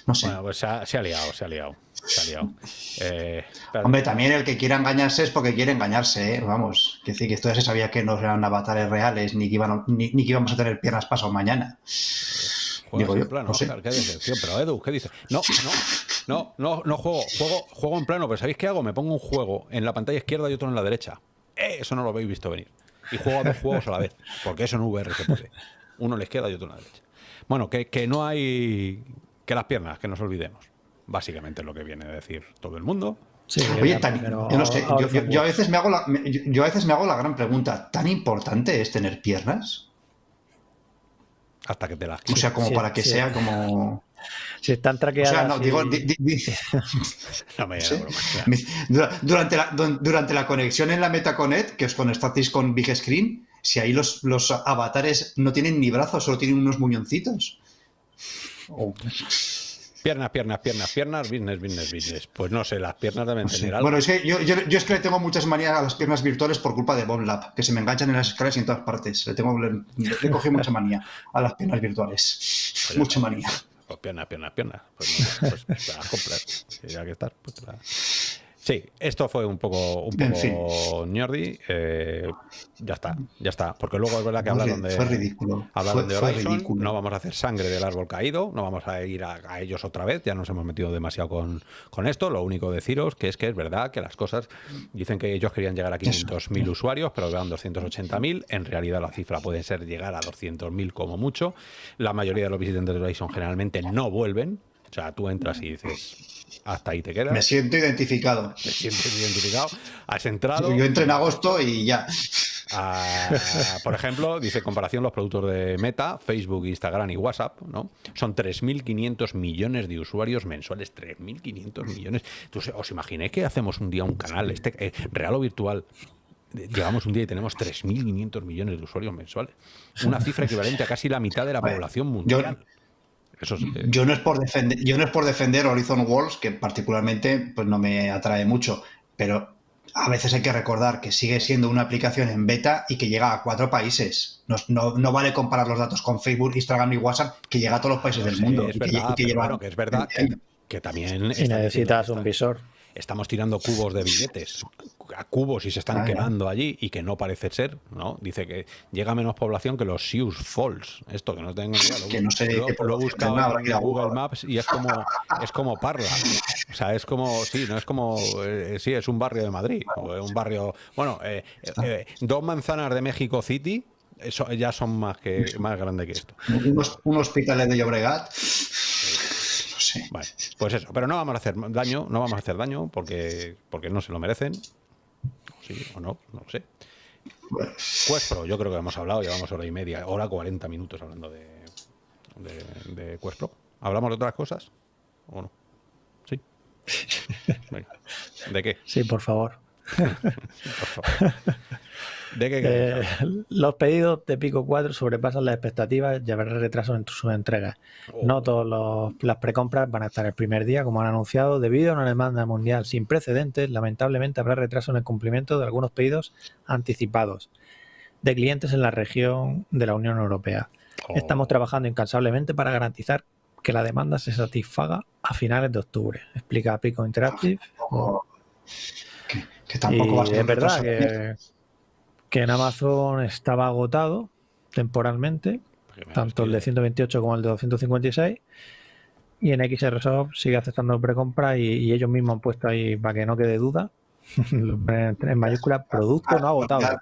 No sé. Bueno, pues se ha, liado, se ha liado. Se ha liado. Eh, Hombre, también el que quiera engañarse es porque quiere engañarse, ¿eh? vamos. Que decir que esto ya se sabía que no eran avatares reales, ni que, iban, ni, que íbamos a tener piernas pasado mañana. Digo yo, plano, no sé. qué pero Edu, ¿qué dices? No, no, no, no, no juego, juego, juego en plano, pero ¿sabéis qué hago? Me pongo un juego en la pantalla izquierda y otro en la derecha. Eh, eso no lo habéis visto venir y juego a dos juegos a la vez, porque eso en VR se puede. Uno a la izquierda y otro a la derecha. Bueno, que, que no hay que las piernas, que nos olvidemos. Básicamente es lo que viene a decir todo el mundo. Oye, yo no sé, yo, a veces me hago la, yo, a veces me hago la gran pregunta, ¿tan importante es tener piernas? Hasta que te las O sea, como para que sea como... Si están traqueadas... O sea, no, digo... no me durante, la, durante la conexión en la MetaConnect, que os conectasteis con Big Screen, si ahí los, los avatares no tienen ni brazos, solo tienen unos muñoncitos. Oh. Piernas, piernas, piernas, piernas, business, business, business. Pues no sé, las piernas deben tener algo. Bueno, es que yo, es que le tengo muchas manías a las piernas virtuales por culpa de BombLab, que se me enganchan en las escaleras y en todas partes. Le, tengo, le, cogí mucha manía a las piernas virtuales. Pues mucha manía. Pues piernas, piernas, piernas. Pues, pues, pues te las compras. Si que estar, pues te las... Sí, esto fue un poco, un poco ñordi. Eh, ya está, ya está. Porque luego es verdad que hablaron de, ridículo. de Horizon. No vamos a hacer sangre del árbol caído, no vamos a ir a, ellos otra vez. Ya nos hemos metido demasiado con, con, esto. Lo único deciros que es que es verdad que las cosas dicen que ellos querían llegar a 500.000 usuarios, pero eran 280.000. En realidad la cifra puede ser llegar a 200.000 como mucho. La mayoría de los visitantes de Horizon generalmente no vuelven. O sea, tú entras y dices, hasta ahí te quedas. Me siento identificado. Me siento identificado. Has entrado. Yo entré en agosto y ya. por ejemplo, dice comparación los productos de Meta, Facebook, Instagram y WhatsApp, ¿no? Son 3.500 millones de usuarios mensuales. 3.500 millones. ¿Os imagináis que hacemos un día un canal este eh, real o virtual? Llevamos un día y tenemos 3.500 millones de usuarios mensuales. Una cifra equivalente a casi la mitad de la población mundial. Yo no es por defender, yo no es por defender Horizon Worlds, que particularmente pues no me atrae mucho, pero a veces hay que recordar que sigue siendo una aplicación en beta y que llega a cuatro países. No, vale comparar los datos con Facebook, Instagram y WhatsApp, que llega a todos los países del mundo. Es verdad, que, que es verdad que, también... Y necesitas un visor estamos tirando cubos de billetes a cubos y se están quemando allí y que no parece ser, ¿no? Dice que llega menos población que los Sioux Falls. Esto que no tengo ni idea. Lo, que no sé lo, he buscado en Google Maps y es como es como Parla. O sea, es como sí, no es como eh, sí, es un barrio de Madrid, un barrio, bueno, eh, eh, dos manzanas de México City eso ya son más que más grandes que esto. Un hospital de Llobregat pues eso, pero no vamos a hacer daño, no vamos a hacer daño porque, porque no se lo merecen. Sí o no, no lo sé. Quest Pro, yo creo que hemos hablado, llevamos hora y media, hora 40 minutos hablando de, de, de Quest Pro. ¿Hablamos de otras cosas? ¿O no? Sí. ¿De qué? Sí, por favor. por favor. Eh, los pedidos de Pico 4 sobrepasan las expectativas y habrá retrasos en sus entregas. No oh. todas las precompras van a estar el primer día, como han anunciado. Debido a una demanda mundial sin precedentes, lamentablemente habrá retraso en el cumplimiento de algunos pedidos anticipados de clientes en la región de la Unión Europea. Oh. Estamos trabajando incansablemente para garantizar que la demanda se satisfaga a finales de octubre, explica Pico Interactive. Oh. Que, tampoco es verdad que que en Amazon estaba agotado temporalmente, tanto el de 128 como el de 256. Y en XRSoft sigue aceptando precompra y, y ellos mismos han puesto ahí para que no quede duda, en mayúscula, producto no agotado.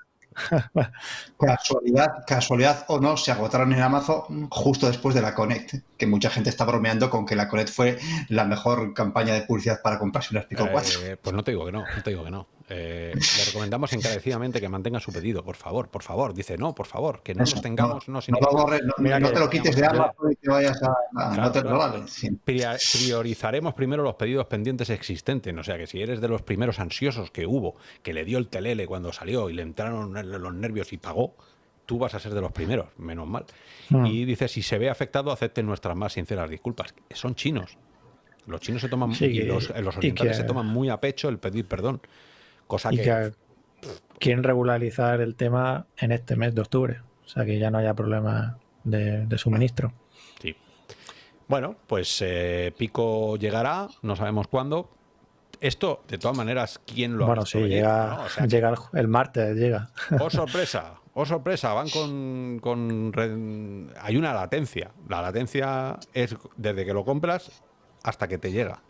casualidad, casualidad o no, se agotaron en Amazon justo después de la Connect, que mucha gente está bromeando con que la Connect fue la mejor campaña de publicidad para comprarse un Pico 4. Eh, pues no te digo que no, no te digo que no. Eh, le recomendamos encarecidamente que mantenga su pedido, por favor, por favor. Dice, no, por favor, que no nos tengamos... No, no, te lo quites de Amazon y que vayas a... no te lo Priorizaremos primero los pedidos pendientes existentes, o sea que si eres de los primeros ansiosos que hubo, que le dio el telele cuando salió y le entraron los nervios y pagó, tú vas a ser de los primeros, menos mal. Hmm. Y dice, si se ve afectado, acepten nuestras más sinceras disculpas. Son chinos. Los chinos se toman, y los, los orientales se toman muy a pecho el pedir perdón. Cosa que, quieren regularizar el tema en este mes de octubre. O sea que ya no haya problema de, suministro. Sí. Bueno, pues eh, Pico llegará, no sabemos cuándo. Esto, de todas maneras, ¿quién lo ha Bueno, sí, llega, llega el, martes, llega. Oh, sorpresa, oh, sorpresa, van con, con... Hay una latencia. La latencia es desde que lo compras hasta que te llega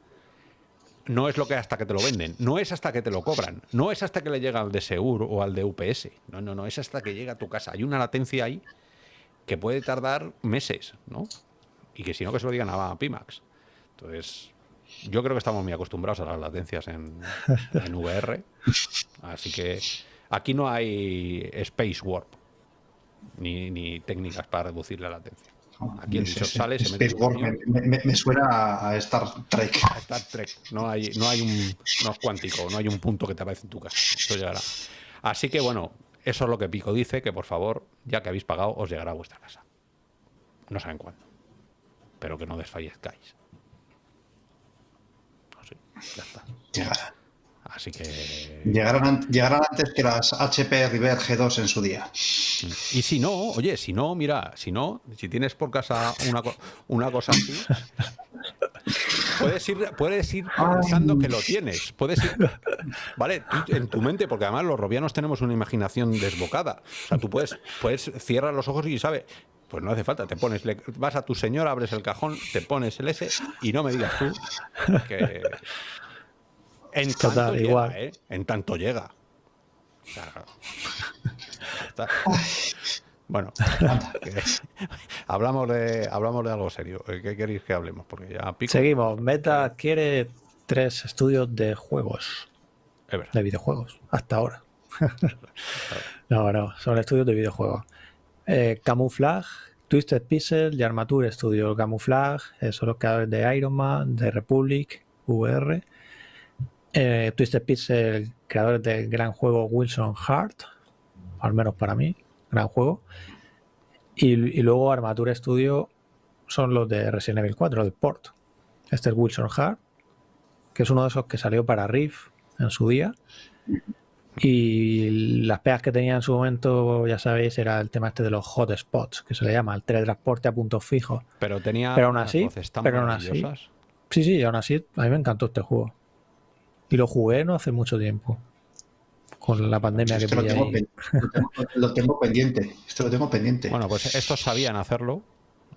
no es lo que hasta que te lo venden, no es hasta que te lo cobran, no es hasta que le llega al de Seur o al de UPS, no, no, no, es hasta que llega a tu casa. Hay una latencia ahí que puede tardar meses, ¿no? Y que si no, que se lo digan a Pimax. Entonces, Yo creo que estamos muy acostumbrados a las latencias en, VR. Así que aquí no hay Space Warp ni técnicas para reducir la latencia. Aquí el visor sale, se mete me suena a Star Trek. a Star Trek. No hay, no hay un no es cuántico, no hay un punto que te aparece en tu casa. Eso llegará. Así que bueno, eso es lo que Pico dice, que por favor, ya que habéis pagado, os llegará a vuestra casa. No saben cuándo. Pero que no desfallezcáis. Así, ya está. Llegará. Así que. Llegarán, llegarán antes que las HP River G2 en su día. Y si no, oye, si no, mira, si no, si tienes por casa una, una cosa así, puedes ir, puedes ir pensando que lo tienes. Puedes ir, ¿vale? Tú en tu mente, porque además los robianos tenemos una imaginación desbocada. O sea, tú puedes, puedes cierrar los ojos y sabes. Pues no hace falta, te pones, vas a tu señor, abres el cajón, te pones el S y no me digas tú que. En tanto Total, llega, igual. ¿eh? En tanto llega. O sea, ya está. Bueno, hablamos de hablamos de algo serio. ¿Qué queréis que hablemos? Porque ya pico. Seguimos. Meta adquiere tres estudios de juegos, Es de videojuegos, hasta ahora. no, no, son estudios de videojuegos. Eh, Camouflage, Twisted Pixel y Armature Studio. Camouflage eh, son los creadores de Iron Man, de Republic, VR. Eh, Twisted Pixel, creadores del gran juego Wilson Heart, al menos para mí, gran juego. Y, y luego Armature Studio son los de Resident Evil 4, del port. Este es Wilson Heart, que es uno de esos que salió para Rift en su día. Y las pegas que tenía en su momento, ya sabéis, era el tema este de los hotspots, que se le llama, el teletransporte a puntos fijos. Pero tenía Pero aún así- voces tan pero aún así-. Sí, sí, aún así, a mí me encantó este juego. Y lo jugué no hace mucho tiempo. Con la pandemia que lo tengo, ahí. lo tengo- lo tengo pendiente. Esto lo tengo pendiente. Bueno, pues estos sabían hacerlo,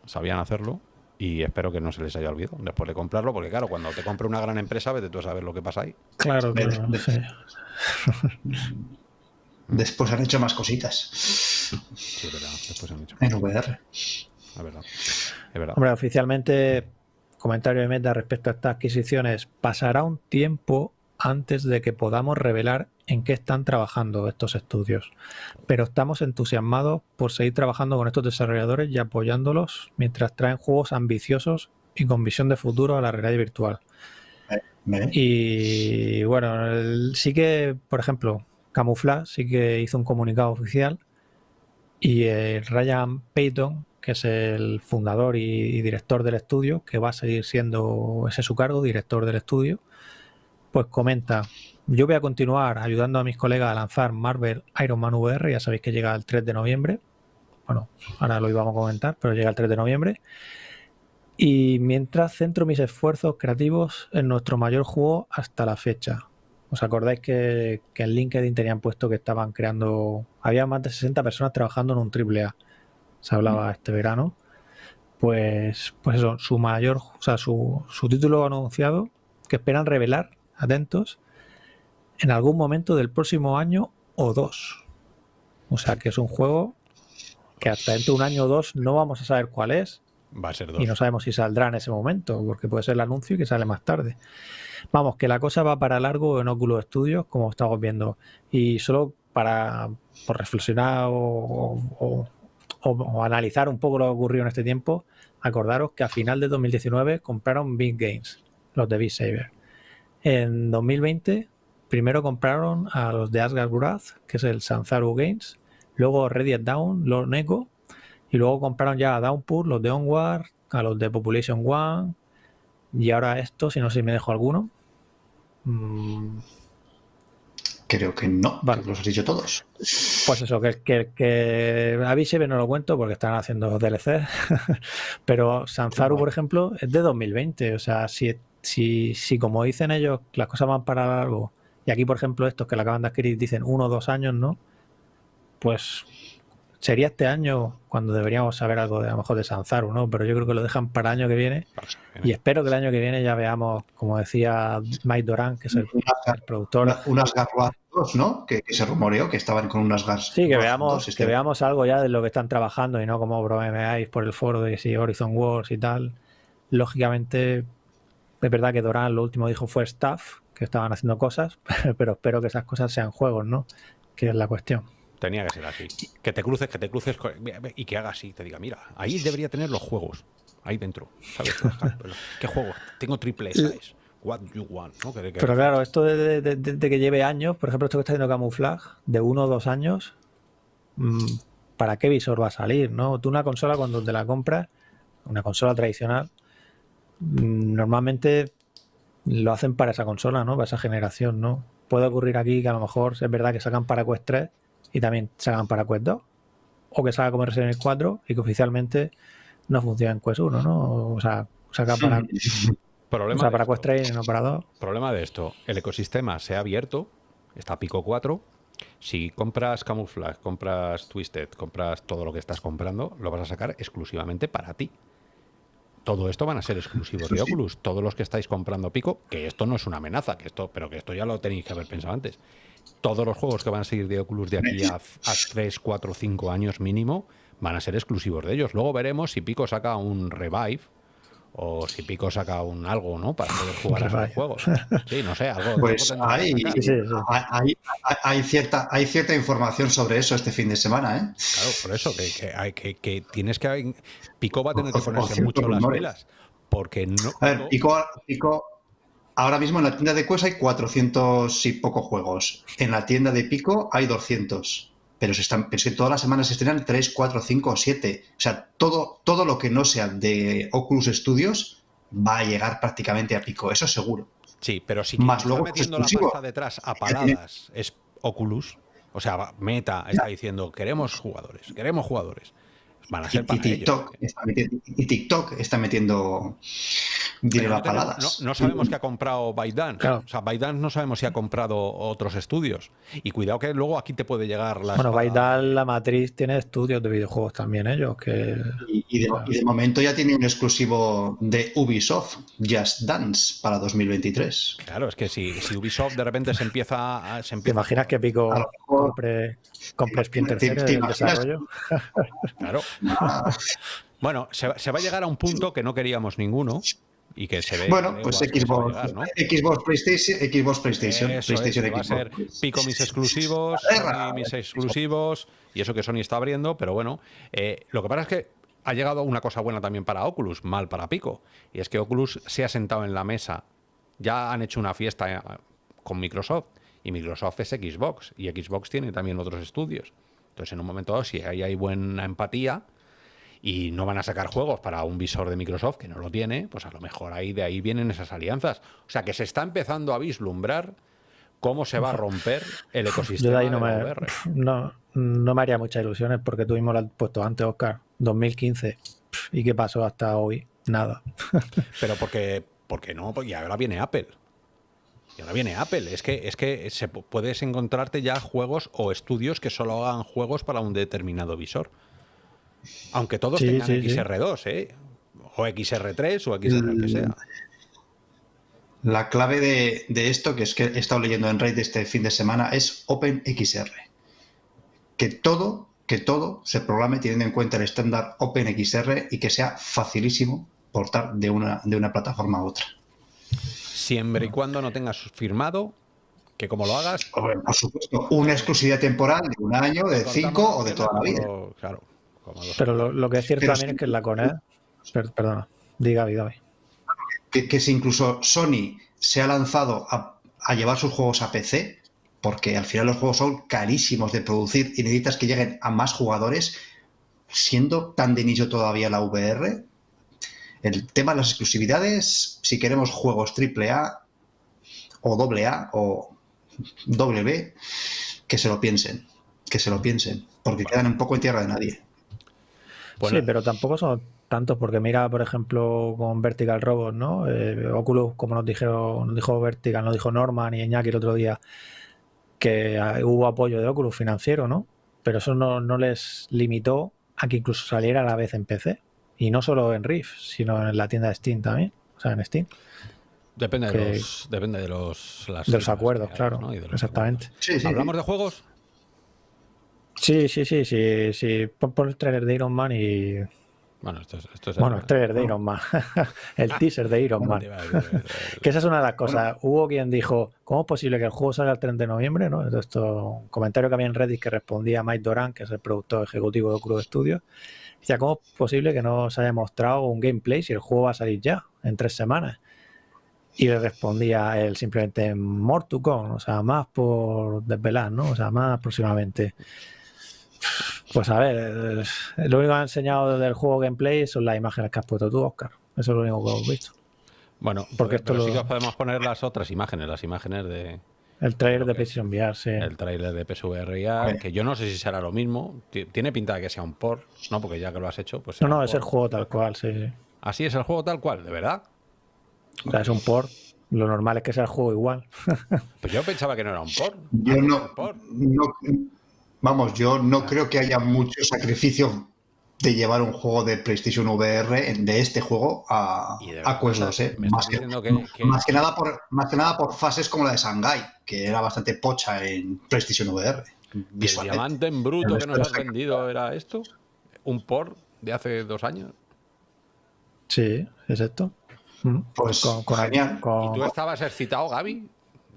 sabían hacerlo y espero que no se les haya olvidado después de comprarlo, porque claro, cuando te compre una gran empresa, vete tú a saber lo que pasa ahí. Claro, claro. Después han hecho más cositas Sí, es verdad, después han dicho. en VR. Es verdad. Es verdad. Hombre, oficialmente, comentario de meta respecto a estas adquisiciones, pasará un tiempo antes de que podamos revelar en qué están trabajando estos estudios. Pero estamos entusiasmados por seguir trabajando con estos desarrolladores y apoyándolos mientras traen juegos ambiciosos y con visión de futuro a la realidad virtual. Y bueno, el- sí que, por ejemplo, Camouflage sí que hizo un comunicado oficial y eh, Ryan Payton, que es el fundador y, y director del estudio, que va a seguir siendo ese su cargo, director del estudio, pues comenta, yo voy a continuar ayudando a mis colegas a lanzar Marvel Iron Man VR, ya sabéis que llega el 3 de noviembre, bueno, ahora lo íbamos a comentar, pero llega el 3 de noviembre. Y mientras centro mis esfuerzos creativos en nuestro mayor juego hasta la fecha. ¿Os acordáis que, que en LinkedIn tenían puesto que estaban creando... Había más de 60 personas trabajando en un triple A. Se hablaba este verano. Pues, pues eso, su mayor... O sea, su, su título anunciado que esperan revelar, atentos, en algún momento del próximo año o dos. O sea, que es un juego que hasta dentro de un año o dos no vamos a saber cuál es, Va a ser dos. y no sabemos si saldrá en ese momento, porque puede ser el anuncio y que sale más tarde. Vamos, que la cosa va para largo en Oculus Studios, como estamos viendo. Y solo para por reflexionar o, o- o- o analizar un poco lo que ocurrió en este tiempo, acordaros que a final de 2019 compraron Big Games, los de Beat Saber. En 2020, primero compraron a los de Asgard Wrath, que es el Sanzaru Games, luego Ready Down, los Neko, y luego compraron ya a Downpour, los de Onward, a los de Population One. Y ahora esto, si no sé si me dejo alguno. Mm, Creo que no, Vale. los has dicho todos. Pues eso, que, que, que a no lo cuento porque están haciendo DLC. Pero Sanzaru, por ejemplo, es de 2020. O sea, si, si, si como dicen ellos, las cosas van para largo. Y aquí, por ejemplo, estos que la acaban de adquirir dicen uno o dos años, ¿no? Pues sería este año cuando deberíamos saber algo de a lo mejor de Sanzaru, ¿no? Pero yo creo que lo dejan para el año que viene. Y espero que el año que viene ya veamos, como decía Mike Doran, que es el, el productor. Una- unas Garras 2, ¿no? Que, que se rumoreó que estaban con unas Gars. Sí, que veamos, 2 que este- veamos algo ya de lo que están trabajando y no como bromeáis por el foro de si Horizon Wars y tal. Lógicamente, es verdad que Doran lo último dijo fue staff, que estaban haciendo cosas, pero espero que esas cosas sean juegos, ¿no? Que es la cuestión. Tenía que ser así. Que te cruces, que te cruces y que hagas así. Te diga, mira, ahí debería tener los juegos. Ahí dentro. ¿Sabes? ¿Qué juego? Tengo triple S. What you want, Pero claro, esto de, que lleve años, por ejemplo, esto que está haciendo Camuflage, de uno o dos años, mm, ¿para qué visor va a salir? ¿no? Tú una consola cuando te la compras, una consola tradicional, normalmente lo hacen para esa consola, ¿no? Para esa generación, ¿no? Puede ocurrir aquí que a lo mejor es verdad que sacan para Quest 3 y también sacan para Quest 2. O que salga como Resident Evil 4 y que oficialmente no funciona en Quest 1, ¿no? O sea, saca para, Problema o sea, para Quest 3 y no para 2. Problema de esto, el ecosistema se ha abierto, está Pico 4. Si compras Camouflage, compras Twisted, compras todo lo que estás comprando, lo vas a sacar exclusivamente para ti todo esto van a ser exclusivos de Oculus. Todos los que estáis comprando Pico, que esto no es una amenaza, que esto, pero que esto ya lo tenéis que haber pensado antes. Todos los juegos que van a seguir de Oculus de aquí a, a 3, 4, 5 años mínimo van a ser exclusivos de ellos. Luego veremos si Pico saca un revive o si Pico saca un algo, ¿no? Para poder jugar a esos juegos. Sí, no sé, algo. Pues hay, hay, cierta, hay cierta información sobre eso este fin de semana, ¿eh? Claro, por eso, que, hay, que, tienes que. Pico va a tener que ponerse mucho las velas. Porque no. A ver, Pico, Pico, ahora mismo en la tienda de Quest hay 400 y pocos juegos. En la tienda de Pico hay 200 pero, se están, es que todas las semanas se estrenan 3, 4, 5 o 7. O sea, todo, todo lo que no sea de Oculus Studios va a llegar prácticamente a pico, eso seguro. Sí, pero si Más está metiendo la pasta detrás a paladas es Oculus, o sea, Meta está diciendo, queremos jugadores, queremos jugadores y, TikTok, Está metiendo, dinero a paladas. No, sabemos qué ha comprado ByteDance. O sea, ByteDance no sabemos si ha comprado otros estudios. Y cuidado que luego aquí te puede llegar la. Bueno, ByteDance, la matriz, tiene estudios de videojuegos también ellos. que Y, de, momento ya tiene un exclusivo de Ubisoft, Just Dance, para 2023. Claro, es que si, Ubisoft de repente se empieza a. Se ¿Te imaginas que Pico compre, Cell en el desarrollo? Claro. bueno, se, va a llegar a un punto que no queríamos ninguno y que se ve. Bueno, pues Xbox, Xbox, PlayStation, Xbox PlayStation, PlayStation Va a ser pico mis exclusivos, mis exclusivos y eso que Sony está abriendo, pero bueno, eh, lo que pasa es que ha llegado una cosa buena también para Oculus, mal para Pico, y es que Oculus se ha sentado en la mesa, ya han hecho una fiesta eh, con Microsoft y Microsoft es Xbox y Xbox tiene también otros estudios. Entonces, en un momento dado, si ahí hay buena empatía y no van a sacar juegos para un visor de Microsoft que no lo tiene, pues a lo mejor ahí de ahí vienen esas alianzas. O sea, que se está empezando a vislumbrar cómo se va a romper el ecosistema Yo de ahí no, me, no, no, me haría muchas ilusiones porque tuvimos lo puesto antes, Oscar, 2015. ¿Y qué pasó hasta hoy? Nada. Pero porque, porque no, y ahora viene Apple. Y ahora viene Apple. Es que, es que se, puedes encontrarte ya juegos o estudios que solo hagan juegos para un determinado visor. Aunque todos tengan XR2, ¿eh? O XR3 o XR que sea. La clave de, esto, que es que he estado leyendo en Reddit este fin de semana, es OpenXR. Que todo, que todo se programe teniendo en cuenta el estándar OpenXR y que sea facilísimo portar de una, de una plataforma a otra siempre y cuando no tengas firmado que como lo hagas. Por supuesto, una exclusividad temporal de un año, de cinco o de toda la vida. Claro. Pero lo, que es cierto también es que en la Coned. perdona, diga, diga. Que, que si incluso Sony se ha lanzado a, a, llevar sus juegos a PC, porque al final los juegos son carísimos de producir y necesitas que lleguen a más jugadores, siendo tan de nicho todavía la VR, el tema de las exclusividades, si queremos juegos AAA o AA o W, que se lo piensen, que se lo piensen, porque quedan un poco en tierra de nadie. sí, pero tampoco son tantos, porque mira, por ejemplo, con Vertical Robots, ¿no? Eh, Oculus, como nos dijeron, nos dijo Vertical, nos dijo Norman y Iñaki el otro día, que hubo apoyo de Oculus financiero, ¿no? Pero eso no, no les limitó a que incluso saliera a la vez en PC. Y no solo en Rift, sino en la tienda de Steam también. O sea, en Steam. Depende de los, depende de los, de los acuerdos, claro. exactamente. ¿Hablamos de juegos? Sí, sí, sí, sí. sí. Pon, el trailer de Iron Man y, Bueno, esto es, esto es Bueno, el trailer de Iron Man. el teaser de Iron Man. Eh, eh, Que esa es una de las cosas. Hubo quien dijo, ¿cómo es posible que el juego salga el 30 de noviembre? ¿no? Esto, un comentario que había en Reddit que respondía Mike Doran, que es el productor ejecutivo de Crudo Studios. Decía, ¿cómo es posible que no se haya mostrado un gameplay si el juego va a salir ya, en tres semanas? Y le respondía él simplemente, more to come, o sea, más por desvelar, ¿no? O sea, más próximamente. Pues a ver, lo único que ha enseñado del juego gameplay son las imágenes que has puesto tú, Oscar. Eso es lo único que hemos visto. Bueno, Porque pero esto sí lo- que os podemos poner las otras imágenes, las imágenes de El trailer de. PlayStation VR, sí. el tráiler de PSVR ya, Vale. que yo no sé si será lo mismo. Ti- Tiene pinta de que sea un port, ¿no? Porque ya que lo has hecho, pues. No, no, es el juego tal cual, sí, sí. Así es el juego tal cual, de verdad. O sea, es un port. Lo normal es que sea el juego igual. Pues yo pensaba que no era un port. Yo no, port. no- vamos, yo no creo que haya mucho sacrificio de llevar un juego de PlayStation VR de este juego a, a Quest o 2, sea, ¿eh? Más que, diciendo que- que- más que nada por más que nada por fases como la de Shanghai, que era bastante pocha en PlayStation VR. ¿Y el visualmente. diamante en bruto que nos esto has vendido era esto? ¿Un port de hace dos años? Sí, es esto. Mm. Pues genial. con- ¿Y tú estabas excitado, Gaby?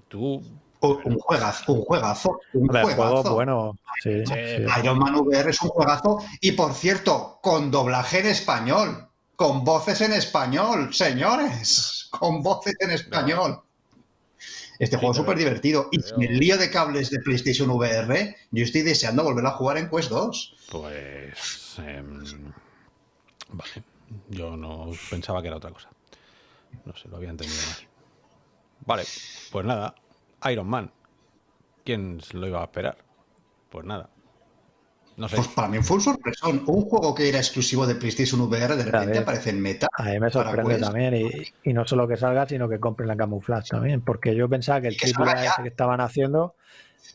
Tú. Un un juegazo, un juegazo, un Hombre, el juego, juegazo. bueno, sí, Sí, sí. Iron Man VR es un juegazo y por cierto, con doblaje en español, con voces en español, señores, con voces en español. Este juego es súper divertido y sin el lío de cables de PlayStation VR, yo estoy deseando volver a jugar en Quest 2. Pues. em, vale. Yo no pensaba que era otra cosa. No sé, lo había entendido mal. Vale, pues nada. Iron Man. ¿Quién lo iba a esperar? Pues nada. No sé. Pues para mí fue un sorpresón. Un juego que era exclusivo de PlayStation VR de repente ver. aparece en meta. A mí me para sorprende también. Y, y no solo que salga, sino que compren la camuflaje también. Porque yo pensaba que el Y que que estaban haciendo,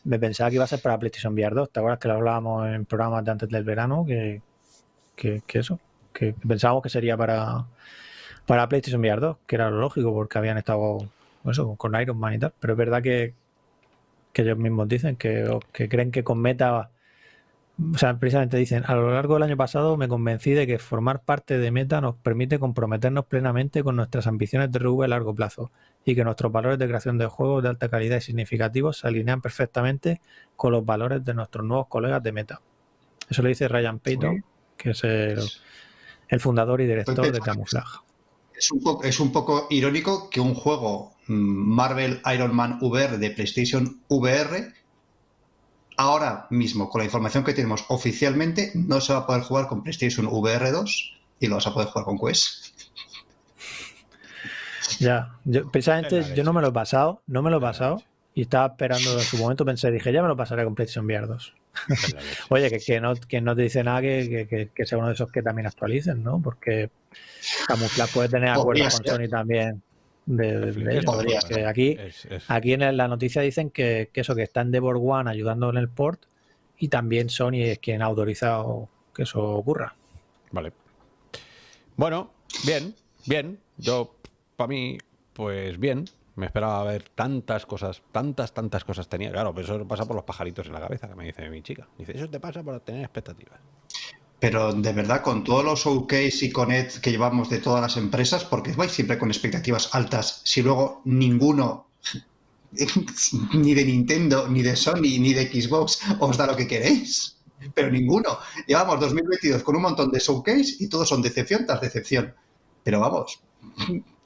me pensaba que iba a ser para PlayStation VR 2. ¿Te acuerdas que lo hablábamos en programas de antes del verano? Que, que, que eso, que pensábamos que sería para, para PlayStation VR 2, que era lo lógico, porque habían estado eso, con Iron Man y tal. Pero es verdad que, que ellos mismos dicen que, que creen que con Meta. O sea, precisamente dicen, a lo largo del año pasado me convencí de que formar parte de Meta nos permite comprometernos plenamente con nuestras ambiciones de RV a largo plazo y que nuestros valores de creación de juegos de alta calidad y significativos se alinean perfectamente con los valores de nuestros nuevos colegas de Meta. Eso lo dice Ryan Payton, que es el, el fundador y director de Camouflage. Es un, poco, es un poco irónico que un juego mm, Marvel Iron Man VR de PlayStation VR, ahora mismo, con la información que tenemos oficialmente, no se va a poder jugar con PlayStation VR 2 y lo vas a poder jugar con Quest. Ya, yo, precisamente yo no me lo he pasado, no me lo he pasado. Y estaba esperando en su momento, pensé, dije, ya me lo pasaré con PlayStation VR 2. Es la leche. Oye, que, que no, que no te dice nada que, que- que- que sea uno de esos que también actualicen, ¿no? Porque Camouflage puede tener acuerdos con. Sony también de, de- de aquí, Es- es- aquí en la noticia dicen que, que eso, que está Endeavor One ayudando en el port y también Sony es quien ha autorizado que eso ocurra. Vale. Bueno, bien, bien. Yo, para mí, pues bien. Me esperaba ver tantas cosas, tantas, tantas cosas tenía. Claro, pero eso pasa por los pajaritos en la cabeza, que me dice mi chica. Dice, eso te pasa por tener expectativas. Pero de verdad, con todos los showcase y connect que llevamos de todas las empresas, porque vais siempre con expectativas altas, si luego ninguno, ni de Nintendo, ni de Sony, ni de Xbox, os da lo que queréis. Pero ninguno. Llevamos 2022 con un montón de showcase y todos son decepción tras decepción. Pero vamos,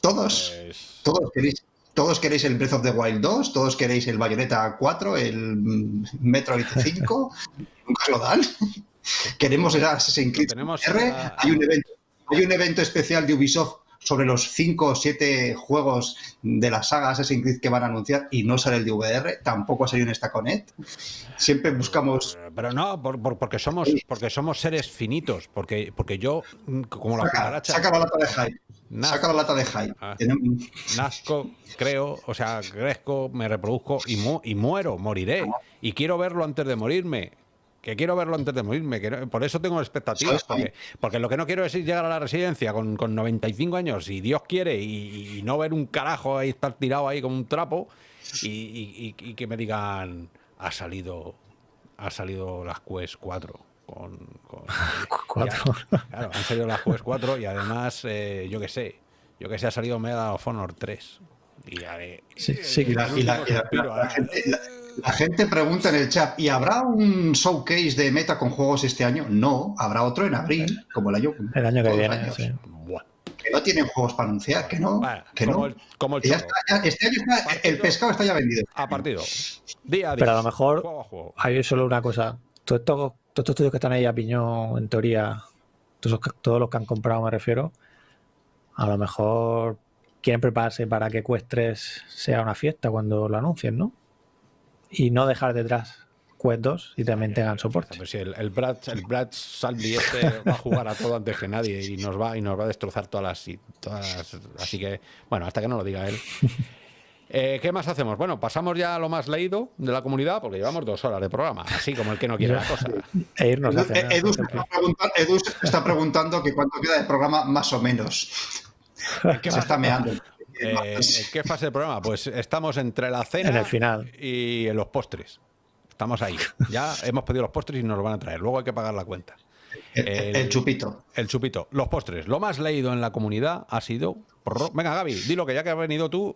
todos, Pues, todos queréis. Todos queréis el Breath of the Wild 2, todos queréis el Bayonetta 4, el Metroid 5, nunca lo dan. Queremos el Assassin's Creed tenemos VR. a- Hay un evento, hay un evento especial de Ubisoft sobre los 5 o 7 juegos de la saga Assassin's Creed que van a anunciar y no sale el de VR, tampoco ha salido en esta Connect. Siempre buscamos pero no, por- por- porque somos, porque somos seres finitos. Porque, porque yo, mm, como la cucaracha, saca la lata de hype. Naz- Saca la lata de hype. Ah. Nazco, creo, o sea, crezco, me reproduzco y, mu- y muero, moriré. Y quiero verlo antes de morirme. Que quiero verlo antes de morirme. Que no- por eso tengo expectativas. Porque, porque lo que no quiero es ir llegar a la residencia con, con 95 años, si Dios quiere, y, y no ver un carajo ahí, estar tirado ahí como un trapo, y, y- y- y que me digan, ha salido, ha salido las Quest 4 Con, con- Cuatro. ya- claro, han salido las Quest 4 y además, eh, yo que sé, yo que sé, ha salido Medal of Honor 3. Y ya de- Sí, sí, Y la, y la- y la- Suspiro, la gente, la- la gente pregunta en el chat, ¿y habrá un showcase de meta con juegos este año? No, habrá otro en abril, como el año, El año que viene, sí. Que no tienen juegos para anunciar, que no, que como, no. el, como el Que ya choro. está, ya- este año está- el pescado está ya vendido. A partido. Día a día. Pero a lo mejor Juego a juego. hay solo una cosa. Todos estos, todos estos estudios que están ahí a piñón, en teoría, todos, todos los que han comprado, me refiero, a lo mejor quieren prepararse para que Quest 3 sea una fiesta cuando lo anuncien, ¿no? Y no dejar detrás Quest 2 y también tengan soporte. Pero si el, el Brad, el Brad Salvi este va a jugar a todo antes que nadie y nos va y nos va a destrozar todas las, y todas las- así que bueno hasta que no lo diga él Eh, ¿Qué más hacemos? Bueno, pasamos ya a lo más leído de la comunidad porque llevamos dos horas de programa, así como el que no quiere la cosa. E irnos a Edu, cenar, ejemplo. está preguntando, Edu se está preguntando que cuánto queda de programa más o menos. Que se está meando. Eh, ¿en ¿Qué fase del programa? Pues estamos entre la cena En el final. y los postres. Estamos ahí. Ya hemos pedido los postres y nos los van a traer. Luego hay que pagar la cuenta. El, el- el chupito. El chupito. Los postres. Lo más leído en la comunidad ha sido. Venga, Gaby, dilo que ya que has venido tú.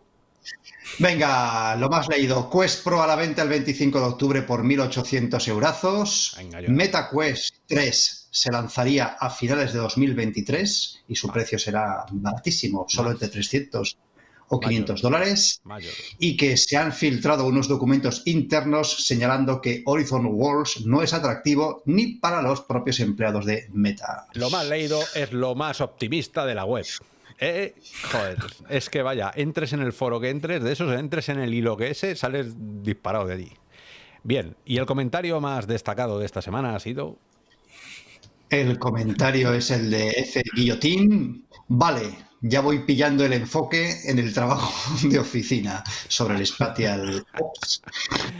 Venga, lo más leído. Quest Pro a la venta el 25 de octubre por 1.800 eurazos. Venga, yo. MetaQuest 3 se lanzaría a finales de 2023 y su precio será baratísimo, solo entre 300 o 500 dólares. Y que se han filtrado unos documentos internos señalando que Horizon Worlds no es atractivo ni para los propios empleados de Meta. Lo más leído es lo más optimista de la web. Eh, joder, es que vaya, entres en el foro que entres, de esos entres en el hilo que ese, sales disparado de allí. Bien, y el comentario más destacado de esta semana ha sido. El comentario es el de F. Guillotín. Vale, ya voy pillando el enfoque en el trabajo de oficina sobre el Spatial Ops.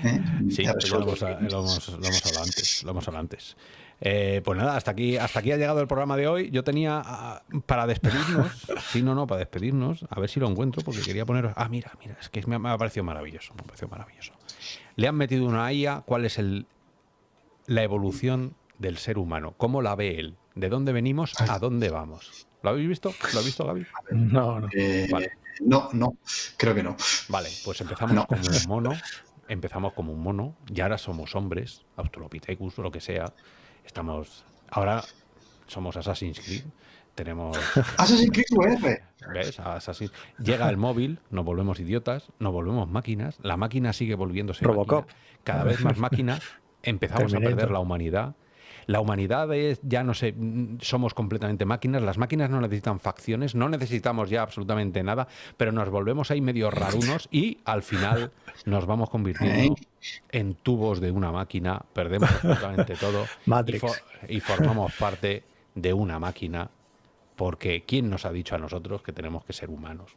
¿Eh? Sí, lo, hemos, lo hemos- lo hemos hablado antes. Lo hemos hablado antes. Eh, pues nada, hasta aquí, hasta aquí ha llegado el programa de hoy. Yo tenía ah, para despedirnos, sí, no, no, para despedirnos, a ver si lo encuentro, porque quería poneros. Ah, mira, mira, es que me ha, me ha parecido maravilloso, me ha parecido maravilloso. Le han metido una IA, ¿cuál es el, la evolución del ser humano? ¿Cómo la ve él? ¿De dónde venimos? ¿A dónde vamos? ¿Lo habéis visto? ¿Lo has visto, Gaby? No, no. Eh, Vale. No, no, creo que no. Vale, pues empezamos No. como un mono, empezamos como un mono, y ahora somos hombres, Australopithecus o lo que sea. Estamos, ahora somos Assassin's Creed, tenemos, Assassin's Creed VR. ¿ves? Assassin- Llega el móvil, nos volvemos idiotas, nos volvemos máquinas, la máquina sigue volviéndose Robocop. máquina, cada vez más máquina, empezamos a perder la humanidad. La humanidad es, ya no sé, somos completamente máquinas, las máquinas no necesitan facciones, no necesitamos ya absolutamente nada, pero nos volvemos ahí medio rarunos y al final nos vamos convirtiendo en tubos de una máquina, perdemos absolutamente todo y, y formamos parte de una máquina, porque ¿quién nos ha dicho a nosotros que tenemos que ser humanos?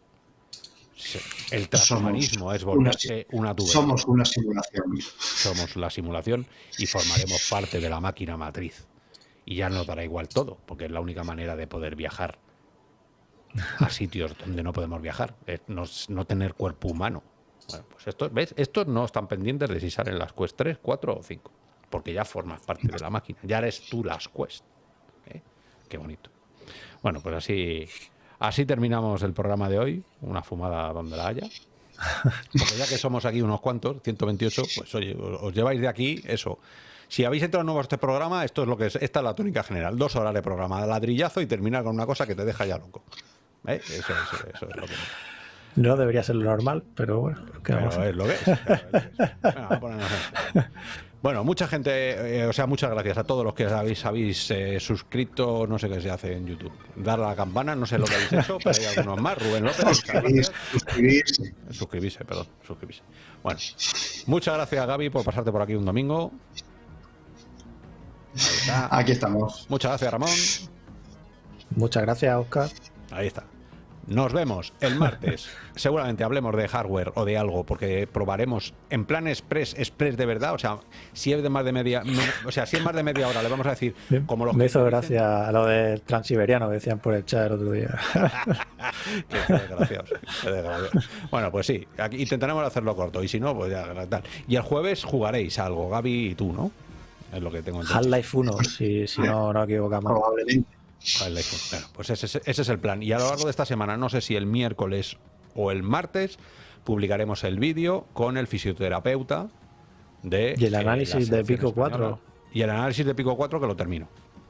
El transhumanismo es volverse una tubería Somos una simulación. somos la simulación y formaremos parte de la máquina matriz. Y ya nos dará igual todo, porque es la única manera de poder viajar a sitios donde no podemos viajar, es no, no tener cuerpo humano. Bueno, pues esto, ¿ves? Estos no están pendientes de si salen las Quest 3, 4 o 5, porque ya formas parte de la máquina, ya eres tú las Quest. ¿eh? Qué bonito. Bueno, pues así, así terminamos el programa de hoy, una fumada donde la haya. Porque ya que somos aquí unos cuantos, 128, pues oye, os lleváis de aquí eso. Si habéis entrado nuevo a este programa, esto es lo que es, esta es la tónica general. Dos horas de programa, ladrillazo y terminar con una cosa que te deja ya loco. ¿Eh? Eso, es- eso es lo que No debería ser lo normal, pero bueno, ¿qué pero vamos a hacer? es lo que es. lo que es. Venga, vamos a Bueno, mucha gente, eh, o sea, muchas gracias a todos los que habéis, habéis eh, suscrito, no sé qué se hace en YouTube. Dar a la campana, no sé lo que habéis hecho, pero hay algunos más. Rubén López, Suscribirse, suscribirse. Suscribirse, perdón, suscribirse. Bueno, muchas gracias Gaby por pasarte por aquí un domingo. Ahí está. Aquí estamos. Muchas gracias Ramón. Muchas gracias, Oscar. Ahí está. Nos vemos el martes. Seguramente hablemos de hardware o de algo, porque probaremos en plan express, express de verdad. O sea, si es de más de media, me- o sea, si es más de media hora, le vamos a decir como los Me que hizo dicen, gracia a lo del transiberiano que decían por el chat el otro día. Qué desgraciados, qué desgraciados. Bueno, pues sí, aquí intentaremos hacerlo corto y si no, pues ya tal. Y el jueves jugaréis algo, Gaby y tú, ¿no? es lo que tengo entendido. Half-Life 1, si, si no nos equivocamos. Probablemente. Half-Life 1. Bueno, pues ese, es- ese es el plan. Y a lo largo de esta semana, no sé si el miércoles o el martes, publicaremos el vídeo con el fisioterapeuta de. Y el eh, análisis de Pico española. 4. Y el análisis de Pico 4 que lo termino.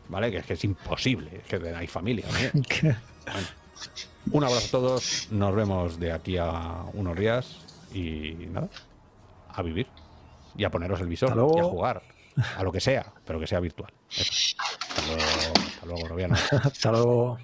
¿Vale? Que es que es imposible. Es que hay familia. ¿no? Bueno, un abrazo a todos. Nos vemos de aquí a unos días. Y nada, a vivir. Y a poneros el visor. Y a jugar. A lo que sea, pero que sea virtual. Eso. Hasta luego, hasta luego, Robiano. Hasta luego.